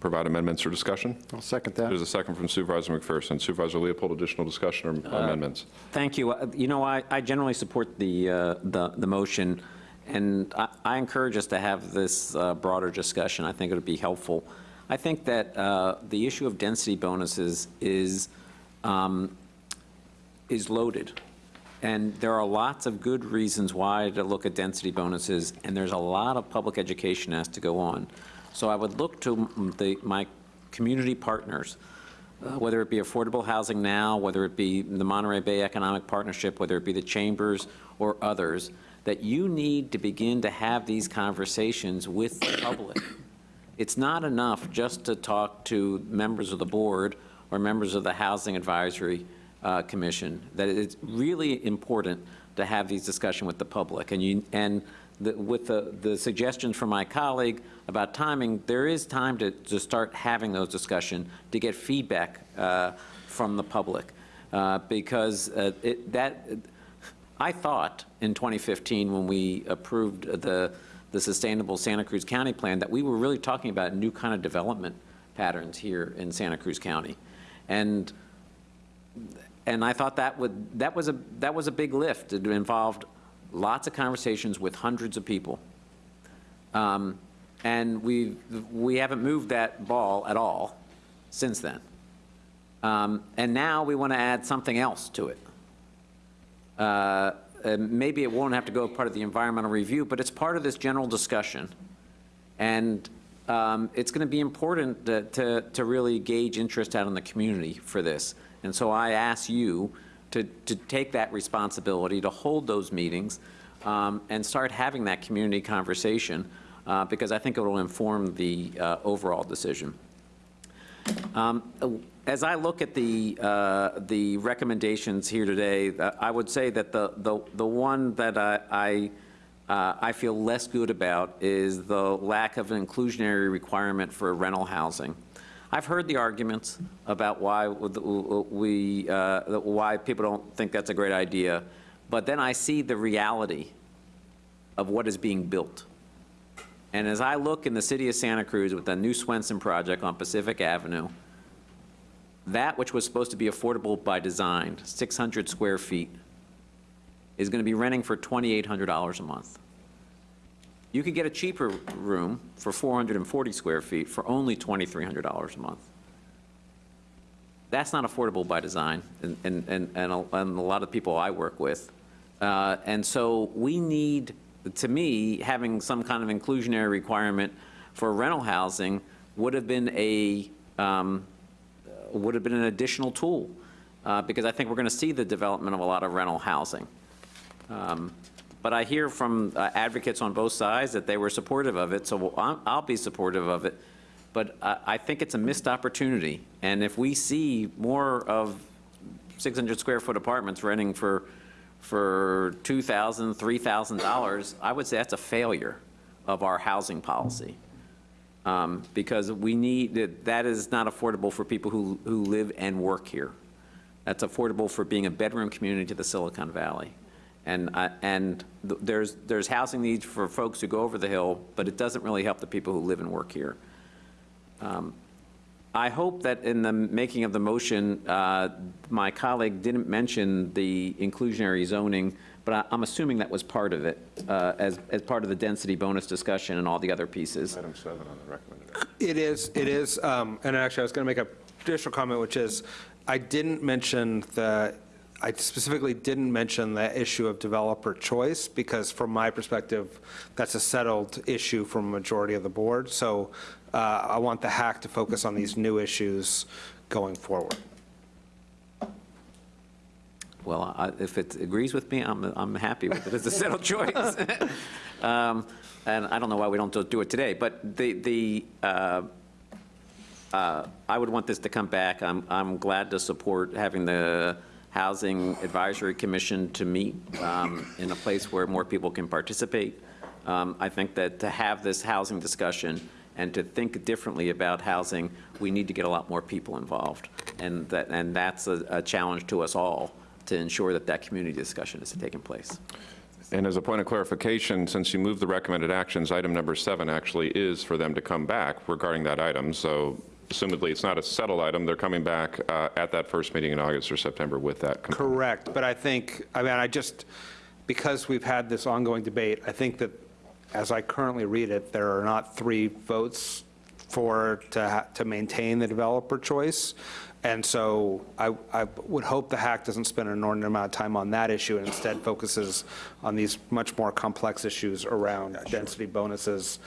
provide amendments or discussion? I'll second that. There's a second from Supervisor McPherson. Supervisor Leopold, additional discussion or amendments? Thank you. Uh, You know, I, I generally support the, uh, the, the motion, and I, I encourage us to have this uh, broader discussion. I think it would be helpful. I think that uh, the issue of density bonuses is, um, is loaded. And there are lots of good reasons why to look at density bonuses, and there's a lot of public education has to go on. So I would look to the, my community partners, uh, whether it be Affordable Housing Now, whether it be the Monterey Bay Economic Partnership, whether it be the chambers or others, that you need to begin to have these conversations with the public. It's not enough just to talk to members of the board or members of the Housing Advisory uh, Commission, that it's really important to have these discussions with the public. And you, and the, with the, the suggestions from my colleague about timing, there is time to, to start having those discussions, to get feedback uh, from the public. Uh, Because uh, it, that, I thought in 2015, when we approved the, the Sustainable Santa Cruz County Plan, that we were really talking about new kind of development patterns here in Santa Cruz County. And, and I thought that would, that was a, that was a big lift. It involved lots of conversations with hundreds of people. Um, And we, we haven't moved that ball at all since then. Um, And now we want to add something else to it. Uh, and Maybe it won't have to go part of the environmental review, but it's part of this general discussion. And um, it's going to be important to- to, to really gauge interest out in the community for this. And so I ask you to, to take that responsibility, to hold those meetings, um, and start having that community conversation, uh, because I think it will inform the uh, overall decision. Um, As I look at the, uh, the recommendations here today, uh, I would say that the, the, the one that I, I, uh, I feel less good about is the lack of an inclusionary requirement for rental housing. I've heard the arguments about why we, uh, why people don't think that's a great idea, but then I see the reality of what is being built. And as I look in the city of Santa Cruz with the new Swenson project on Pacific Avenue, that which was supposed to be affordable by design, 600 square feet, is going to be renting for $2,800 a month. You could get a cheaper room for 440 square feet for only $2,300 a month. That's not affordable by design, and, and, and, and a and a lot of people I work with. Uh, And so we need, to me, having some kind of inclusionary requirement for rental housing would have been a, um, would have been an additional tool, uh, because I think we're going to see the development of a lot of rental housing. Um, But I hear from uh, advocates on both sides that they were supportive of it, so I'll I'll be supportive of it. But I I think it's a missed opportunity, and if we see more of 600 square foot apartments renting for, for $2,000, $3,000, I would say that's a failure of our housing policy. Um, Because we need, that- is not affordable for people who, who live and work here. That's affordable for being a bedroom community to the Silicon Valley. And, I- and th- there's, there's housing needs for folks who go over the hill, but it doesn't really help the people who live and work here. Um, I hope that in the making of the motion, uh, my colleague didn't mention the inclusionary zoning, but I- I'm assuming that was part of it, uh, as, as part of the density bonus discussion and all the other pieces. Item seven on the recommended. It is, it is, um, and actually, I was going to make a additional comment, which is, I didn't mention the, I specifically didn't mention the issue of developer choice, because from my perspective, that's a settled issue from a majority of the board. So uh, I want the HAC to focus on these new issues going forward. Well, I- if it agrees with me, I'm, I'm happy with it. It's a settled [LAUGHS] choice. [LAUGHS] Um, And I don't know why we don't do it today, but the, the, uh, uh, I would want this to come back. I'm, I'm glad to support having the Housing Advisory Commission to meet um, in a place where more people can participate. Um, I think that to have this housing discussion and to think differently about housing, we need to get a lot more people involved. And that, and that's a, a challenge to us all, to ensure that that community discussion is taking place. And as a point of clarification, since you moved the recommended actions, item number seven actually is for them to come back regarding that item. So assumedly, it's not a settled item. They're coming back uh, at that first meeting in August or September with that. component. Correct, but I think, I mean, I just, because we've had this ongoing debate, I think that, as I currently read it, there are not three votes for, to, ha- to maintain the developer choice. And so I, I would hope the HAC doesn't spend an inordinate amount of time on that issue and instead focuses on these much more complex issues around density bonuses,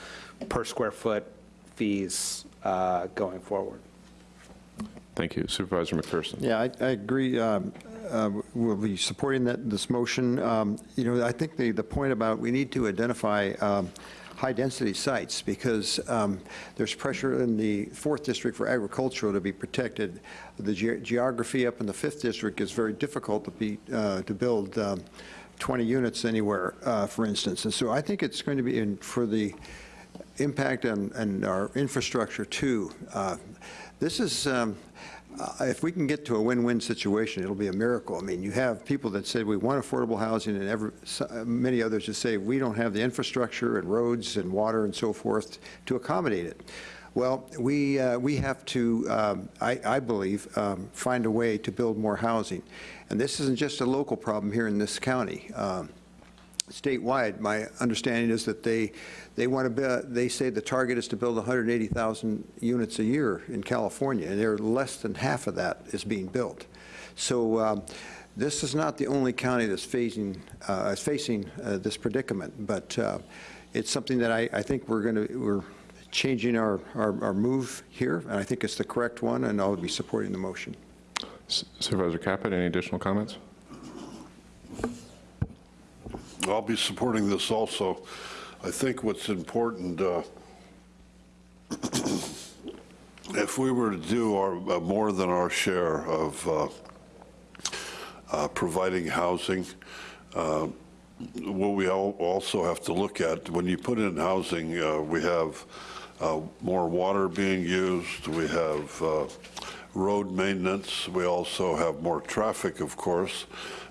per square foot fees uh, going forward. Thank you. Supervisor McPherson. Yeah, I, I agree. um, uh, We'll be supporting that, this motion. Um, You know, I think the, the point about we need to identify um, high-density sites because um, there's pressure in the fourth district for agricultural to be protected. The ge- geography up in the fifth district is very difficult to be, uh, to build um, 20 units anywhere, uh, for instance. And so I think it's going to be, in for the impact on, on our infrastructure too. Uh, This is, um, uh, if we can get to a win-win situation, it'll be a miracle. I mean, you have people that say we want affordable housing and uh, many others that say we don't have the infrastructure and roads and water and so forth to accommodate it. Well, we, uh, we have to, um, I, I believe, um, find a way to build more housing. And this isn't just a local problem here in this county. Um, statewide, my understanding is that they, they want to, build. they say the target is to build 180,000 units a year in California, and they're less than half of that is being built. So um, this is not the only county that's facing, uh, is facing uh, this predicament, but uh, it's something that I, I think we're going to, we're changing our, our, our move here, and I think it's the correct one, and I'll be supporting the motion. Supervisor Caput, any additional comments? I'll be supporting this also. I think what's important, uh, [CLEARS THROAT] if we were to do our, uh, more than our share of uh, uh, providing housing, uh, what we al- also have to look at, when you put in housing, we have more water being used, we have road maintenance, we also have more traffic, of course,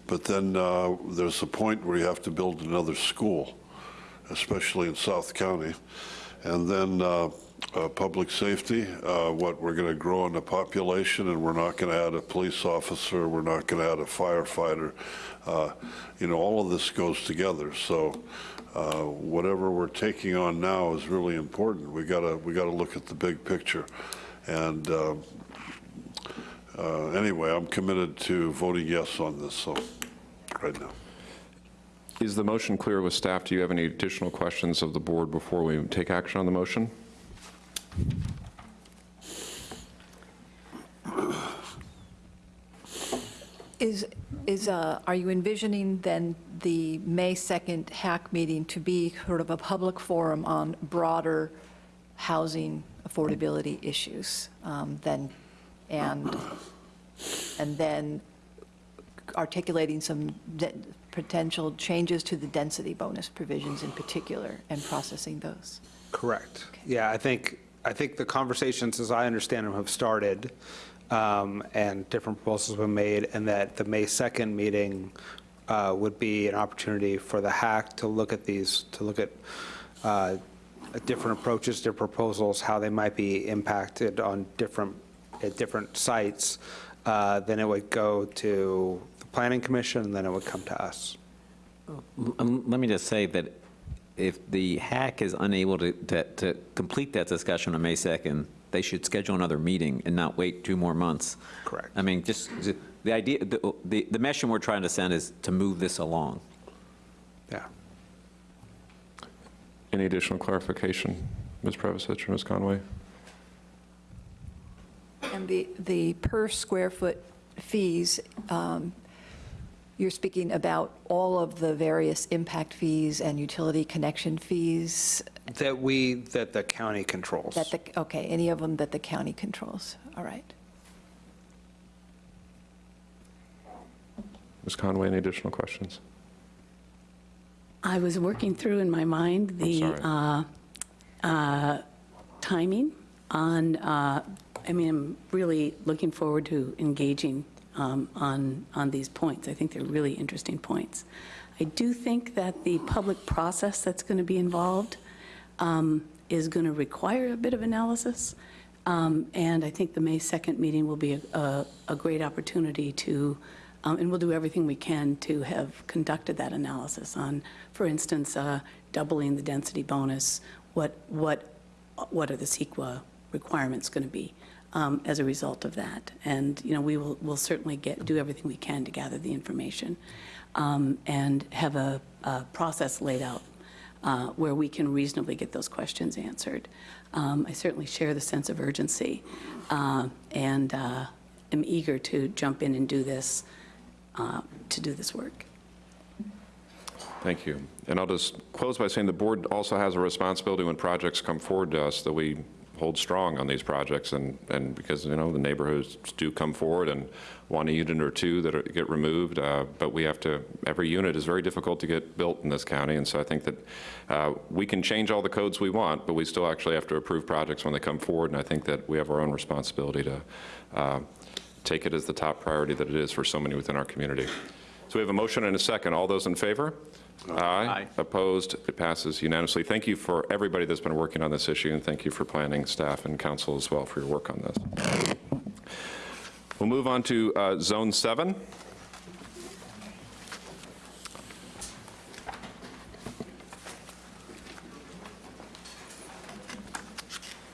but then uh, there's a point where you have to build another school, especially in South County. And then uh, uh, public safety, uh, what we're going to grow in the population, and we're not going to add a police officer, we're not going to add a firefighter. Uh, You know, all of this goes together. So uh, whatever we're taking on now is really important. We got to, we got to look at the big picture. And uh, uh, anyway, I'm committed to voting yes on this, so, right now. Is the motion clear with staff? Do you have any additional questions of the board before we take action on the motion? Is, is, uh, are you envisioning then the May 2nd HAC meeting to be sort of a public forum on broader housing affordability issues um, then, and, and then articulating some potential changes to the density bonus provisions in particular and processing those? Correct. Yeah, I think, I think the conversations, as I understand them, have started, um, and different proposals have been made, and that the May 2nd meeting uh, would be an opportunity for the HAC to look at these, to look at uh, different approaches, different proposals, how they might be impacted on different, at different sites, uh, then it would go to planning commission, and then it would come to us. Um, Let me just say that if the HAC is unable to, to, to complete that discussion on May 2nd, they should schedule another meeting and not wait two more months. Correct. I mean, just, the idea, the, the the mission we're trying to send is to move this along. Yeah. Any additional clarification, Ms. Previsich or Ms. Conway? And the, the per square foot fees, um, you're speaking about all of the various impact fees and utility connection fees That we, that the county controls. that the, okay, any of them that the county controls, all right. Ms. Conway, any additional questions? I was working through in my mind the uh, uh, timing on, uh, I mean, I'm really looking forward to engaging um, on, on these points. I think they're really interesting points. I do think that the public process that's going to be involved um, is going to require a bit of analysis. Um, And I think the May 2nd meeting will be a- a, a great opportunity to, um, and we'll do everything we can to have conducted that analysis on, for instance, uh, doubling the density bonus, what, what, what are the CEQA requirements going to be um, as a result of that? And, you know, we will, will certainly get, do everything we can to gather the information um, and have a, a process laid out uh, where we can reasonably get those questions answered. Um, I certainly share the sense of urgency uh, and uh, am eager to jump in and do this, uh, to do this work. Thank you. And I'll just close by saying the board also has a responsibility when projects come forward to us that we hold strong on these projects and, and because, you know, the neighborhoods do come forward and want a unit or two that are, get removed, uh, but we have to, every unit is very difficult to get built in this county, and so I think that uh, we can change all the codes we want, but we still actually have to approve projects when they come forward, and I think that we have our own responsibility to uh, take it as the top priority that it is for so many within our community. So we have a motion and a second. All those in favor? Aye. Opposed? It passes unanimously. Thank you for everybody that's been working on this issue, and thank you for planning, staff, and council as well for your work on this. We'll move on to uh, Zone 7.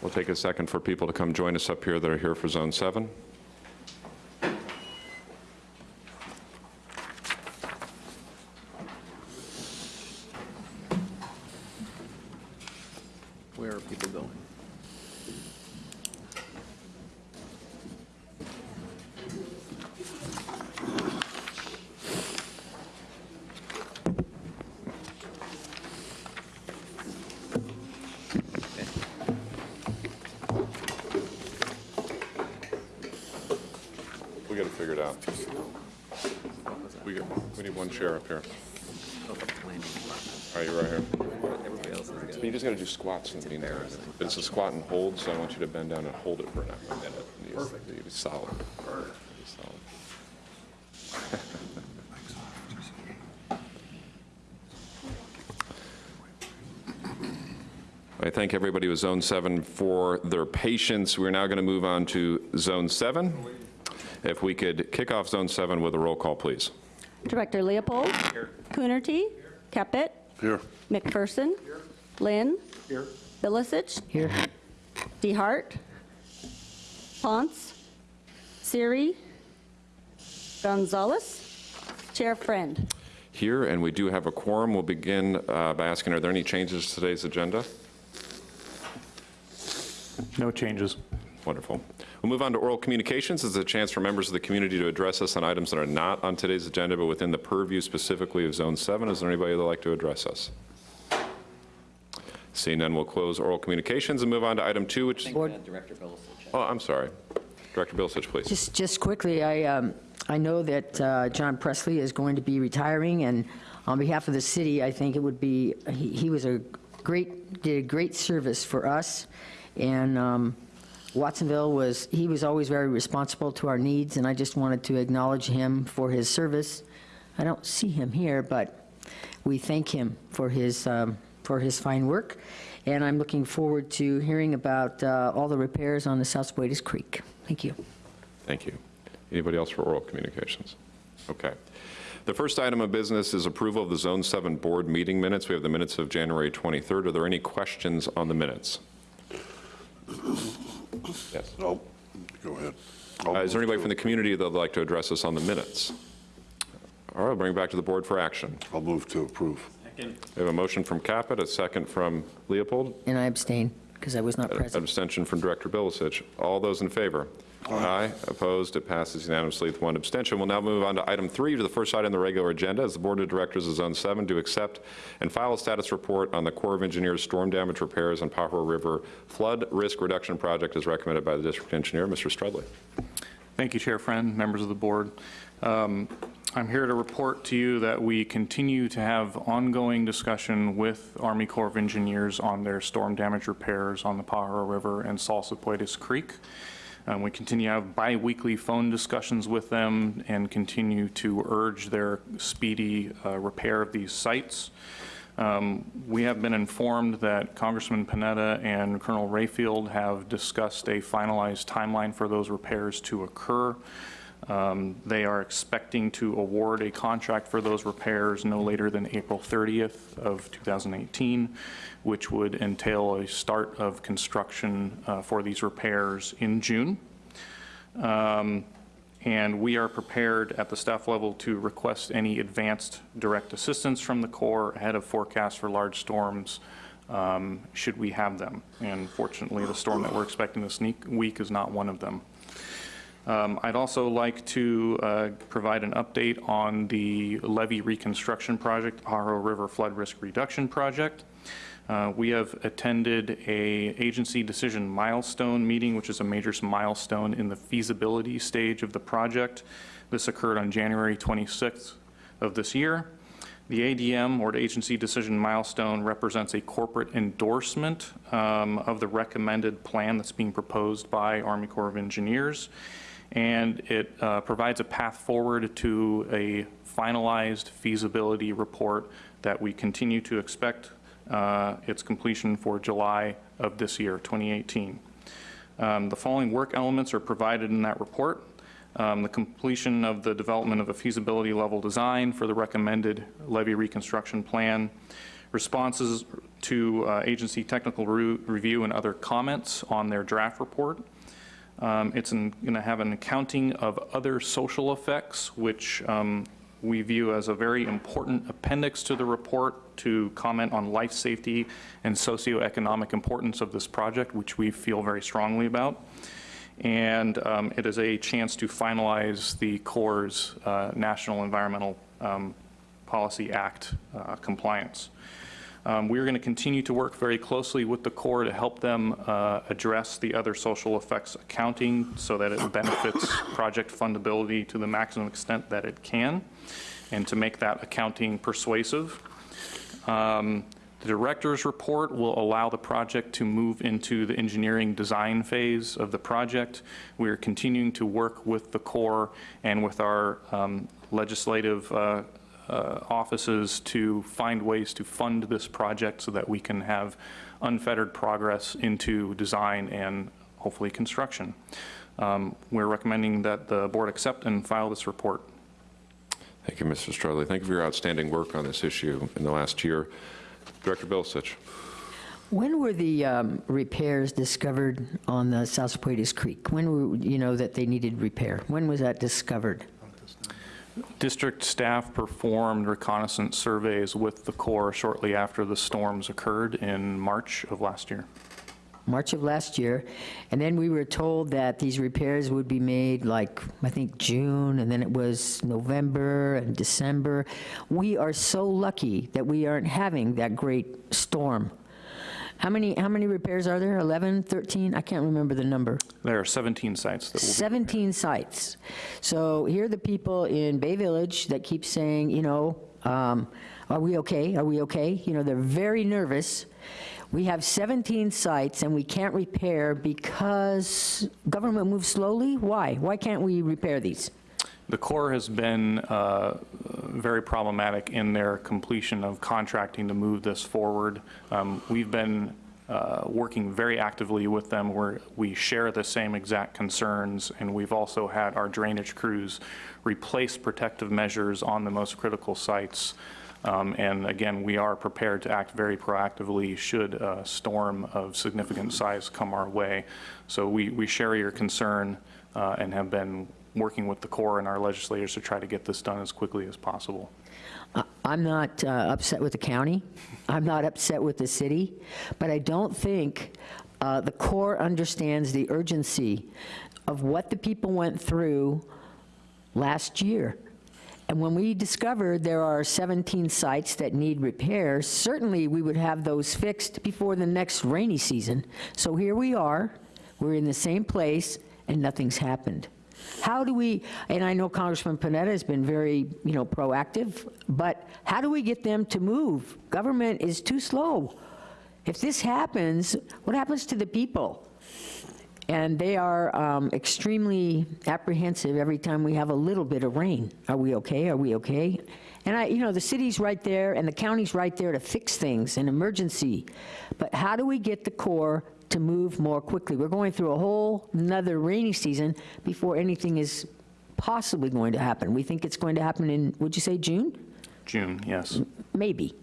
We'll take a second for people to come join us up here that are here for Zone 7. People going? We got to figure it out. We we need one chair up here. All right, you're right here. But you just got to do squats in the meantime. But it's a squat and hold, so I want you to bend down and hold it for a minute. Perfect. Be solid. Be solid. I thank everybody with Zone 7 for their patience. We're now going to move on to Zone 7. If we could kick off Zone 7 with a roll call, please. Director Leopold. Here. Coonerty. Here. Caput. Here. McPherson. Lynn. Here. Bilicich. Here. DeHart. Ponce. Siri. Gonzalez. Chair Friend. Here, and we do have a quorum. We'll begin uh, by asking, are there any changes to today's agenda? No changes. Wonderful. We'll move on to oral communications. This is a chance for members of the community to address us on items that are not on today's agenda, but within the purview specifically of Zone 7. Is there anybody that'd like to address us? Seeing none, we'll close oral communications and move on to item two, which is... Director Bilicich. Oh, I'm sorry. Director Bilicich, please. Just, just quickly, I, um, I know that uh, John Presley is going to be retiring, and on behalf of the city, I think it would be, he, he was a great, did a great service for us, and um, Watsonville was, he was always very responsible to our needs, and I just wanted to acknowledge him for his service I don't see him here, but we thank him for his, um, for his fine work. And I'm looking forward to hearing about uh, all the repairs on the Salsipuedes Creek. Thank you. Thank you. Anybody else for oral communications? Okay. The first item of business is approval of the Zone 7 Board meeting minutes. We have the minutes of January 23rd. Are there any questions on the minutes? Yes. No, go ahead. Uh, Is there anybody from the community that would like to address us on the minutes? All right, I'll bring it back to the board for action. I'll move to approve. We have a motion from Caput, a second from Leopold, And I abstain because I was not an present. abstention from Director Bilicich. All those in favor? Aye. Opposed? It passes unanimously with one abstention. We'll now move on to item three, to the first item on the regular agenda, as the Board of Directors of Zone 7 to accept and file a status report on the Corps of Engineers storm damage repairs on Pajaro River flood risk reduction project as recommended by the District Engineer, Mr. Strudley. Thank you, Chair Friend, members of the board. Um, I'm here to report to you that we continue to have ongoing discussion with Army Corps of Engineers on their storm damage repairs on the Pajaro River and Salsipuedes Creek. Um, We continue to have bi-weekly phone discussions with them and continue to urge their speedy uh, repair of these sites. Um, We have been informed that Congressman Panetta and Colonel Rayfield have discussed a finalized timeline for those repairs to occur. Um, They are expecting to award a contract for those repairs no later than April 30th of 2018, which would entail a start of construction uh, for these repairs in June. Um, And we are prepared at the staff level to request any advanced direct assistance from the Corps ahead of forecasts for large storms, um, should we have them. And fortunately, the storm that we're expecting this week is not one of them. Um, I'd also like to uh, provide an update on the levee reconstruction project, Pajaro River Flood Risk Reduction Project. Uh, We have attended a agency decision milestone meeting, which is a major milestone in the feasibility stage of the project. This occurred on January 26th of this year. The ADM, or the agency decision milestone, represents a corporate endorsement um, of the recommended plan that's being proposed by Army Corps of Engineers and it uh, provides a path forward to a finalized feasibility report that we continue to expect uh, its completion for July of this year, 2018. Um, The following work elements are provided in that report. Um, The completion of the development of a feasibility level design for the recommended levee reconstruction plan, responses to uh, agency technical re- review and other comments on their draft report, um, It's going to have an accounting of other social effects, which um, we view as a very important appendix to the report to comment on life safety and socioeconomic importance of this project, which we feel very strongly about. And um, it is a chance to finalize the Corps' uh, National Environmental um, Policy Act uh, compliance. Um, We're going to continue to work very closely with the Corps to help them uh, address the other social effects accounting so that it benefits [COUGHS] project fundability to the maximum extent that it can, and to make that accounting persuasive. Um, The director's report will allow the project to move into the engineering design phase of the project. We are continuing to work with the Corps and with our um, legislative uh, uh, offices to find ways to fund this project so that we can have unfettered progress into design and hopefully construction. Um, We're recommending that the board accept and file this report. Thank you, Mr. Strudley. Thank you for your outstanding work on this issue in the last year. Director Bilicich. When were the um, repairs discovered on the Salsipuedes Creek? When were, you know, that they needed repair? When was that discovered? District staff performed reconnaissance surveys with the Corps shortly after the storms occurred in March of last year. March of last year, and then we were told that these repairs would be made like, I think, June, and then it was November and December. We are so lucky that we aren't having that great storm. How many, how many repairs are there? 11, 13? I can't remember the number. There are 17 sites that will be 17 sites. So here are the people in Bay Village that keep saying, you know, um, are we okay? Are we okay? You know, they're very nervous. We have 17 sites and we can't repair because government moves slowly? Why? Why can't we repair these? The Corps has been uh, very problematic in their completion of contracting to move this forward. Um, We've been uh, working very actively with them where we share the same exact concerns, and we've also had our drainage crews replace protective measures on the most critical sites. Um, And again, we are prepared to act very proactively should a storm of significant size come our way. So we, we share your concern uh, and have been working with the Corps and our legislators to try to get this done as quickly as possible. I'm not uh, upset with the county. I'm not upset with the city, but I don't think uh, the Corps understands the urgency of what the people went through last year. And when we discovered there are 17 sites that need repairs, certainly we would have those fixed before the next rainy season. So here we are, we're in the same place, and nothing's happened. How do we, and I know Congressman Panetta has been very, you know, proactive, but how do we get them to move? Government is too slow. If this happens, what happens to the people? And they are um, extremely apprehensive every time we have a little bit of rain. Are we okay? Are we okay? And I, you know, the city's right there and the county's right there to fix things, an emergency. But how do we get the Corps to move more quickly? We're going through a whole another rainy season before anything is possibly going to happen. We think it's going to happen in, would you say June? June, yes. Maybe.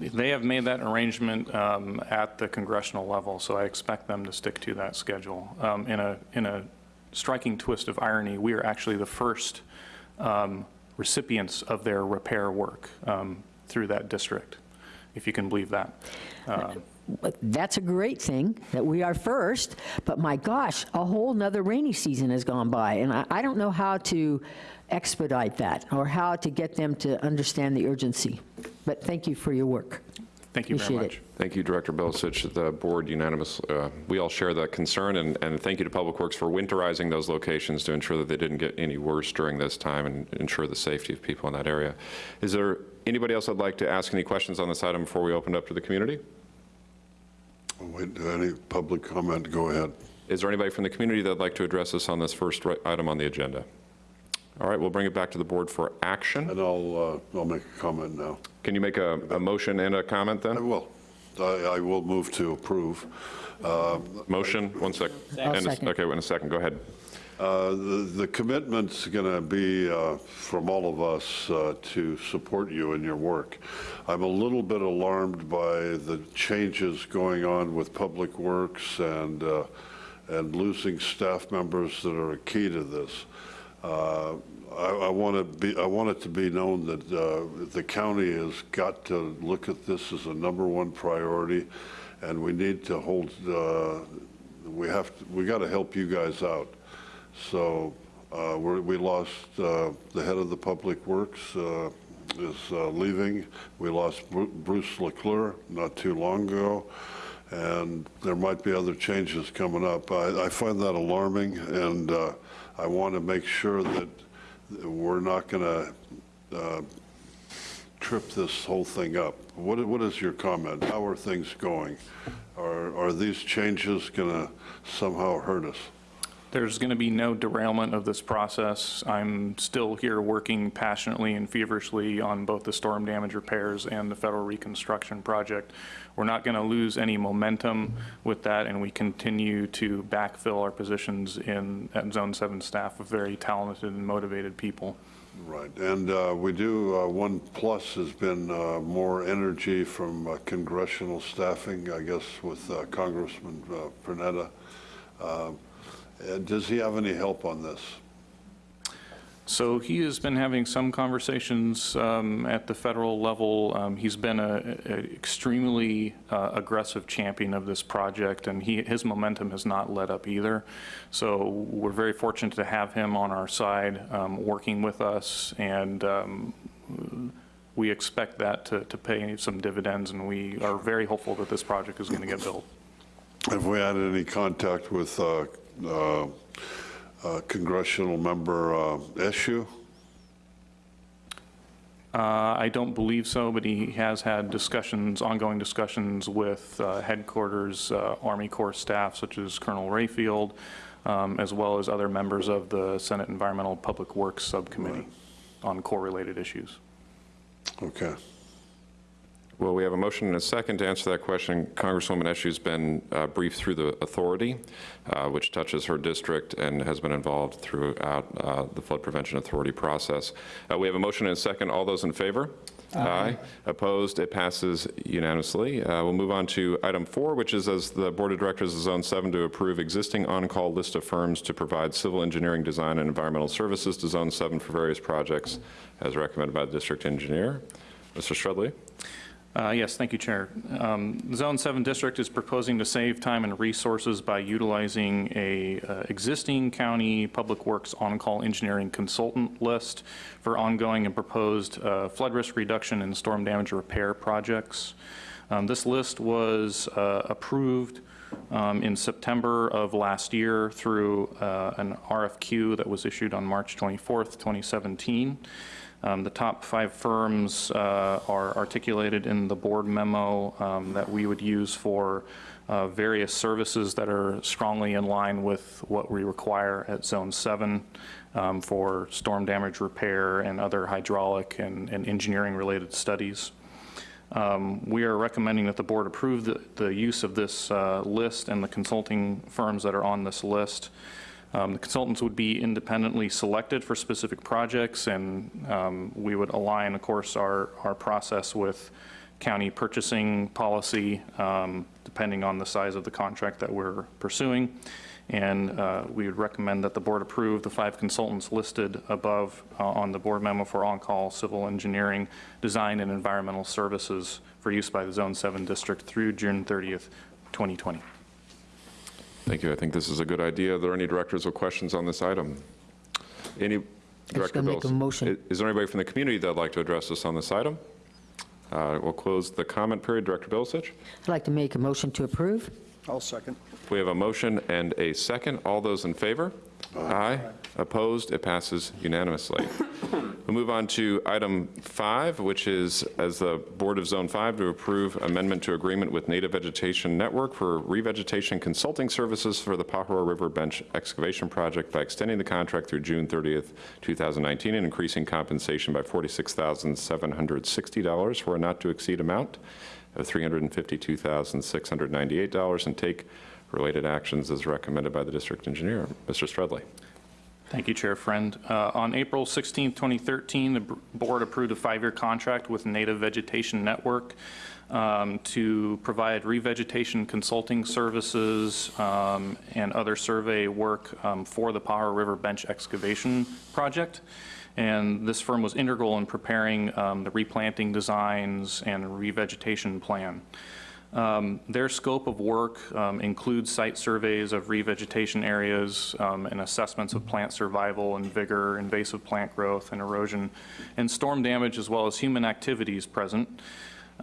They have made that arrangement um, at the congressional level, so I expect them to stick to that schedule. Um, In a, in a striking twist of irony, we are actually the first um, recipients of their repair work um, through that district, if you can believe that. Um, But That's a great thing, that we are first, but my gosh, a whole nother rainy season has gone by, and I, I don't know how to expedite that, or how to get them to understand the urgency. But thank you for your work. Thank you very Appreciate much. Thank you, Director Bilicich. The board unanimous, uh, we all share that concern, and, and thank you to Public Works for winterizing those locations to ensure that they didn't get any worse during this time and ensure the safety of people in that area. Is there anybody else that'd like to ask any questions on this item before we open it up to the community? Wait, any public comment, go ahead. Is there anybody from the community that'd like to address us on this first item on the agenda? All right, we'll bring it back to the board for action. And I'll, uh, I'll make a comment now. Can you make a, a motion and a comment then? I will. I, I will move to approve. Uh, Motion, one sec. I'll And a- Okay, in a second, go ahead. Uh, The commitment's going to be uh, from all of us uh, to support you in your work. I'm a little bit alarmed by the changes going on with Public Works and, uh, and losing staff members that are a key to this. Uh, I I want to be, I want it to be known that the county has got to look at this as a number one priority, and we need to hold, we have, to- we got to help you guys out. So uh, we lost uh, the head of the Public Works uh, is uh, leaving. We lost Bruce Leclerc not too long ago, and there might be other changes coming up. I I find that alarming, and uh, I want to make sure that we're not going to trip this whole thing up. What What is your comment? How are things going? Are Are these changes going to somehow hurt us? There's going to be no derailment of this process. I'm still here working passionately and feverishly on both the storm damage repairs and the federal reconstruction project. We're not going to lose any momentum with that, and we continue to backfill our positions in, at Zone 7 staff with very talented and motivated people. Right, and uh, we do, uh, one plus has been uh, more energy from uh, congressional staffing, I guess, with uh, Congressman uh, Panetta. Uh, Does he have any help on this? So he has been having some conversations um, at the federal level. Um, He's been a a extremely uh, aggressive champion of this project, and he, his momentum has not let up either. So we're very fortunate to have him on our side, um, working with us, and um, we expect that to to pay some dividends, and we are very hopeful that this project is going to get built. Have we had any contact with uh, uh, uh, congressional member uh, Eshoo? Uh, I don't believe so, but he has had discussions, ongoing discussions with uh, headquarters, uh, Army Corps staff such as Colonel Rayfield, um, as well as other members of the Senate Environmental Public Works Subcommittee on Corps-related issues. Okay. Well, we have a motion and a second to answer that question. Congresswoman Eshoo's been uh, briefed through the authority, uh, which touches her district and has been involved throughout uh, the Flood Prevention Authority process. Uh, We have a motion and a second. All those in favor? Aye. Opposed? It passes unanimously. Uh, We'll move on to item four, which is as the Board of Directors of Zone 7 to approve existing on-call list of firms to provide civil engineering, design, and environmental services to Zone 7 for various projects as recommended by the district engineer. Mr. Strudley? Uh, Yes, thank you, Chair. Um, Zone 7 District is proposing to save time and resources by utilizing a uh, existing county public works on-call engineering consultant list for ongoing and proposed uh, flood risk reduction and storm damage repair projects. Um, This list was uh, approved um, in September of last year through uh, an RFQ that was issued on March 24th, 2017. Um, The top five firms uh, are articulated in the board memo um, that we would use for uh, various services that are strongly in line with what we require at Zone 7 um, for storm damage repair and other hydraulic and and engineering-related studies. Um, We are recommending that the board approve the, the use of this uh, list and the consulting firms that are on this list. Um, The consultants would be independently selected for specific projects, and um, we would align, of course, our, our process with county purchasing policy, um, depending on the size of the contract that we're pursuing. And uh, we would recommend that the board approve the five consultants listed above uh, on the board memo for on-call civil engineering, design, and environmental services for use by the Zone 7 district through June 30th, 2020. Thank you. I think this is a good idea. Are there any directors with questions on this item? Any, Director gonna make Bills? a motion. I- Is there anybody from the community that'd like to address us on this item? Uh, We'll close the comment period. Director Bilicich? I'd like to make a motion to approve. I'll second. We have a motion and a second. All those in favor? Aye. Opposed? It passes unanimously. [COUGHS] We'll move on to item five, which is, as the Board of Zone 5, to approve amendment to agreement with Native Vegetation Network for revegetation consulting services for the Pajaro River Bench excavation project by extending the contract through June 30th, 2019, and increasing compensation by $46,760 for a not-to-exceed amount of $352,698, and take related actions as recommended by the district engineer. Mr. Strudley. Thank you, Chair Friend. Uh, On April 16, 2013, the board approved a five-year contract with Native Vegetation Network um, to provide revegetation consulting services um, and other survey work um, for the Pajaro River Bench excavation project. And this firm was integral in preparing um, the replanting designs and revegetation plan. Um, Their scope of work um, includes site surveys of revegetation areas um, and assessments of plant survival and vigor, invasive plant growth and erosion, and storm damage, as well as human activities present.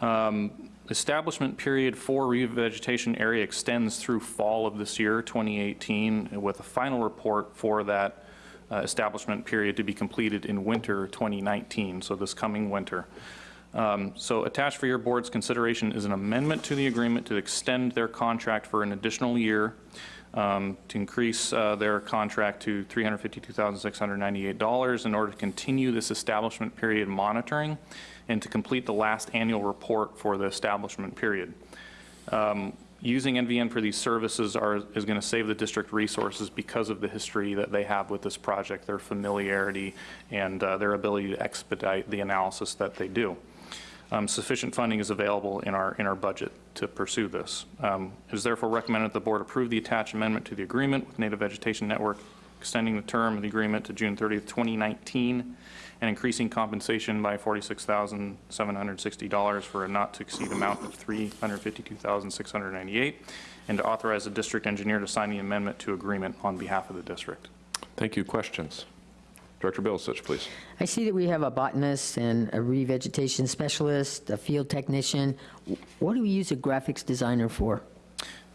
Um, Establishment period for revegetation area extends through fall of this year, 2018, with a final report for that uh, establishment period to be completed in winter 2019, so this coming winter. Um, So attached for your board's consideration is an amendment to the agreement to extend their contract for an additional year, um, to increase uh, their contract to $352,698 in order to continue this establishment period monitoring and to complete the last annual report for the establishment period. Um, Using NVN for these services are, is going to save the district resources because of the history that they have with this project, their familiarity, and uh, their ability to expedite the analysis that they do. Um, Sufficient funding is available in our, in our budget to pursue this. Um, It is therefore recommended that the board approve the attached amendment to the agreement with Native Vegetation Network, extending the term of the agreement to June 30th, 2019, and increasing compensation by $46,760 for a not-to-exceed amount of 352,698, and to authorize the district engineer to sign the amendment to agreement on behalf of the district. Thank you. Questions? Director Bilicich, please. I see that we have a botanist and a revegetation specialist, a field technician. What do we use a graphics designer for?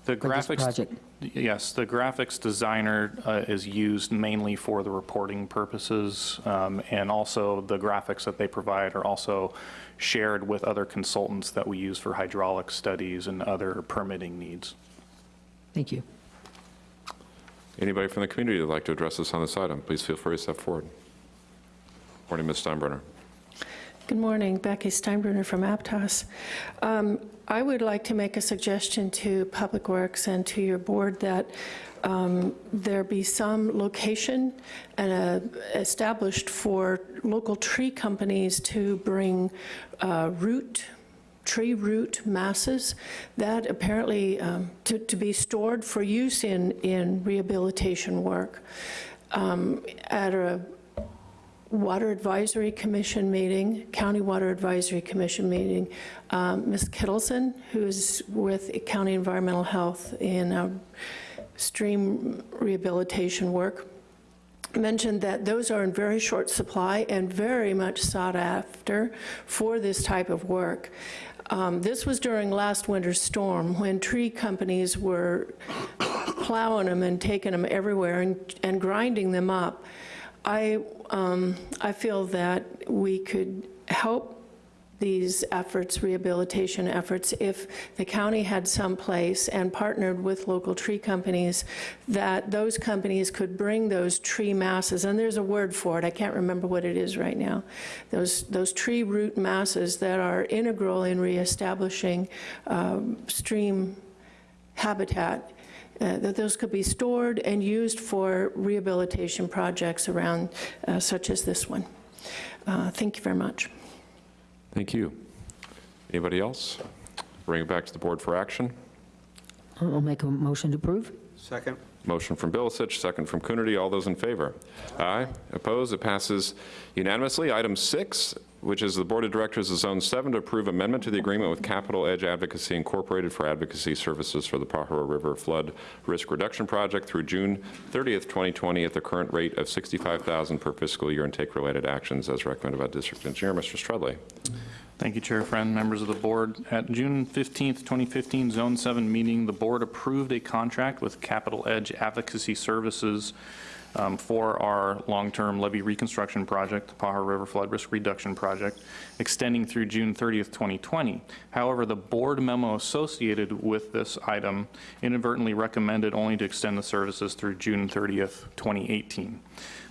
The For this graphics, project? yes, the graphics designer uh, is used mainly for the reporting purposes, um, and also the graphics that they provide are also shared with other consultants that we use for hydraulic studies and other permitting needs. Thank you. Anybody from the community that'd like to address us on this item, please feel free to step forward. Morning, Ms. Steinbruner. Good morning, Becky Steinbruner from Aptos. Um, I would like to make a suggestion to Public Works and to your board that um, there be some location and, uh, established for local tree companies to bring uh, root, tree root masses that apparently um, to, to be stored for use in, in rehabilitation work. Um, At a Water Advisory Commission meeting, County Water Advisory Commission meeting, um, Ms. Kittleson, who's with County Environmental Health in uh, stream rehabilitation work, mentioned that those are in very short supply and very much sought after for this type of work. Um, This was during last winter's storm, when tree companies were plowing them and taking them everywhere and and grinding them up. I, um, I feel that we could help these efforts, rehabilitation efforts, if the county had some place and partnered with local tree companies, that those companies could bring those tree masses, and there's a word for it, I can't remember what it is right now, those, those tree root masses that are integral in reestablishing um, stream habitat uh, that those could be stored and used for rehabilitation projects around, uh, such as this one. Uh, Thank you very much. Thank you. Anybody else? Bring it back to the board for action. I'll make a motion to approve. Second. Motion from Bilicich, second from Coonerty. All those in favor? Aye. Opposed? It passes unanimously. Item six, which is the Board of Directors of Zone 7 to approve amendment to the agreement with Capital Edge Advocacy Incorporated for advocacy services for the Pajaro River Flood Risk Reduction Project through June 30th, 2020, at the current rate of $65,000 per fiscal year and take related actions as recommended by District Engineer. Mr. Strudley. Thank you, Chair Friend, members of the board. At June 15th, 2015 Zone 7 meeting, the board approved a contract with Capital Edge Advocacy Services um, for our long-term levee reconstruction project, the Pajaro River Flood Risk Reduction Project, extending through June 30th, 2020. However, the board memo associated with this item inadvertently recommended only to extend the services through June 30th, 2018.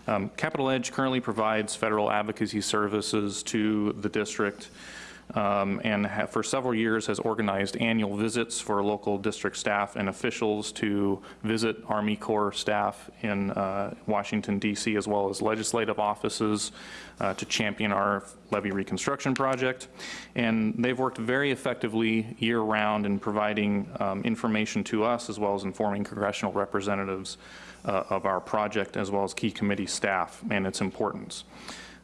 Um, Capital Edge currently provides federal advocacy services to the district um, and for several years has organized annual visits for local district staff and officials to visit Army Corps staff in uh, Washington DC as well as legislative offices uh, to champion our levee reconstruction project. And they've worked very effectively year-round in providing um, information to us as well as informing congressional representatives uh, of our project as well as key committee staff and its importance.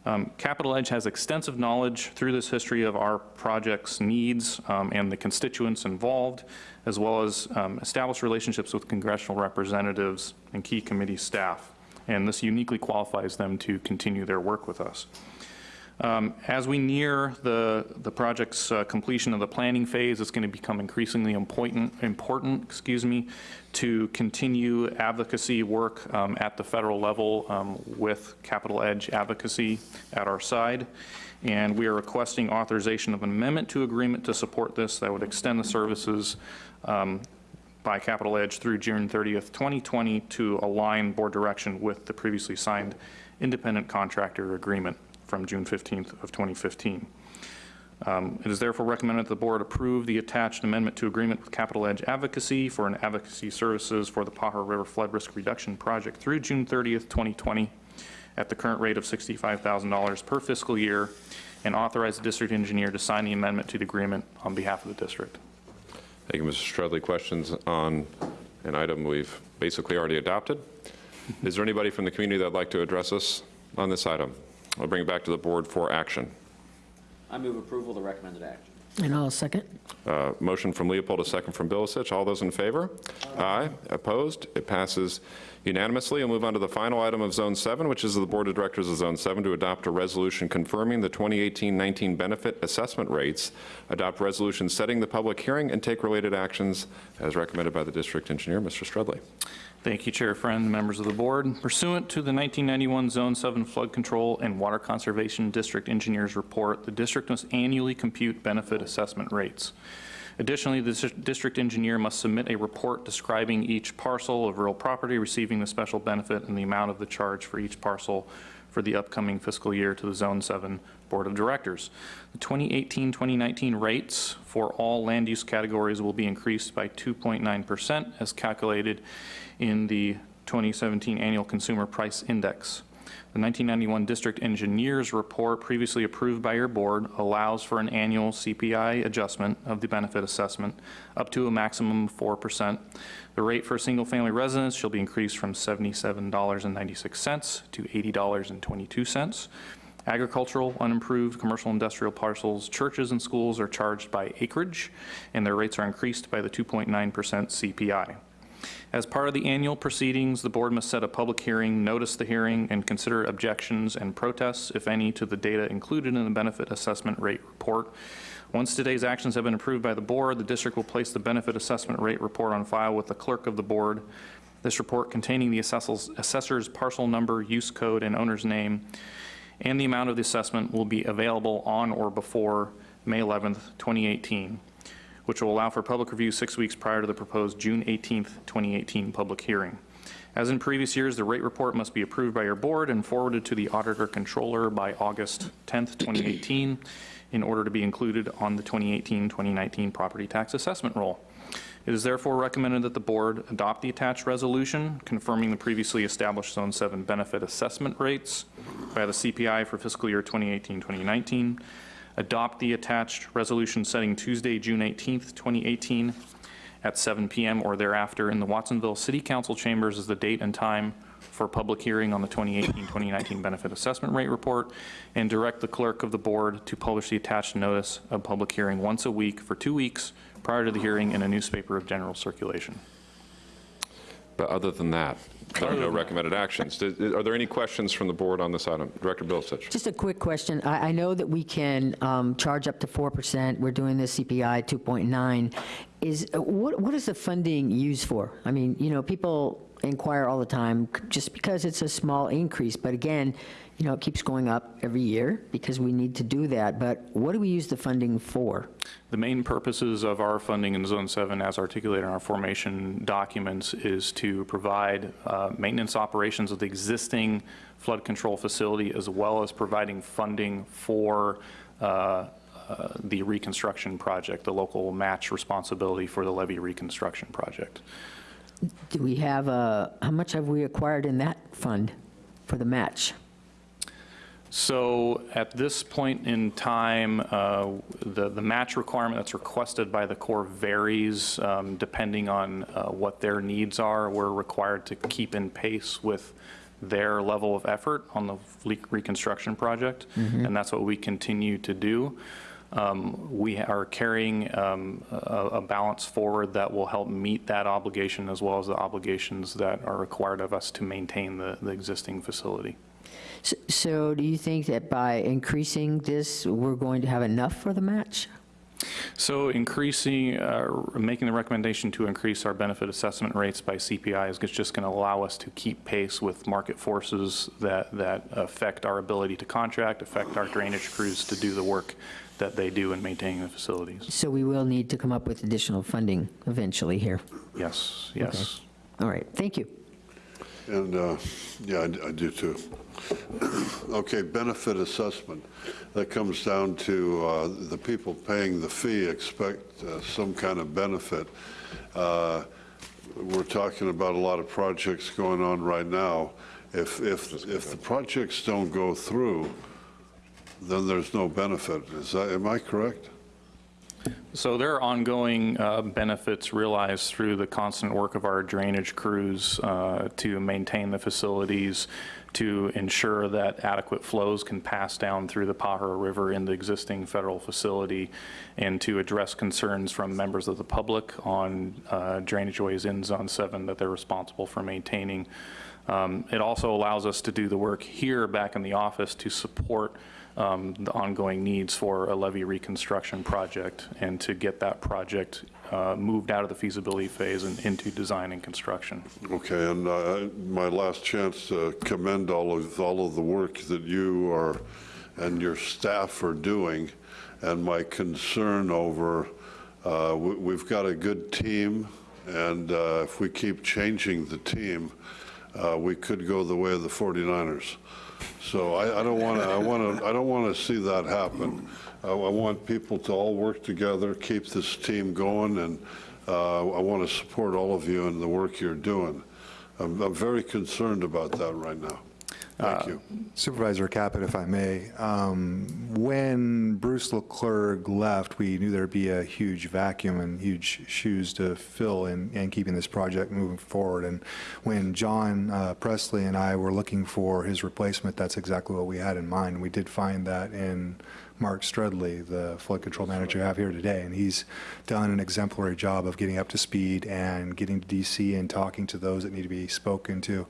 Um, Capital Edge has extensive knowledge through this history of our project's needs um, and the constituents involved, as well as um, established relationships with congressional representatives and key committee staff. And this uniquely qualifies them to continue their work with us. Um, As we near the, the project's uh, completion of the planning phase, it's going to become increasingly important, important, excuse me, to continue advocacy work um, at the federal level um, with Capital Edge Advocacy at our side. And we are requesting authorization of an amendment to agreement to support this that would extend the services um, by Capital Edge through June 30th, 2020 to align board direction with the previously signed independent contractor agreement from June 15th of 2015. Um, It is therefore recommended that the board approve the attached amendment to agreement with Capital Edge Advocacy for an advocacy services for the Pajaro River Flood Risk Reduction Project through June 30th, 2020, at the current rate of $65,000 per fiscal year, and authorize the district engineer to sign the amendment to the agreement on behalf of the district. Thank you, Mr. Strudley. Questions on an item we've basically already adopted? Is there anybody from the community that'd like to address us on this item? I'll bring it back to the board for action. I move approval of the recommended action. And I'll second. Uh, Motion from Leopold, a second from Bilicich. All those in favor? Aye. Opposed? It passes unanimously. We'll move on to the final item of Zone 7, which is the Board of Directors of Zone 7 to adopt a resolution confirming the 2018-19 benefit assessment rates, adopt resolution setting the public hearing, and take related actions as recommended by the district engineer, Mr. Strudley. Thank you, Chair Friend, members of the board. Pursuant to the 1991 Zone 7 Flood Control and Water Conservation District Engineers Report, the district must annually compute benefit assessment rates. Additionally, the district engineer must submit a report describing each parcel of real property receiving the special benefit and the amount of the charge for each parcel for the upcoming fiscal year to the Zone 7 Board of Directors. The 2018-2019 rates for all land use categories will be increased by 2.9% as calculated in the 2017 Annual Consumer Price Index. The 1991 District Engineers Report previously approved by your board allows for an annual CPI adjustment of the benefit assessment up to a maximum of 4%. The rate for single-family residence shall be increased from $77.96 to $80.22. Agricultural, unimproved, commercial industrial parcels, churches and schools are charged by acreage, and their rates are increased by the 2.9% CPI. As part of the annual proceedings, the board must set a public hearing, notice the hearing, and consider objections and protests, if any, to the data included in the benefit assessment rate report. Once today's actions have been approved by the board, the district will place the benefit assessment rate report on file with the clerk of the board. This report containing the assessor's parcel number, use code, and owner's name, and the amount of the assessment will be available on or before May 11th, 2018 which will allow for public review six weeks prior to the proposed June 18th, 2018 public hearing. As in previous years, the rate report must be approved by your board and forwarded to the auditor controller by August 10th, 2018, in order to be included on the 2018-2019 property tax assessment roll. It is therefore recommended that the board adopt the attached resolution confirming the previously established Zone 7 benefit assessment rates by the CPI for fiscal year 2018-2019, adopt the attached resolution setting Tuesday, June 18th, 2018 at 7 PM or thereafter in the Watsonville City Council chambers as the date and time for public hearing on the 2018-2019 benefit assessment rate report, and direct the clerk of the board to publish the attached notice of public hearing once a week for two weeks prior to the hearing in a newspaper of general circulation. But other than that, there are no recommended actions. Are there any questions from the board on this item? Director Bilicich. Just a quick question. I, I know that we can um, charge up to 4%. We're doing the CPI 2.9. Is, uh, what, what is the funding used for? I mean, you know, people inquire all the time just because it's a small increase. But again, you know, it keeps going up every year because we need to do that. But what do we use the funding for? The main purposes of our funding in Zone 7, as articulated in our formation documents, is to provide uh, maintenance operations of the existing flood control facility, as well as providing funding for uh, uh, the reconstruction project, the local match responsibility for the levee reconstruction project. Do we have, uh, how much have we acquired in that fund for the match? So at this point in time, uh, the, the match requirement that's requested by the Corps varies um, depending on uh, what their needs are. We're required to keep in pace with their level of effort on the reconstruction project, Mhm. and that's what we continue to do. Um, We are carrying um, a a balance forward that will help meet that obligation as well as the obligations that are required of us to maintain the, the existing facility. S- So do you think that by increasing this, we're going to have enough for the match? So increasing, uh, making the recommendation to increase our benefit assessment rates by CPI is just going to allow us to keep pace with market forces that, that affect our ability to contract, affect our drainage crews to do the work that they do in maintaining the facilities. So we will need to come up with additional funding eventually here. Yes, yes. All right, thank you. And, uh, yeah, I I do too. Okay, benefit assessment. That comes down to uh, the people paying the fee expect uh, some kind of benefit. Uh, We're talking about a lot of projects going on right now. If, if, if the projects don't go through, then there's no benefit. Is that, am I correct? So there are ongoing uh, benefits realized through the constant work of our drainage crews uh, to maintain the facilities, to ensure that adequate flows can pass down through the Pajaro River in the existing federal facility, and to address concerns from members of the public on uh, drainage ways in Zone 7 that they're responsible for maintaining. Um, It also allows us to do the work here back in the office to support um, the ongoing needs for a levee reconstruction project and to get that project uh, moved out of the feasibility phase and into design and construction. Okay, and uh, my last chance to commend all of, all of the work that you are, and your staff are doing, and my concern over Uh, we- We've got a good team, and uh, if we keep changing the team, uh, we could go the way of the 49ers. So I I don't want to, I want to, I don't want to see that happen. I I want people to all work together, keep this team going, and uh, I want to support all of you in the work you're doing. I'm I'm very concerned about that right now. Thank you. Supervisor Caput, if I may, um, when Bruce Laclergue left, we knew there'd be a huge vacuum and huge shoes to fill in, in keeping this project moving forward. And when John uh, Presleigh and I were looking for his replacement, that's exactly what we had in mind. We did find that in Mark Strudley, the flood control manager I have here today, and he's done an exemplary job of getting up to speed and getting to DC and talking to those that need to be spoken to.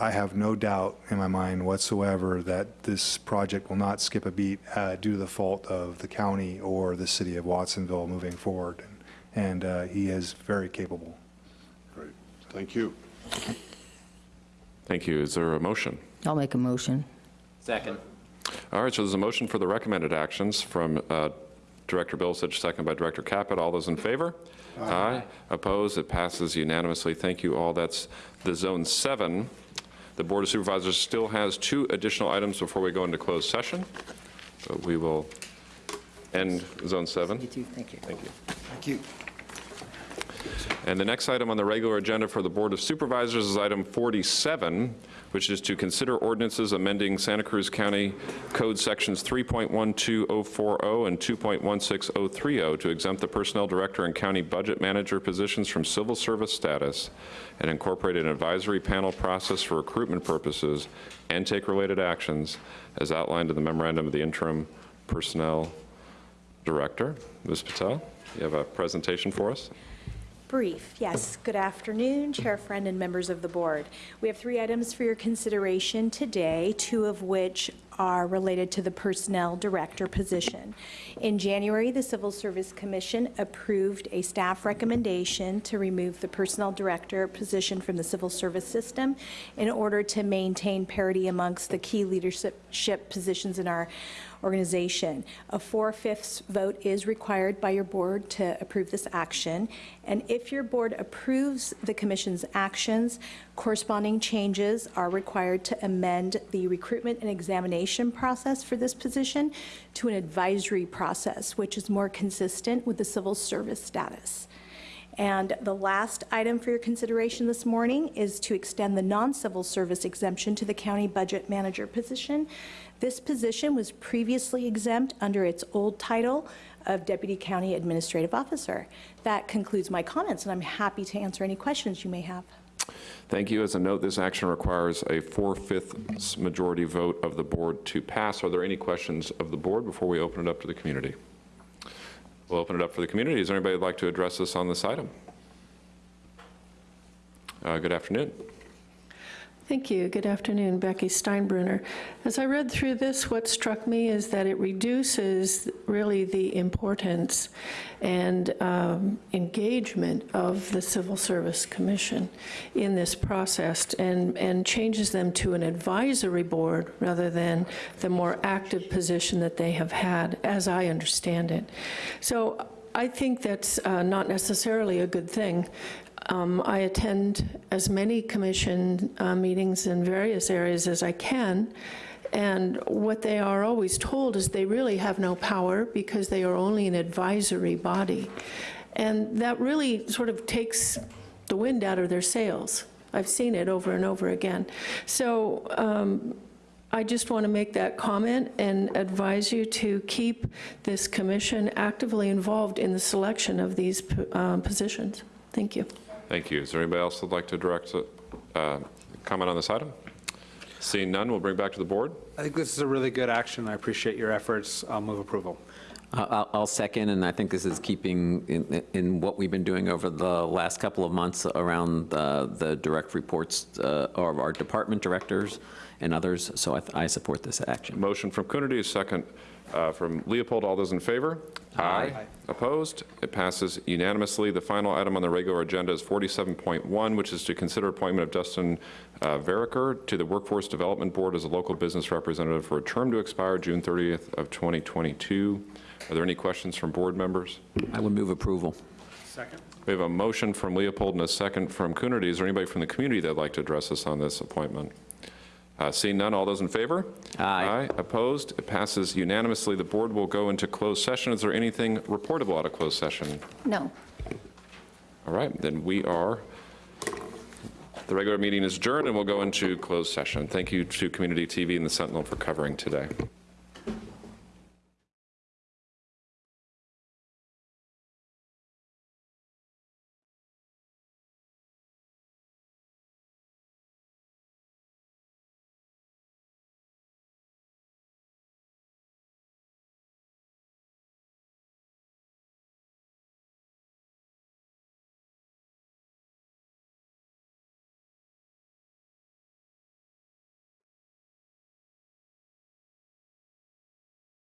I have no doubt in my mind whatsoever that this project will not skip a beat uh, due to the fault of the county or the city of Watsonville moving forward. And uh, he is very capable. Great. Thank you. Thank you. Is there a motion? I'll make a motion. Second. All right, so there's a motion for the recommended actions from uh, Director Bilicich, second by Director Caput. All those in favor? Aye. Opposed? It passes unanimously. Thank you all. That's the Zone 7. The Board of Supervisors still has two additional items before we go into closed session, but we will end Zone 7. You too, thank you. Thank you. Thank you. And the next item on the regular agenda for the Board of Supervisors is item 47, which is to consider ordinances amending Santa Cruz County Code Sections 3.12040 and 2.16030 to exempt the Personnel Director and County Budget Manager positions from civil service status and incorporate an advisory panel process for recruitment purposes and take related actions as outlined in the memorandum of the interim Personnel Director. Ms. Patel, you have a presentation for us? Brief, yes. Good afternoon, Chair Friend and members of the board. We have three items for your consideration today, two of which are related to the Personnel Director position. In January, the Civil Service Commission approved a staff recommendation to remove the Personnel Director position from the civil service system in order to maintain parity amongst the key leadership positions in our organization. A four-fifths vote is required by your board to approve this action. And if your board approves the commission's actions, corresponding changes are required to amend the recruitment and examination process for this position to an advisory process, which is more consistent with the civil service status. And the last item for your consideration this morning is to extend the non-civil service exemption to the county budget manager position. This position was previously exempt under its old title of Deputy County Administrative Officer. That concludes my comments, and I'm happy to answer any questions you may have. Thank you. As a note, this action requires a four-fifths majority vote of the board to pass. Are there any questions of the board before we open it up to the community? We'll open it up for the community. Is there anybody who'd like to address us on this item? Uh, Good afternoon. Thank you. Good afternoon, Becky Steinbruner. As I read through this, what struck me is that it reduces really the importance and um, engagement of the Civil Service Commission in this process and, and changes them to an advisory board rather than the more active position that they have had, as I understand it. So I think that's uh, not necessarily a good thing. Um, I attend as many commission uh, meetings in various areas as I can, and what they are always told is they really have no power because they are only an advisory body. And that really sort of takes the wind out of their sails. I've seen it over and over again. So um, I just want to make that comment and advise you to keep this commission actively involved in the selection of these um, positions. Thank you. Thank you. Is there anybody else that'd like to direct, uh, comment on this item? Seeing none, we'll bring back to the board. I think this is a really good action. I appreciate your efforts. I'll move approval. Uh, I'll I'll second, and I think this is keeping in, in what we've been doing over the last couple of months around uh, the direct reports uh, of our department directors and others, so I, I support this action. Motion from Coonerty, a second uh, from Leopold. All those in favor? Aye. Opposed? It passes unanimously. The final item on the regular agenda is 47.1, which is to consider appointment of Dustin uh, Veriker to the Workforce Development Board as a local business representative for a term to expire June 30th of 2022. Are there any questions from board members? I would move approval. Second. We have a motion from Leopold and a second from Coonerty. Is there anybody from the community that'd like to address us on this appointment? Uh, Seeing none, all those in favor? Aye. Opposed? It passes unanimously. The board will go into closed session. Is there anything reportable out of closed session? No. All right, then we are, the regular meeting is adjourned, and we'll go into closed session. Thank you to Community TV and the Sentinel for covering today.